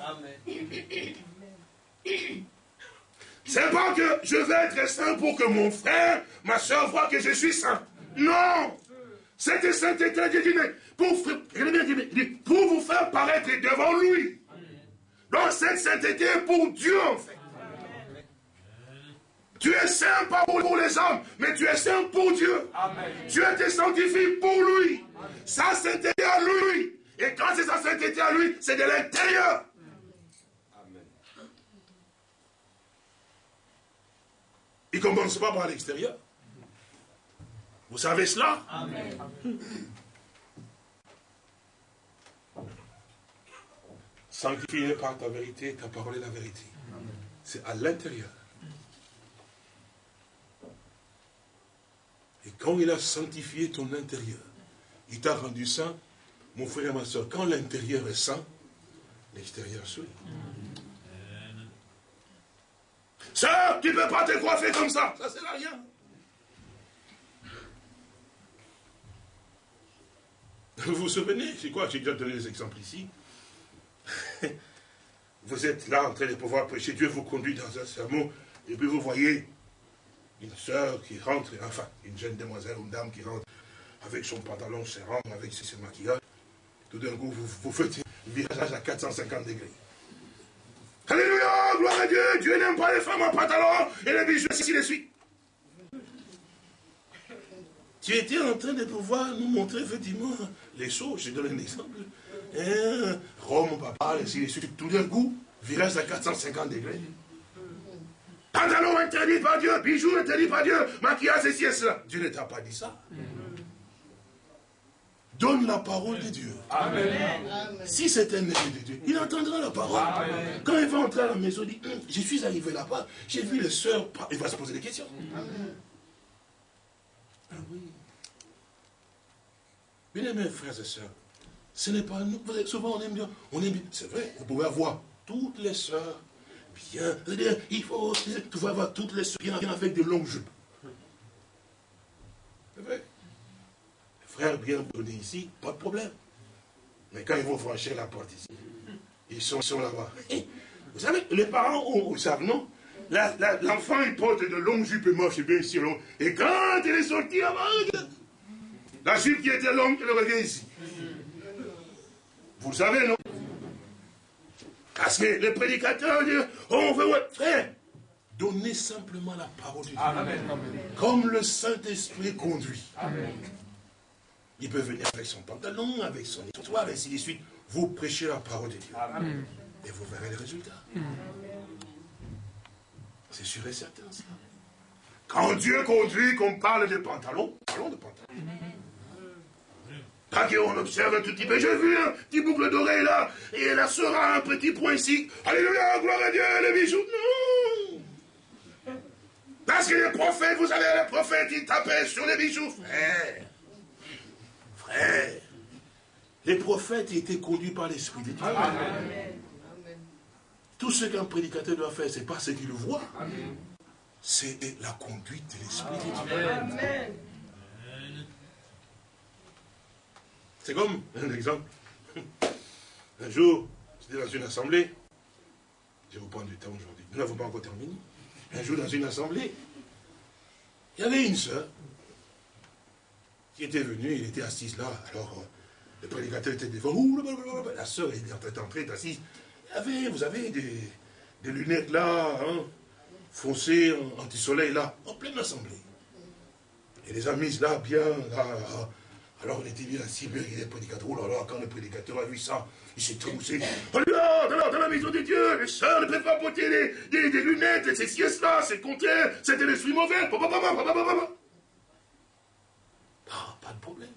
Amen. C'est pas que je vais être saint pour que mon frère, ma soeur voient que je suis saint. Non Cette sainteté, Dieu dit, pour, pour vous faire paraître devant lui. Donc cette sainteté est pour Dieu en fait. Tu es saint pas pour les hommes, mais tu es saint pour Dieu. Tu es été sanctifié pour lui. Sa sainteté à lui. Et quand c'est sa sainteté à lui, c'est de l'intérieur. Il ne commence pas par l'extérieur. Vous savez cela? Amen. Sanctifié par ta vérité, ta parole est la vérité. C'est à l'intérieur. Quand il a sanctifié ton intérieur, il t'a rendu saint, mon frère et ma soeur, quand l'intérieur est saint, l'extérieur suit. Ça, tu peux pas te coiffer comme ça, ça sert à rien. Vous vous souvenez, c'est quoi, j'ai déjà donné des exemples ici. Vous êtes là en train de pouvoir prêcher, Dieu vous conduit dans un sermon, et puis vous voyez une soeur qui rentre, enfin, une jeune demoiselle, une dame qui rentre avec son pantalon serrant, avec ses maquillages. Tout d'un coup, vous, vous faites un virage à 450 degrés. Alléluia, gloire à Dieu, Dieu n'aime pas les femmes en pantalon et les bijoux, ainsi de suite. Tu étais en train de pouvoir nous montrer effectivement les choses. Je donne un exemple. Hein, Rome, papa, ainsi de suite. Tout d'un coup, virage à 450 degrés. Pantalon interdit par Dieu, bijoux interdit par Dieu, maquillage, ceci et cela. Dieu ne t'a pas dit ça. Donne la parole de Dieu. Amen. Si c'est un ennemi de Dieu, il entendra la parole. Quand il va entrer à la maison, il dit, hum, je suis arrivé là-bas, j'ai vu les soeurs, il va se poser des questions. Ah oui. Bien aimés frères et sœurs, ce n'est pas nous, souvent on aime bien, on aime bien, c'est vrai, vous pouvez avoir toutes les sœurs bien, il faut, tu vas avoir toutes les bien avec des longues jupes. C'est vrai frères bien donnés ici, pas de problème. Mais quand ils vont franchir la porte ici, ils sont, là-bas. Vous savez, les parents ils savent, non? L'enfant, il porte de longues jupes et marche bien ici long. Et quand il est sorti là-bas, la jupe qui était longue, elle revient ici. Vous savez, non? Parce que les prédicateurs disent, on veut, frère, donnez simplement la parole de Dieu. Comme le Saint-Esprit conduit. Amen. Il peut venir avec son pantalon, avec son histoire, ainsi de suite. Vous prêchez la parole de Dieu. Et vous verrez les résultats. C'est sûr et certain, ça. Quand Dieu conduit, qu'on parle de pantalon, parlons de pantalon. Pas qu'on observe un tout petit peu. J'ai vu un petit boucle d'oreille là, et elle sera un petit point ici. Alléluia, gloire à Dieu, les bijoux. Non Parce que les prophètes, vous savez, les prophètes, ils tapaient sur les bijoux. Frère, les prophètes étaient conduits par l'Esprit de Dieu. Tout ce qu'un prédicateur doit faire, ce n'est pas ce qu'il voit. C'est la conduite de l'Esprit de Dieu. C'est comme un exemple. Un jour, j'étais dans une assemblée. Je vous prendre du temps aujourd'hui. Nous n'avons pas encore terminé. Un jour, dans une assemblée, il y avait une sœur qui était venu, il était assis là. Alors, euh, le prédicateur était devant. la soeur est en train d'entrer, assise. avait, vous avez des, lunettes là, hein, foncées, anti-soleil là, en pleine assemblée. Et les amis là, bien, là, Alors on était bien assis, il est prédicateur. Oh là là, quand le prédicateur a vu ça, il s'est trémoussé. Alléluia, dans, dans la maison de Dieu, les soeurs ne peuvent pas porter des, des, lunettes, ces siestes là, c'est contraire, c'était l'esprit mauvais. Ah, pas de problème.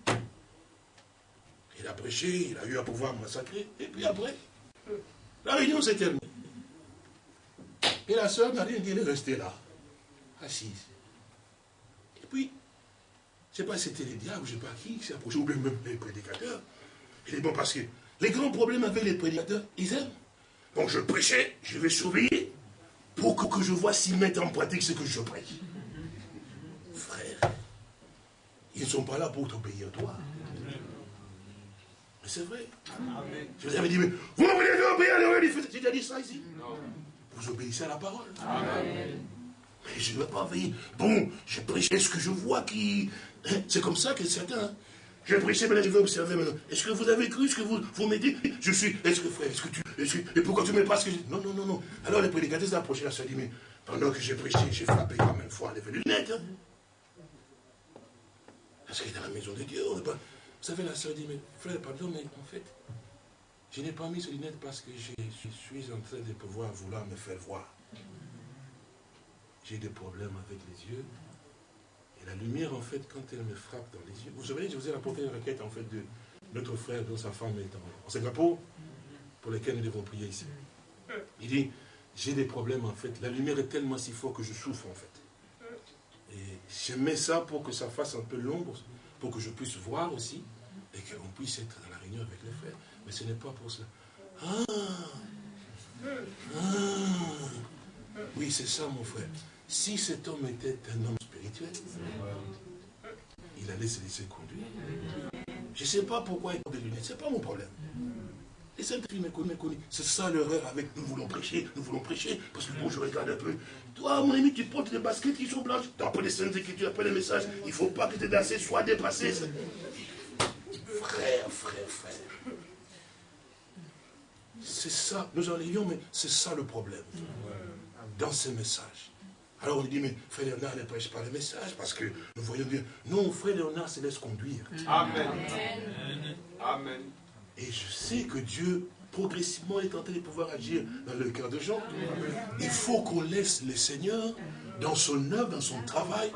Il a prêché, il a eu à pouvoir massacrer, et puis après, la réunion s'est terminée. Et la soeur n'a rien dit, elle est restée là, assise. Et puis, sais pas si c'était les diables, je ne sais pas qui, s'est approché, ou même les prédicateurs. Il dit, bon, parce que les grands problèmes avec les prédicateurs, ils aiment. Donc je prêchais, je vais surveiller, pour que, je vois s'ils mettent en pratique ce que je prêche. Ils ne sont pas là pour t'obéir toi. Mais c'est vrai. Je vous avais dit, mais vous voulez obéir à J'ai déjà dit ça ici. Vous obéissez à la parole. Mais je ne veux pas veiller. Bon, je prêche ce que je vois qui. Hein, c'est comme ça que certains. Je vais prêcher, maintenant je vais observer maintenant. Est-ce que vous avez cru ce que vous, vous m'avez dit? Je suis, est-ce que frère, est-ce que tu, et pourquoi tu ne mets pas ce que je Non, non, non, non. Alors les prédicateurs approché la soeur dit, mais pendant que j'ai prêché, j'ai frappé quand même fois les lunettes. Hein. Parce qu'il est dans la maison de Dieu. Vous savez, la soeur dit, mais frère, pardon, mais en fait, je n'ai pas mis ces lunettes parce que je, suis en train de pouvoir vouloir me faire voir. J'ai des problèmes avec les yeux. Et la lumière, en fait, quand elle me frappe dans les yeux. Vous savez, je vous ai rapporté une requête, en fait, de notre frère dont sa femme est en, Singapour, pour lesquels nous devons prier ici. Il dit, j'ai des problèmes, en fait. La lumière est tellement si forte que je souffre, en fait. Et je mets ça pour que ça fasse un peu l'ombre, pour que je puisse voir aussi, et qu'on puisse être dans la réunion avec les frères. Mais ce n'est pas pour cela. Ah, ah Oui, c'est ça, mon frère. Si cet homme était un homme spirituel, il allait se laisser conduire. Je ne sais pas pourquoi il porte des lunettes, ce n'est pas mon problème. Les saintes filles me C'est ça l'erreur avec nous voulons prêcher, nous voulons prêcher, parce que bon, je regarde un peu. Toi, mon ami, tu portes des baskets qui sont blanches. Tu as les saintes écritures, après les messages. Il ne faut pas que tes dansé soient dépassés. Frère, frère, frère. C'est ça, nous en ayons, mais c'est ça le problème. Dans ces messages. Alors on dit, mais frère Léonard ne prêche pas le message parce que nous voyons bien. Non, frère Léonard se laisse conduire. Amen. Amen. Et je sais que Dieu, progressivement, est en train de pouvoir agir dans le cœur de gens. Il faut qu'on laisse le Seigneur, dans son œuvre, dans son travail,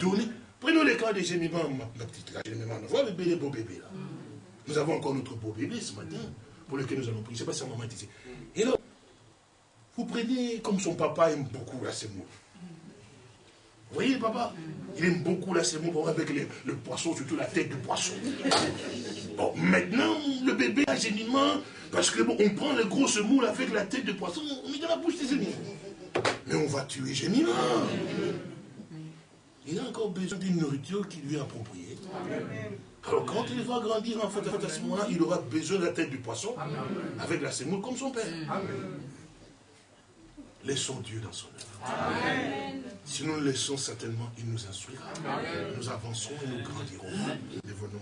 donner. Prenons le cas des gémiments, ma petite là, gémiments. Voilà le bébé, beau bébé là. Nous avons encore notre beau bébé ce matin pour lequel nous allons prier. Je ne sais pas si un moment est ici. Et là, vous prenez comme son papa aime beaucoup la semoule. Vous voyez, papa Il aime beaucoup la semoule avec le poisson, surtout la tête du poisson. Bon, maintenant, le bébé a géniment, parce que bon, on prend le gros semoule avec la tête de poisson, on met dans la bouche des ennemis. Mais on va tuer géniment. Il a encore besoin d'une nourriture qui lui est appropriée. Alors quand il va grandir, en fait, à ce moment-là, il aura besoin de la tête du poisson avec la semoule comme son père. Laissons Dieu dans son œuvre. Si nous le laissons, certainement, il nous instruira. Nous avancerons et nous grandirons. Devenons